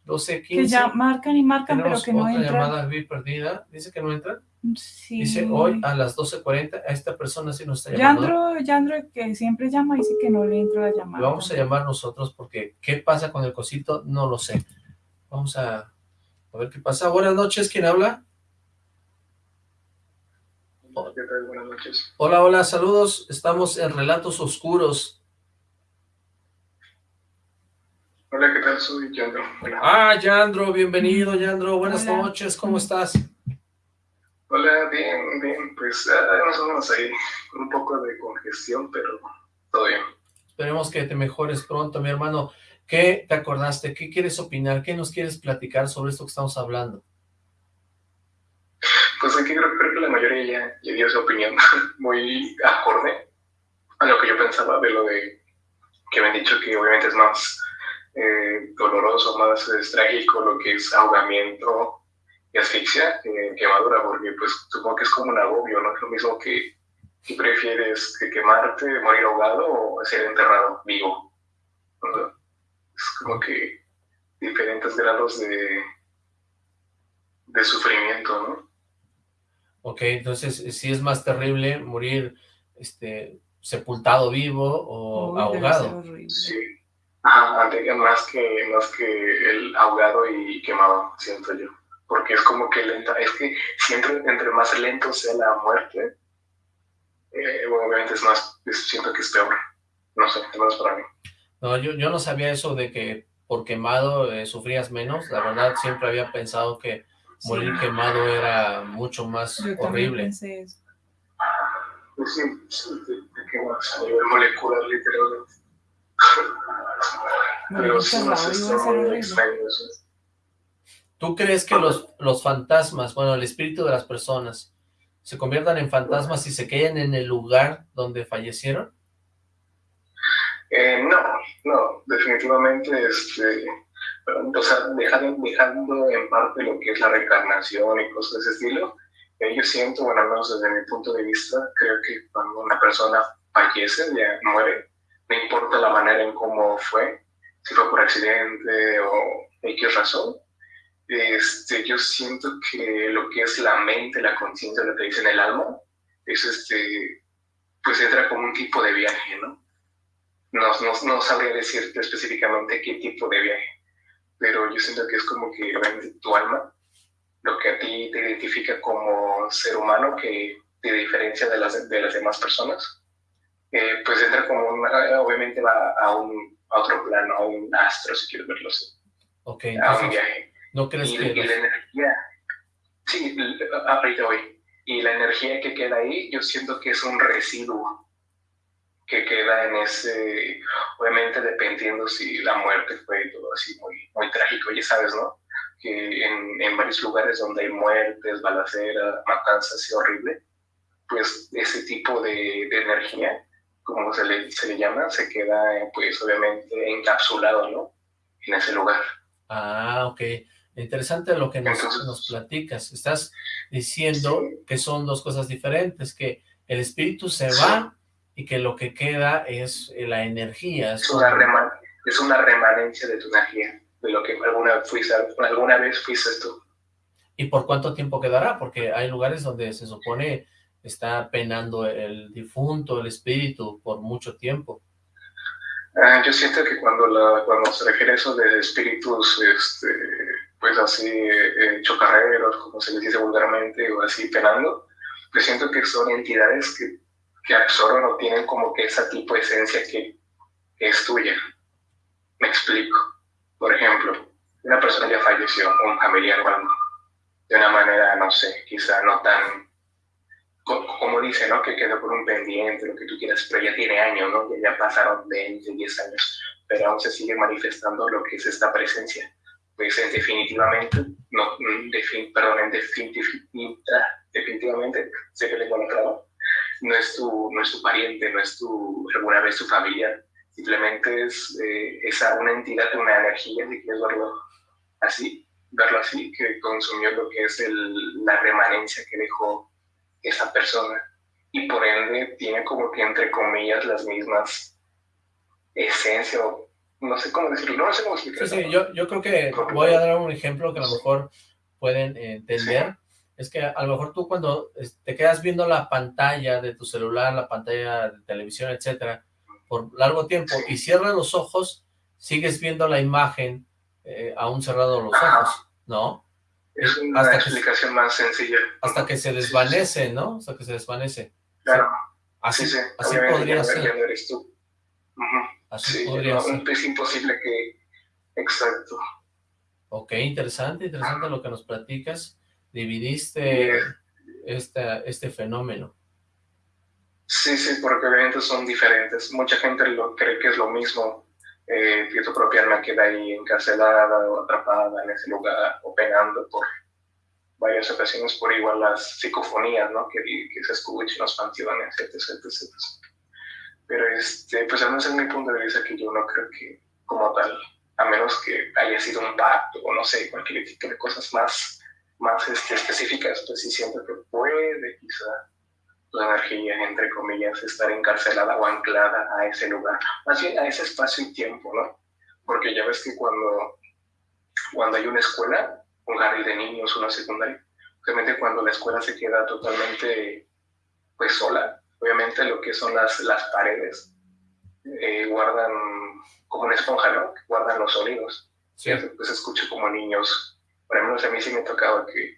12.15. Que ya marcan y marcan, pero Tenemos que no otra entran. llamada vi perdida, dice que no entra. Sí. Dice hoy a las 12.40, a esta persona sí nos está llamando. Yandro, Yandro, que siempre llama, dice que no le entra la llamada. Lo vamos a llamar nosotros porque ¿qué pasa con el cosito? No lo sé. Vamos a, a ver qué pasa. Buenas noches, ¿quién habla? ¿Qué tal? Buenas noches. Hola, hola, saludos. Estamos en Relatos Oscuros. Hola, ¿qué tal? Soy Yandro. Hola. Ah, Yandro, bienvenido, Yandro. Buenas Hola. noches, ¿cómo estás? Hola, bien, bien. Pues ah, más o menos ahí, con un poco de congestión, pero todo bien. Esperemos que te mejores pronto, mi hermano. ¿Qué te acordaste? ¿Qué quieres opinar? ¿Qué nos quieres platicar sobre esto que estamos hablando? Pues aquí creo, que la mayoría ya, dio su opinión muy acorde a lo que yo pensaba de lo de que me han dicho que obviamente es más eh, doloroso, más trágico lo que es ahogamiento y asfixia que quemadura, porque pues supongo que es como un agobio, ¿no? Es lo mismo que, que prefieres que quemarte, morir ahogado o ser enterrado vivo. ¿no? Es como que diferentes grados de, de sufrimiento, ¿no? Ok, entonces eh, sí es más terrible morir este, sepultado vivo o Uy, ahogado. Sí. Ajá, más que, más que el ahogado y quemado, siento yo. Porque es como que lenta, es que siempre entre más lento sea la muerte, eh, bueno, obviamente es más, es- siento que es peor. No sé, menos para mí. No, yo, yo no sabía eso de que por quemado eh, sufrías menos. La verdad, siempre había pensado que morir Sí. quemado era mucho más Yo también horrible. pensé eso. Pues sí, sí, te, te quemas a nivel molecular, literalmente. Pero sí. ¿Tú crees que los, los fantasmas, bueno, el espíritu de las personas, se conviertan en fantasmas y se queden en el lugar donde fallecieron? Eh, no, no, definitivamente, este, o sea, dejando, dejando en parte lo que es la reencarnación y cosas de ese estilo, eh, yo siento, bueno, al menos desde mi punto de vista, creo que cuando una persona fallece, ya muere, no importa la manera en cómo fue, si fue por accidente o X razón, este, yo siento que lo que es la mente, la conciencia, lo que dicen el alma, es este, pues entra como un tipo de viaje, ¿no? No, no, no sabría decirte específicamente qué tipo de viaje, pero yo siento que es como que tu alma, lo que a ti te identifica como ser humano, que te diferencia de las, de las demás personas, eh, pues entra como, una, obviamente va a, un, a otro plano, a un astro, si quieres verlo así. Ok, a un viaje. ¿No crees y, que...? Y la energía, sí, ahorita voy. Y la energía que queda ahí, yo siento que es un residuo que queda en ese, obviamente dependiendo si la muerte fue todo así muy, muy trágico, ya sabes, ¿no? Que en, en varios lugares donde hay muertes, balacera, matanzas y horrible, pues ese tipo de, de energía, como se le, se le llama, se queda pues obviamente encapsulado, ¿no? En ese lugar. Ah, ok. Interesante lo que nos, nos platicas. Estás diciendo que son dos cosas diferentes, que el espíritu se va y que lo que queda es eh, la energía. Es una, es una remanencia de tu energía, de lo que alguna, fuiste, alguna vez fuiste tú. ¿Y por cuánto tiempo quedará? Porque hay lugares donde se supone está penando el difunto, el espíritu, por mucho tiempo. Ah, yo siento que cuando, la, cuando se refiere eso de espíritus, este, pues así, eh, chocarreros, como se les dice vulgarmente, o así penando, pues siento que son entidades que que absorben o tienen como que esa tipo de esencia que, es tuya. Me explico. Por ejemplo, una persona ya falleció, un familiar o algo, de una manera, no sé, quizá no tan, como dice, ¿no? Que quedó por un pendiente, lo que tú quieras, pero ya tiene años, ¿no? Ya, pasaron 20, 10 años, pero aún se sigue manifestando lo que es esta presencia. Pues en definitivamente, no, perdón, en definitivamente, sé que le voy a no es tu, no es tu pariente, no es tu, alguna vez tu familiar, simplemente es eh, esa, una entidad, una energía, si quieres verlo así, verlo así, que consumió lo que es el, la remanencia que dejó esa persona. Y por ende tiene como que entre comillas las mismas esencias no sé cómo decirlo, no sé cómo explicarlo. Sí, sí, yo, yo creo que voy a dar un ejemplo que a lo mejor pueden entender es que a lo mejor tú cuando te quedas viendo la pantalla de tu celular, la pantalla de televisión, etcétera, por largo tiempo y cierras los ojos, sigues viendo la imagen eh, aún cerrado los ojos, ¿no? Es una hasta explicación más sencilla. Hasta que se desvanece, ¿no? Hasta que se desvanece. Claro. Así, sí, así podría ser. Ya eres tú. Así podría ser. Es imposible que... Exacto. Ok, interesante, interesante lo que nos platicas dividiste este, este fenómeno. Sí, sí, porque obviamente son diferentes. Mucha gente lo cree que es lo mismo, eh, que tu propia alma queda ahí encarcelada o atrapada en ese lugar o penando por varias ocasiones por igual las psicofonías, ¿no? Que, que se escuchan los panteones, etc, etc, Pero, este, pues al menos es mi punto de vista que yo no creo que, como tal, a menos que haya sido un pacto o no sé, cualquier tipo de cosas más más este, específicas, pues sí siento que puede quizá la energía, entre comillas, estar encarcelada o anclada a ese lugar, más bien a ese espacio y tiempo, ¿no? Porque ya ves que cuando, cuando hay una escuela, un jardín de niños, una secundaria, obviamente cuando la escuela se queda totalmente pues sola, obviamente lo que son las, las paredes eh, guardan como una esponja, ¿no? Guardan los sonidos. Sí. Pues se escucha como niños por ejemplo, a mí sí me tocaba que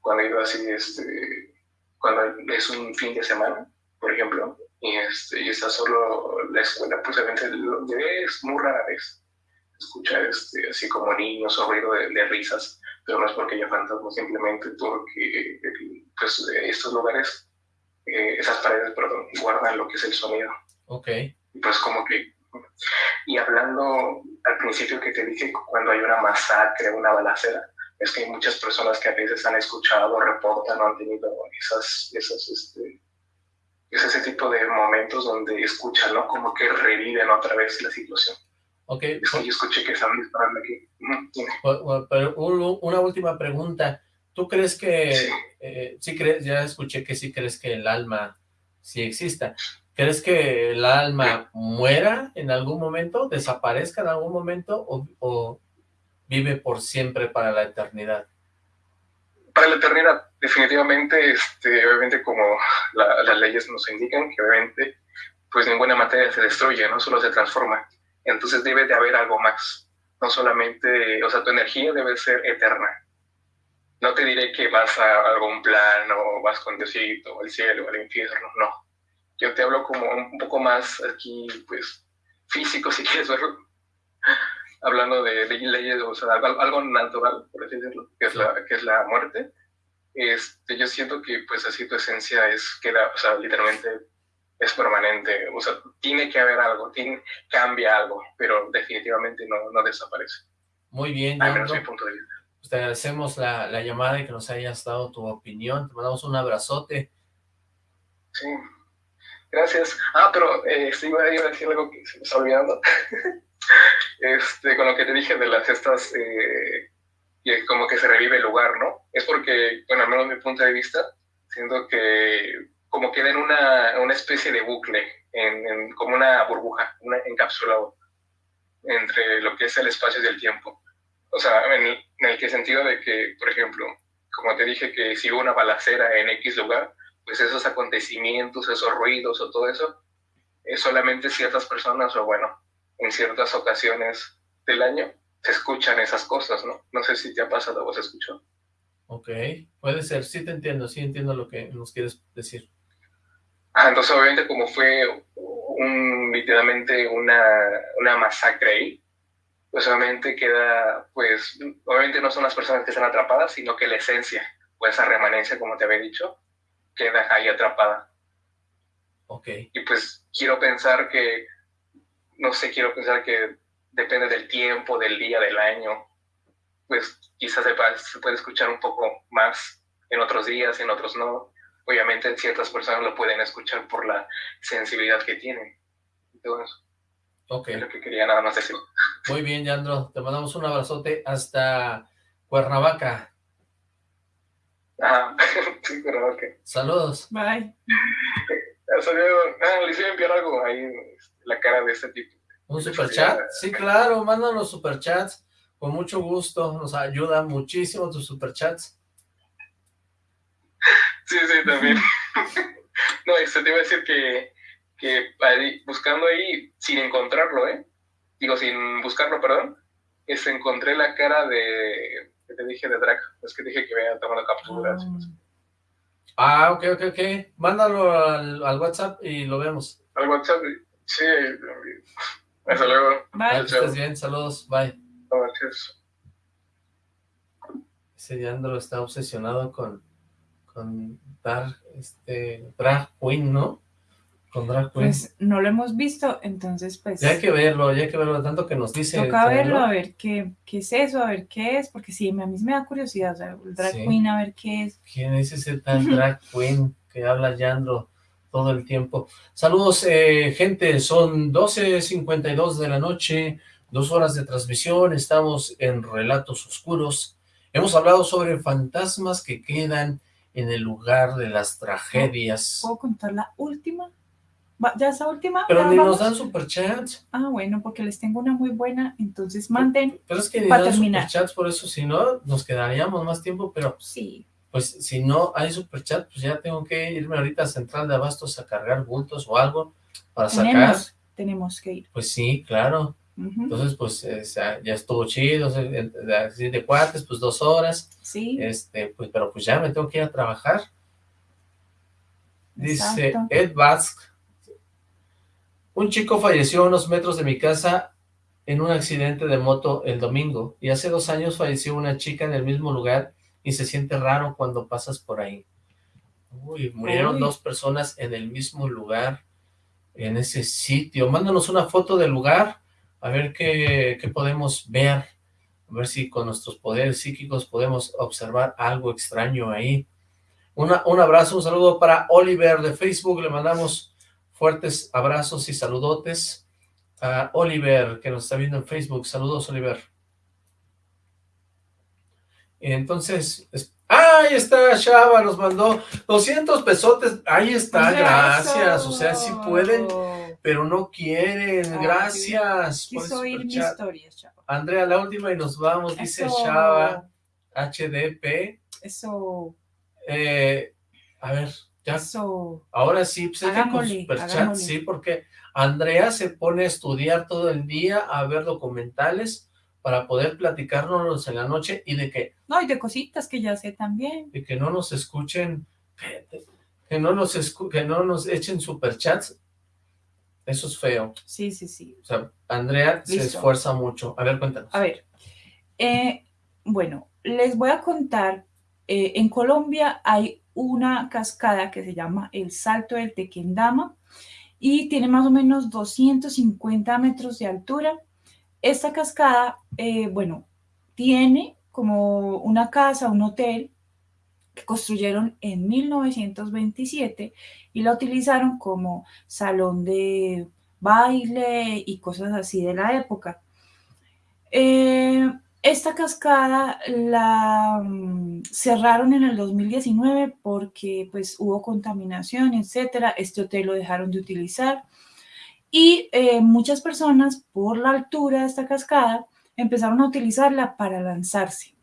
cuando iba así, este, cuando es un fin de semana, por ejemplo, y, este, y está solo la escuela, pues obviamente lo es muy rara vez escuchar este, así como niños o ruido de, risas, pero no es porque haya fantasmas, simplemente porque pues, estos lugares, eh, esas paredes, perdón, guardan lo que es el sonido. Ok. Y pues como que, y hablando al principio que te dije, cuando hay una masacre, una balacera, es que hay muchas personas que a veces han escuchado, reportan o han tenido esas, esas, este, es ese tipo de momentos donde escuchan, ¿no? Como que reviven otra vez la situación. Ok. Es que yo escuché que están disparando aquí. Pero una última pregunta. ¿Tú crees que, sí. Eh, sí crees, ya escuché que sí crees que el alma sí exista. ¿Crees que el alma muera en algún momento, desaparezca en algún momento o, o vive por siempre para la eternidad? Para la eternidad, definitivamente, este, obviamente como las leyes nos indican, que obviamente pues ninguna materia se destruye, no solo se transforma. Entonces debe de haber algo más. No solamente, o sea, tu energía debe ser eterna. No te diré que vas a algún plano, vas con Diosito, al cielo, al infierno, no. Yo te hablo como un poco más aquí, pues, físico, si quieres verlo. Hablando de, leyes, o sea, algo, natural, por así decirlo, que es la, que es la muerte. Este, yo siento que, pues, así tu esencia es, queda, o sea, literalmente es permanente, o sea, tiene que haber algo, tiene, cambia algo, pero definitivamente no, no desaparece. Muy bien, Al menos mi punto de vista. Pues te agradecemos la, la, llamada y que nos hayas dado tu opinión, te mandamos un abrazote. Sí, gracias. Ah, pero eh, sí, iba a decir algo que se me está olvidando. este, con lo que te dije de las estas, eh, como que se revive el lugar, ¿no? Es porque, bueno, al menos mi punto de vista, siento que como queda en una, una especie de bucle, en, como una burbuja, una encapsulado entre lo que es el espacio y el tiempo. O sea, en, el que sentido de que, por ejemplo, como te dije que si hubo una balacera en X lugar, pues esos acontecimientos, esos ruidos o todo eso, es solamente ciertas personas o bueno, en ciertas ocasiones del año se escuchan esas cosas, ¿no? No sé si te ha pasado o se escuchó. Ok, puede ser, sí te entiendo, sí entiendo lo que nos quieres decir. Ah, entonces obviamente como fue un, literalmente una, una masacre ahí, pues obviamente queda, pues, obviamente no son las personas que están atrapadas, sino que la esencia, o esa remanencia, como te había dicho, queda ahí atrapada. Ok. Y pues quiero pensar que, no sé, quiero pensar que depende del tiempo, del día, del año, pues quizás se, se puede escuchar un poco más en otros días, en otros no obviamente ciertas personas lo pueden escuchar por la sensibilidad que tienen. Entonces, ok. Es lo que quería nada más decir. Muy bien, Yandro. Te mandamos un abrazote hasta Cuernavaca. Ajá, sí, Cuernavaca. Saludos. Bye. Ah, le hice enviar algo ahí, la cara de este tipo. ¿Un superchat? Sí, claro, mándanos superchats. Con mucho gusto, nos ayuda muchísimo tus superchats. Sí, sí, también. no, esto te iba a decir que, que buscando ahí, sin encontrarlo, ¿eh? Digo, sin buscarlo, perdón, es encontré la cara de, que te dije de Drac, es que dije que había tomado capturas. Ah, ok, ok, ok. Mándalo al, al, WhatsApp y lo vemos. Al WhatsApp, sí. Hasta luego. Bye. Estás bien, saludos, bye. Gracias. Ese Leandro está obsesionado con con dar este, drag queen, ¿no? Con drag queen. Pues no lo hemos visto, entonces pues... Ya hay que verlo, ya hay que verlo, tanto que nos dice... Toca verlo, a ver qué, qué es eso, a ver qué es, porque sí, a mí me da curiosidad, o sea, el drag queen, a ver qué es. ¿Quién es ese tal drag queen que habla Yandro todo el tiempo? Saludos, eh, gente, son 12.52 de la noche, dos horas de transmisión, estamos en Relatos Oscuros. Hemos hablado sobre fantasmas que quedan en el lugar de las tragedias. ¿Puedo contar la última? ¿Ya esa última? Pero ni nos dan superchats. Ah, bueno, porque les tengo una muy buena, entonces manden Pero es que ni dan superchats, por eso si no, nos quedaríamos más tiempo, pero... Sí. Pues si no hay superchat, pues ya tengo que irme ahorita a Central de Abastos a cargar bultos o algo para sacar. Tenemos que ir. Pues sí, claro. Entonces, pues, ya estuvo chido, así de cuates, pues dos horas. Sí. Este, pues, pero pues ya me tengo que ir a trabajar. Dice Ed Bask. Un chico falleció a unos metros de mi casa en un accidente de moto el domingo. Y hace dos años falleció una chica en el mismo lugar y se siente raro cuando pasas por ahí. Uy, murieron dos personas en el mismo lugar, en ese sitio. Mándanos una foto del lugar a ver qué, qué, podemos ver, a ver si con nuestros poderes psíquicos podemos observar algo extraño ahí. Una, un abrazo, un saludo para Oliver de Facebook, le mandamos fuertes abrazos y saludotes a Oliver, que nos está viendo en Facebook. Saludos, Oliver. Entonces, ahí está, Shaba, nos mandó 200 pesotes, ahí está, gracias, o sea, si pueden pero no quieren, gracias. Quiso oír mi historia, Chava. Andrea, la última y nos vamos, dice Chava, HDP. Eso. Eh, a ver, Ya. So, Ahora sí, pues Hagámosle, Superchat, hagámosle. sí, porque Andrea se pone a estudiar todo el día, a ver documentales, para poder platicárnoslos en la noche y de que, no, y de cositas que ya sé también. de que no nos escuchen, que no nos, escu- que no nos echen superchats. Eso es feo. Sí, sí, sí. O sea, Andrea se esfuerza mucho. A ver, cuéntanos. A ver, eh, bueno, les voy a contar, eh, en Colombia hay una cascada que se llama el Salto del Tequendama y tiene más o menos 250 metros de altura. Esta cascada, eh, bueno, tiene como una casa, un hotel que construyeron en 1927 y la utilizaron como salón de baile y cosas así de la época. Eh, esta cascada la mm, cerraron en el 2019 porque pues hubo contaminación, etcétera. Este hotel lo dejaron de utilizar y eh, muchas personas por la altura de esta cascada empezaron a utilizarla para lanzarse.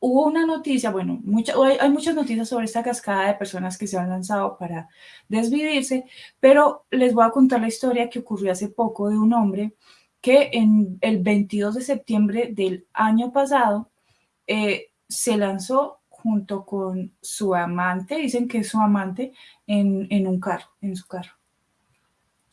Hubo una noticia, bueno, mucha- hay, hay muchas noticias sobre esta cascada de personas que se han lanzado para desvivirse, pero les voy a contar la historia que ocurrió hace poco de un hombre que en el 22 de septiembre del año pasado eh, se lanzó junto con su amante, dicen que es su amante, en, en un carro, en su carro.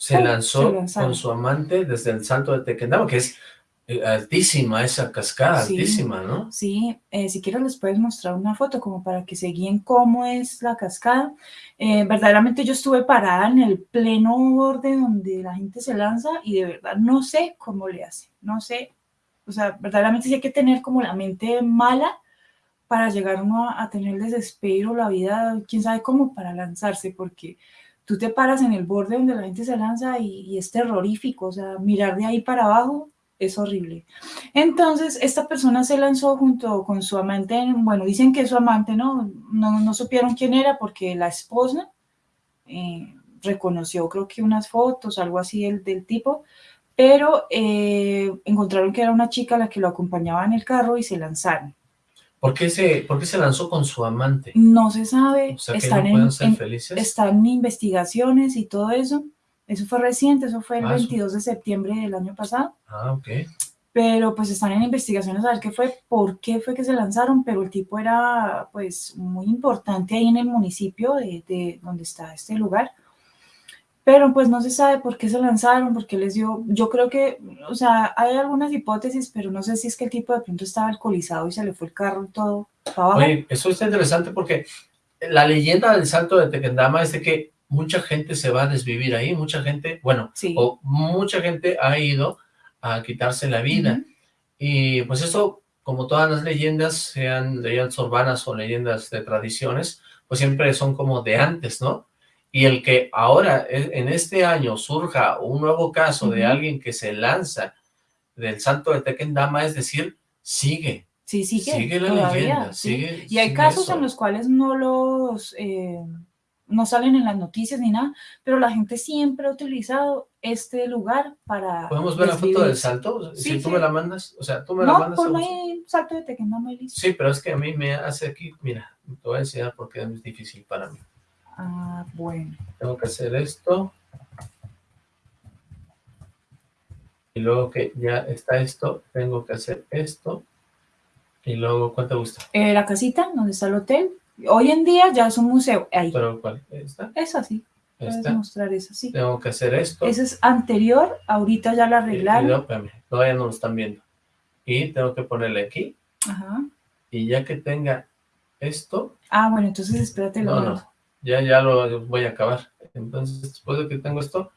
Se lanzó se con su amante desde el Salto de Tequendama, que es eh, altísima esa cascada, Sí. altísima, ¿no? Sí, eh, si quieres les puedes mostrar una foto como para que se guíen cómo es la cascada. Eh, verdaderamente yo estuve parada en el pleno borde donde la gente se lanza y de verdad no sé cómo le hace, no sé. O sea, verdaderamente sí hay que tener como la mente mala para llegar uno a, a tener el desespero, la vida, quién sabe cómo, para lanzarse, porque tú te paras en el borde donde la gente se lanza y, es terrorífico, o sea, mirar de ahí para abajo es horrible. Entonces, esta persona se lanzó junto con su amante, bueno, dicen que es su amante, ¿no? No, supieron quién era porque la esposa eh, reconoció, creo que unas fotos, algo así del, del tipo, pero eh, encontraron que era una chica la que lo acompañaba en el carro y se lanzaron. ¿Por qué se, por qué se lanzó con su amante? No se sabe, O sea, están, no en, ser en- felices. están en investigaciones y todo eso. Eso fue reciente, eso fue el Ah, eso. 22 de septiembre del año pasado. Ah, ok. pero pues están en investigaciones a ver qué fue, por qué fue que se lanzaron, pero el tipo era pues muy importante ahí en el municipio de, de donde está este lugar, pero pues no se sabe por qué se lanzaron, por qué les dio, yo creo que, o sea, hay algunas hipótesis, pero no sé si es que el tipo de pronto estaba alcoholizado y se le fue el carro y todo para abajo. Oye, eso está interesante porque la leyenda del Salto de Tequendama es de que mucha gente se va a desvivir ahí, mucha gente, bueno, Sí. o mucha gente ha ido a quitarse la vida. Y pues eso, como todas las leyendas, sean leyendas urbanas o leyendas de tradiciones, pues siempre son como de antes, ¿no? Y el que ahora, e- en este año, surja un nuevo caso de alguien que se lanza del Salto de Tequendama, es decir, sigue, Sí, sigue, sigue la todavía, leyenda, sí. sigue- Y hay casos eso. en los cuales no los, eh, no salen en las noticias ni nada, pero la gente siempre ha utilizado este lugar para ¿Podemos ver la foto del salto? Sí, si tú sí. me la mandas, o sea, tú me la No, mandas. ponme vamos. ahí salto de y listo. Sí, pero es que a mí me hace aquí, mira, te voy a enseñar porque es difícil para mí. Ah, bueno. Tengo que hacer esto. Y luego que ya está esto, tengo que hacer esto. Y luego, ¿cuánto te gusta? Eh, la casita donde está el hotel, hoy en día ya es un museo. Ahí, Pero, ¿cuál? ¿Esta? es así. Puedes ¿Esta? mostrar sí. Tengo que hacer esto. Ese es anterior, ahorita ya la Y- y arreglaron. espérame, todavía no lo están viendo. Y tengo que ponerle aquí. Ajá. Y ya que tenga esto, Ah, bueno, entonces espérate lo No, no, ya, ya lo voy a acabar. Entonces, después de que tengo esto,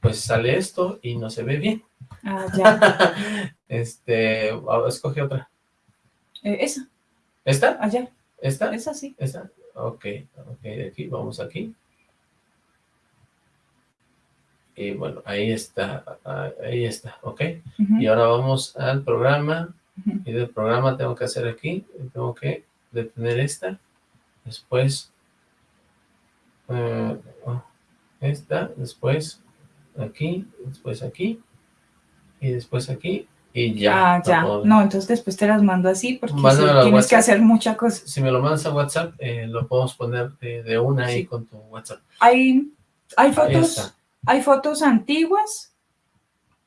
pues sale esto y no se ve bien. Ah, ya. este, escoge otra. Eh, esa, ¿Esta? allá, ¿Esta? esa sí. ¿Esta? Ok, ok, aquí, vamos aquí. Y bueno, ahí está, ah, ahí está, ok. Y ahora vamos al programa. Y del programa tengo que hacer aquí, tengo que detener esta, después eh, esta, después aquí, después aquí, y después aquí, y ya. ah, ya. puedo- No, entonces después te las mando así porque sí, tienes que WhatsApp. hacer muchas cosas. Si me lo mandas a WhatsApp, eh, lo podemos poner de, de una ahí Sí. con tu WhatsApp. Hay, hay Ahí fotos, hay fotos antiguas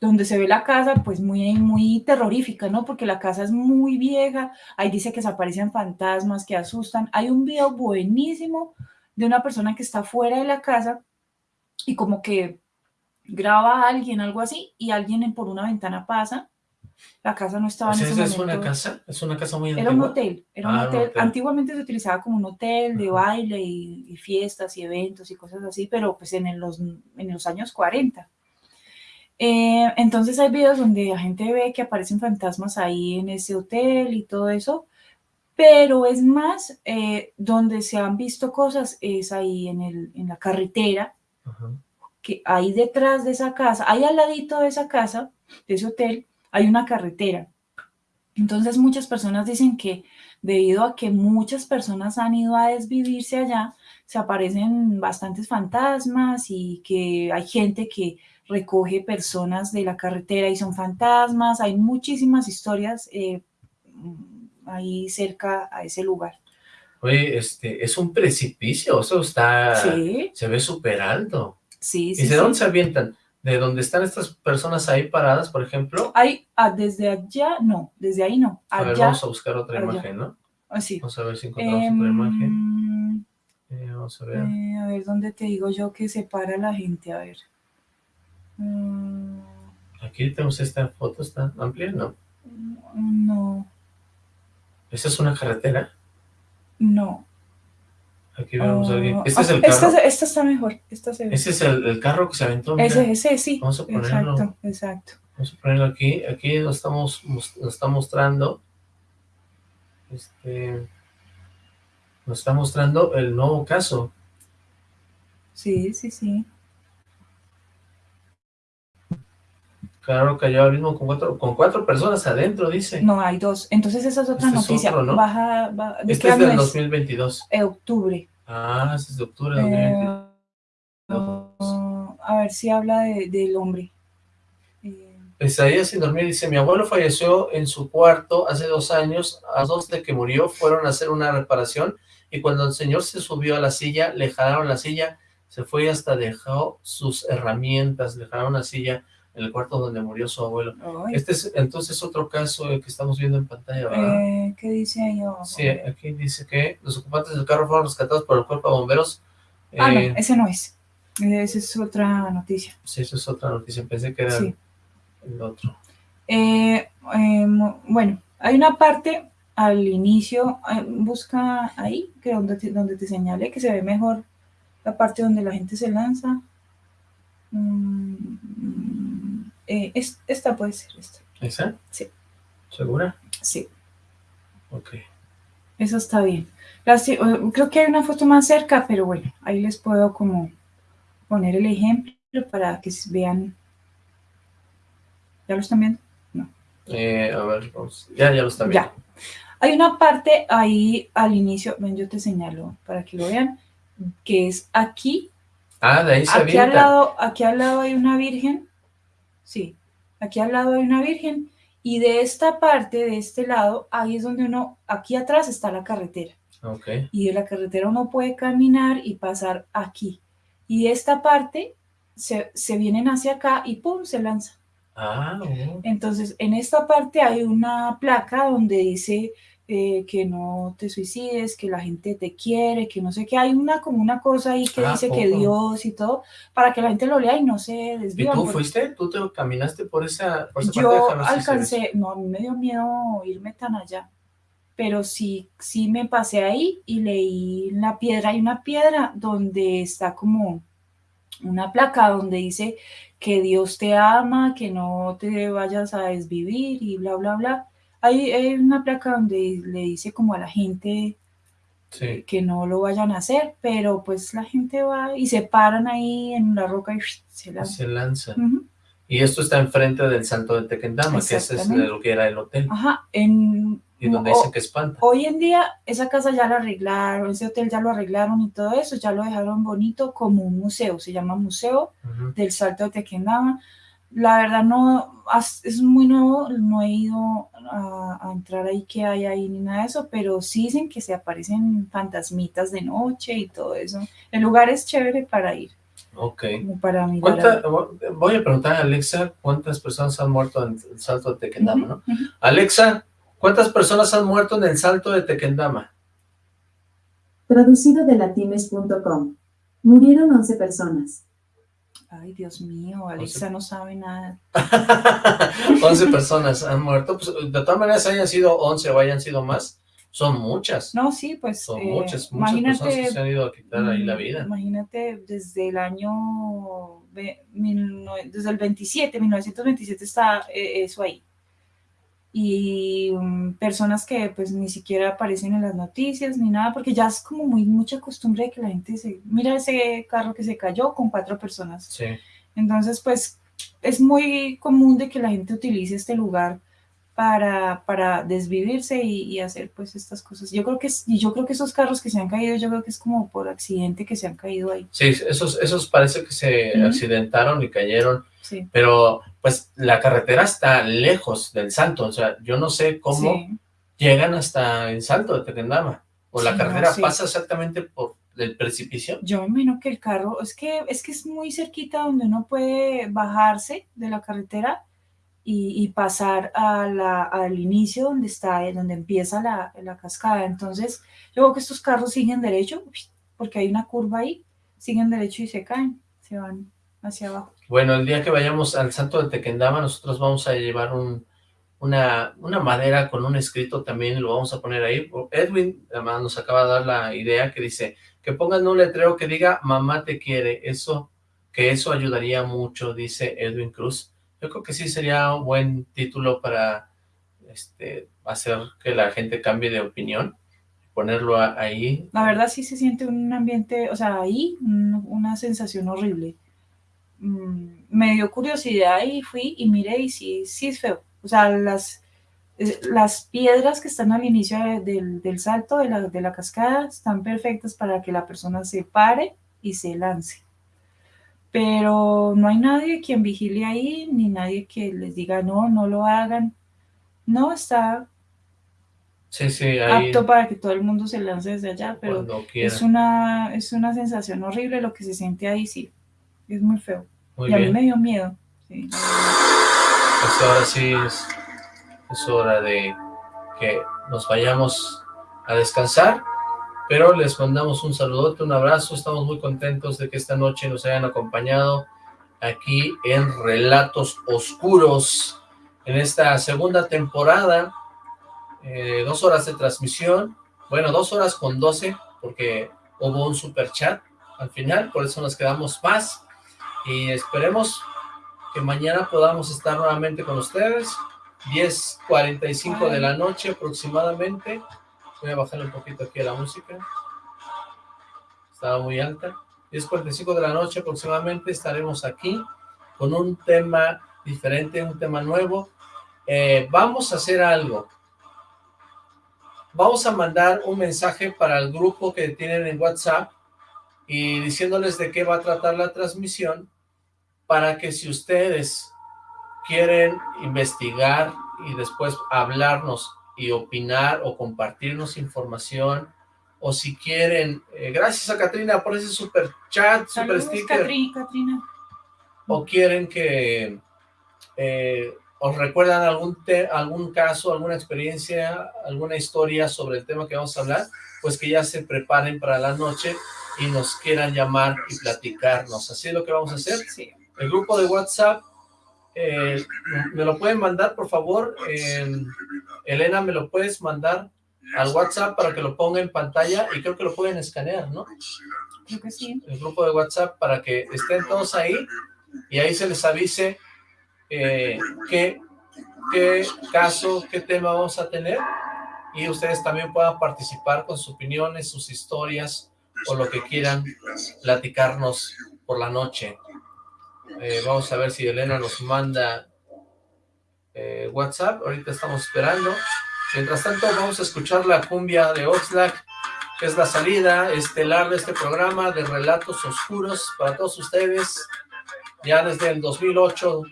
donde se ve la casa pues muy, muy terrorífica, ¿no? Porque la casa es muy vieja, ahí dice que se aparecen fantasmas que asustan. Hay un video buenísimo de una persona que está fuera de la casa y como que graba a alguien, algo así, y alguien en- por una ventana pasa. La casa no estaba O sea, en ese ¿esa es una casa? ¿Es una casa muy Era un antigua? hotel, era Ah, un hotel. Antiguamente se utilizaba como un hotel de Ajá. baile y, y fiestas y eventos y cosas así, pero pues en el- los, en los años 40. Eh, entonces hay videos donde la gente ve que aparecen fantasmas ahí en ese hotel y todo eso, pero es más, eh, donde se han visto cosas es ahí en, el, en la carretera, Ajá. que ahí detrás de esa casa, ahí al ladito de esa casa, de ese hotel, hay una carretera. Entonces muchas personas dicen que debido a que muchas personas han ido a desvivirse allá, se aparecen bastantes fantasmas y que hay gente que recoge personas de la carretera y son fantasmas. Hay muchísimas historias eh, ahí cerca a ese lugar. Oye, este, es un precipicio, eso está, Sí, se ve súper alto. sí, ¿Y sí. de dónde sí. se avientan? ¿De dónde están estas personas ahí paradas, por ejemplo? Hay, ah, desde allá, no, desde ahí no. A ver, vamos a buscar otra allá. imagen, ¿no? ah, sí. Vamos a ver si encontramos otra imagen. Em, Eh, vamos a ver. Eh, a ver, ¿dónde te digo yo que separa a la gente? A ver. Mm, Aquí tenemos esta foto, ¿está amplia? No. no, ¿Esta es una carretera? no. Aquí vemos a alguien. ¿Este es ah, el carro? Esta, esta está mejor. Esta se ve. Ese es el, el carro que se aventó. mira. Ese, ese, sí. Vamos a ponerlo. Exacto, exacto. Vamos a ponerlo aquí. Aquí nos estamos mos- nos está mostrando. Este. Nos está mostrando el nuevo caso. Sí, sí, sí. Claro, cayó ahora mismo con cuatro, con cuatro personas adentro, dice. No, hay dos. Entonces esa es otra Este es noticia. otro, ¿no? Baja, ba- ¿de Este es del año 2022. Eh, octubre. Ah, este es de octubre de 2022. Eh, a ver si habla de- del hombre. Eh, Pesadilla sin dormir dice, mi abuelo falleció en su cuarto hace dos años, a dos de que murió fueron a hacer una reparación y cuando el señor se subió a la silla, le jalaron la silla, se fue y hasta dejó sus herramientas, le jalaron la silla en el cuarto donde murió su abuelo. ay, Este es entonces otro caso que estamos viendo en pantalla, ¿verdad? eh, ¿Qué dice ahí abajo? Sí, aquí dice que los ocupantes del carro fueron rescatados por el cuerpo de bomberos. Ah, no, Eh, ese no es. Esa es otra noticia. sí, eso es otra noticia, pensé que era Sí. el otro. Eh, eh, bueno, hay una parte al inicio, eh, busca ahí, que donde te, donde te señale que se ve mejor la parte donde la gente se lanza. Mm, eh, es- esta puede ser, esta. ¿Esa? Sí. ¿Segura? Sí, Ok. eso está bien. Las- creo que hay una foto más cerca, pero bueno, ahí les puedo como poner el ejemplo para que vean. ¿Ya lo están viendo? Eh, a ver, vamos. Ya, ya lo está viendo. Ya. Hay una parte ahí al inicio, ven, yo te señalo para que lo vean, que es aquí. Ah, de ahí se Aquí al lado, aquí al lado hay una virgen. Sí, aquí al lado hay una virgen. Y de esta parte, de este lado, ahí es donde uno, aquí atrás está la carretera. Ok. Y de la carretera uno puede caminar y pasar aquí. Y de esta parte se, se vienen hacia acá y ¡pum! se lanza. Ah, oh. Entonces, en esta parte hay una placa donde dice eh, que no te suicides, que la gente te quiere, que no sé qué. Hay una como una cosa ahí que Ah, dice que. Dios y todo, para que la gente lo lea y no se ¿Y desviva. tú fuiste? ¿Tú te caminaste por esa, por esa parte? Yo se ve. alcancé, no, a mí me dio miedo irme tan allá, pero sí, sí me pasé ahí y leí la piedra. Hay una piedra donde está como una placa donde dice que Dios te ama, que no te vayas a desvivir y bla, bla, bla. Hay, hay una placa donde le dice como a la gente Sí. que no lo vayan a hacer, pero pues la gente va y se paran ahí en la roca y se lanzan. Se lanza. Ujú. Y esto está enfrente del Santo de Tequendama, que ese es lo que era el hotel. Ajá, en, Y donde o- dicen que espanta. Hoy en día esa casa ya la arreglaron, ese hotel ya lo arreglaron y todo eso, ya lo dejaron bonito como un museo, se llama Museo Ujú. del Salto de Tequendama. La verdad no, es muy nuevo, no he ido a, a entrar ahí que hay ahí ni nada de eso, pero sí dicen que se aparecen fantasmitas de noche y todo eso. El lugar es chévere para ir, Ok. como para mirar. ¿Cuánta- a- voy a preguntar a Alexa cuántas personas han muerto en el salto de Tequendama. Alexa, ¿cuántas personas han muerto en el salto de Tequendama? Traducido de latimes.com. Murieron 11 personas. Ay, Dios mío, Alexa no sabe nada. 11 personas han muerto. Pues, de todas maneras, hayan sido 11 o hayan sido más, son muchas. No, sí, pues Son eh, muchas, muchas personas que se han ido a quitar ahí la vida. Imagínate, desde el año, desde el 27, 1927 está eh, eso ahí. Y mm, personas que pues ni siquiera aparecen en las noticias ni nada, porque ya es como muy mucha costumbre de que la gente se, mira ese carro que se cayó con cuatro personas. Sí. Entonces, pues es muy común de que la gente utilice este lugar para, para desvivirse y, y hacer pues estas cosas. Yo creo que y yo creo que esos carros que se han caído, yo creo que es como por accidente que se han caído ahí. Sí, esos, esos parece que se Ujú. accidentaron y cayeron, Sí. pero pues la carretera está lejos del salto, o sea, yo no sé cómo Sí. llegan hasta el salto de Tequendama, o la Sí, no, carretera sí. pasa exactamente por el precipicio. Yo me imagino que el carro, es que, es que es muy cerquita donde uno puede bajarse de la carretera y, y pasar a la- al inicio donde está, eh, donde empieza la, la cascada. Entonces, yo creo que estos carros siguen derecho, porque hay una curva ahí, siguen derecho y se caen, se van hacia abajo. Bueno, el día que vayamos al salto de Tequendama, nosotros vamos a llevar un, una, madera con un escrito también, lo vamos a poner ahí. Edwin además nos acaba de dar la idea que dice, que pongan un letrero que diga, mamá te quiere, eso, que eso ayudaría mucho, dice Edwin Cruz. Yo creo que sí sería un buen título para este, hacer que la gente cambie de opinión, ponerlo ahí. La verdad sí se siente un ambiente, o sea, ahí un- una sensación horrible. Mm, me dio curiosidad y fui y miré y sí, sí es feo. O sea, las, las piedras que están al inicio de- del, del salto de la, de la cascada están perfectas para que la persona se pare y se lance. Pero no hay nadie quien vigile ahí, ni nadie que les diga no, no lo hagan. No, está Sí, sí, ahí apto para que todo el mundo se lance desde allá, pero es una, es una sensación horrible lo que se siente ahí, sí. Es muy feo. Muy y a mí bien. me dio miedo. sí. Pues ahora sí es, es hora de que nos vayamos a descansar, pero les mandamos un saludote, un abrazo, estamos muy contentos de que esta noche nos hayan acompañado aquí en Relatos Oscuros, en esta segunda temporada, eh, dos horas de transmisión, bueno, dos horas con doce, porque hubo un super chat al final, por eso nos quedamos más, y esperemos que mañana podamos estar nuevamente con ustedes, 10.45 de la noche aproximadamente, voy a bajarle un poquito aquí a la música, estaba muy alta, 10.45 de la noche aproximadamente estaremos aquí con un tema diferente, un tema nuevo, Eh, vamos a hacer algo, vamos a mandar un mensaje para el grupo que tienen en WhatsApp y diciéndoles de qué va a tratar la transmisión para que si ustedes quieren investigar y después hablarnos y opinar o compartirnos información o si quieren, eh, gracias a Katrina por ese super chat, super Saludos, sticker Catri- Catrina. o quieren que eh, os recuerdan algún, te- algún caso, alguna experiencia, alguna historia sobre el tema que vamos a hablar, pues que ya se preparen para la noche y nos quieran llamar y platicarnos. Así es lo que vamos a hacer. El grupo de WhatsApp, eh, me lo pueden mandar, por favor. Eh, Elena, ¿me lo puedes mandar al WhatsApp para que lo ponga en pantalla? Y creo que lo pueden escanear, ¿no? Creo que sí. el grupo de WhatsApp para que estén todos ahí y ahí se les avise eh, qué, qué caso, qué tema vamos a tener y ustedes también puedan participar con sus opiniones, sus historias o lo que quieran platicarnos por la noche. Eh, vamos a ver si Elena nos manda eh, WhatsApp, ahorita estamos esperando. Mientras tanto vamos a escuchar la cumbia de Oxlack que es la salida estelar de este programa de Relatos Oscuros para todos ustedes. Ya desde el 2008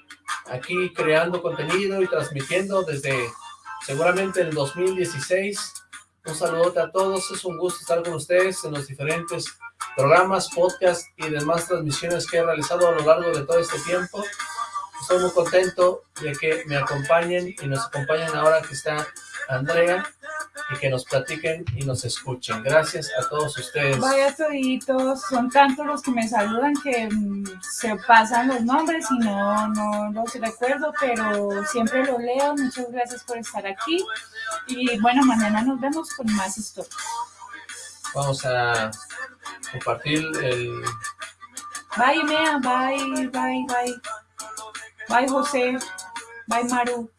aquí creando contenido y transmitiendo desde seguramente el 2016. Un saludote a todos, es un gusto estar con ustedes en los diferentes programas, podcasts y demás transmisiones que he realizado a lo largo de todo este tiempo. Estoy muy contento de que me acompañen y nos acompañen ahora que está Andrea y que nos platiquen y nos escuchen. Gracias a todos ustedes. Vaya toditos, son tantos los que me saludan que mm, se pasan los nombres y no, no los recuerdo, pero siempre los leo. Muchas gracias por estar aquí. Y bueno, mañana nos vemos con más historias. Vamos a compartir el... Bye, Mea, bye, bye, bye. Bye, José. Bye, Maru.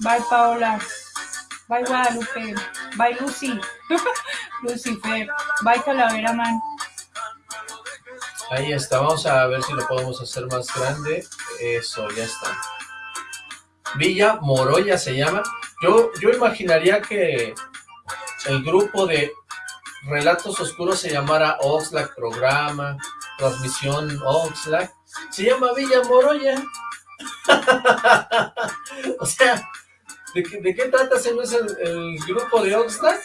Bye, Paola. Bye, Guadalupe. Bye, Lucy. Lucifer. Bye, Calavera Man. Ahí está, vamos a ver si lo podemos hacer más grande. Eso, ya está. Villa Moroya se llama. Yo, yo imaginaría que el grupo de Relatos Oscuros se llamara Oxlack Programa, Transmisión Oxlack. Se llama Villa Moroya. o sea, ¿de qué, de qué trata ese no es el, el grupo de Oxlack?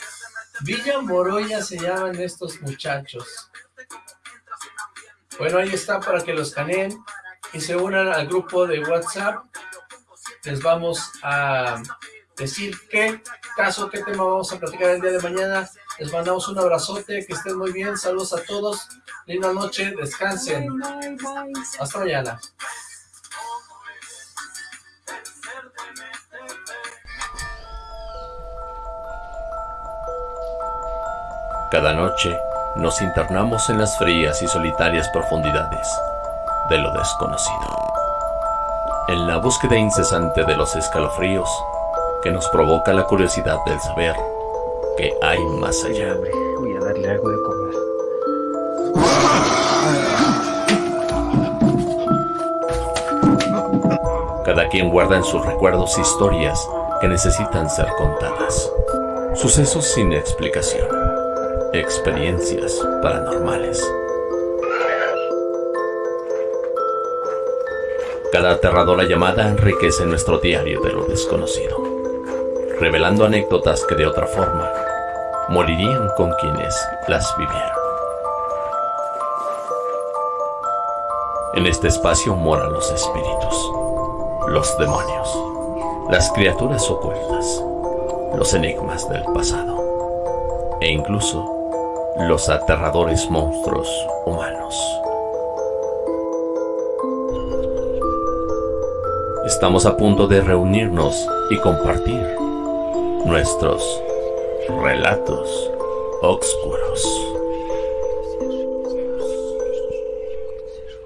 Villa Moroya se llaman estos muchachos. Bueno, ahí está para que los caneen y se unan al grupo de WhatsApp. Les vamos a decir qué caso, qué tema vamos a platicar el día de mañana. Les mandamos un abrazote, que estén muy bien, saludos a todos, linda noche, descansen. Hasta mañana. Cada noche nos internamos en las frías y solitarias profundidades de lo desconocido. En la búsqueda incesante de los escalofríos que nos provoca la curiosidad del saber que hay más allá. Voy a darle algo de comer. Cada quien guarda en sus recuerdos historias que necesitan ser contadas. Sucesos sin explicación. Experiencias paranormales. Cada aterradora llamada enriquece nuestro diario de lo desconocido, revelando anécdotas que de otra forma morirían con quienes las vivieron. En este espacio moran los espíritus, los demonios, las criaturas ocultas, los enigmas del pasado e incluso los aterradores monstruos humanos. Estamos a punto de reunirnos y compartir nuestros relatos oscuros.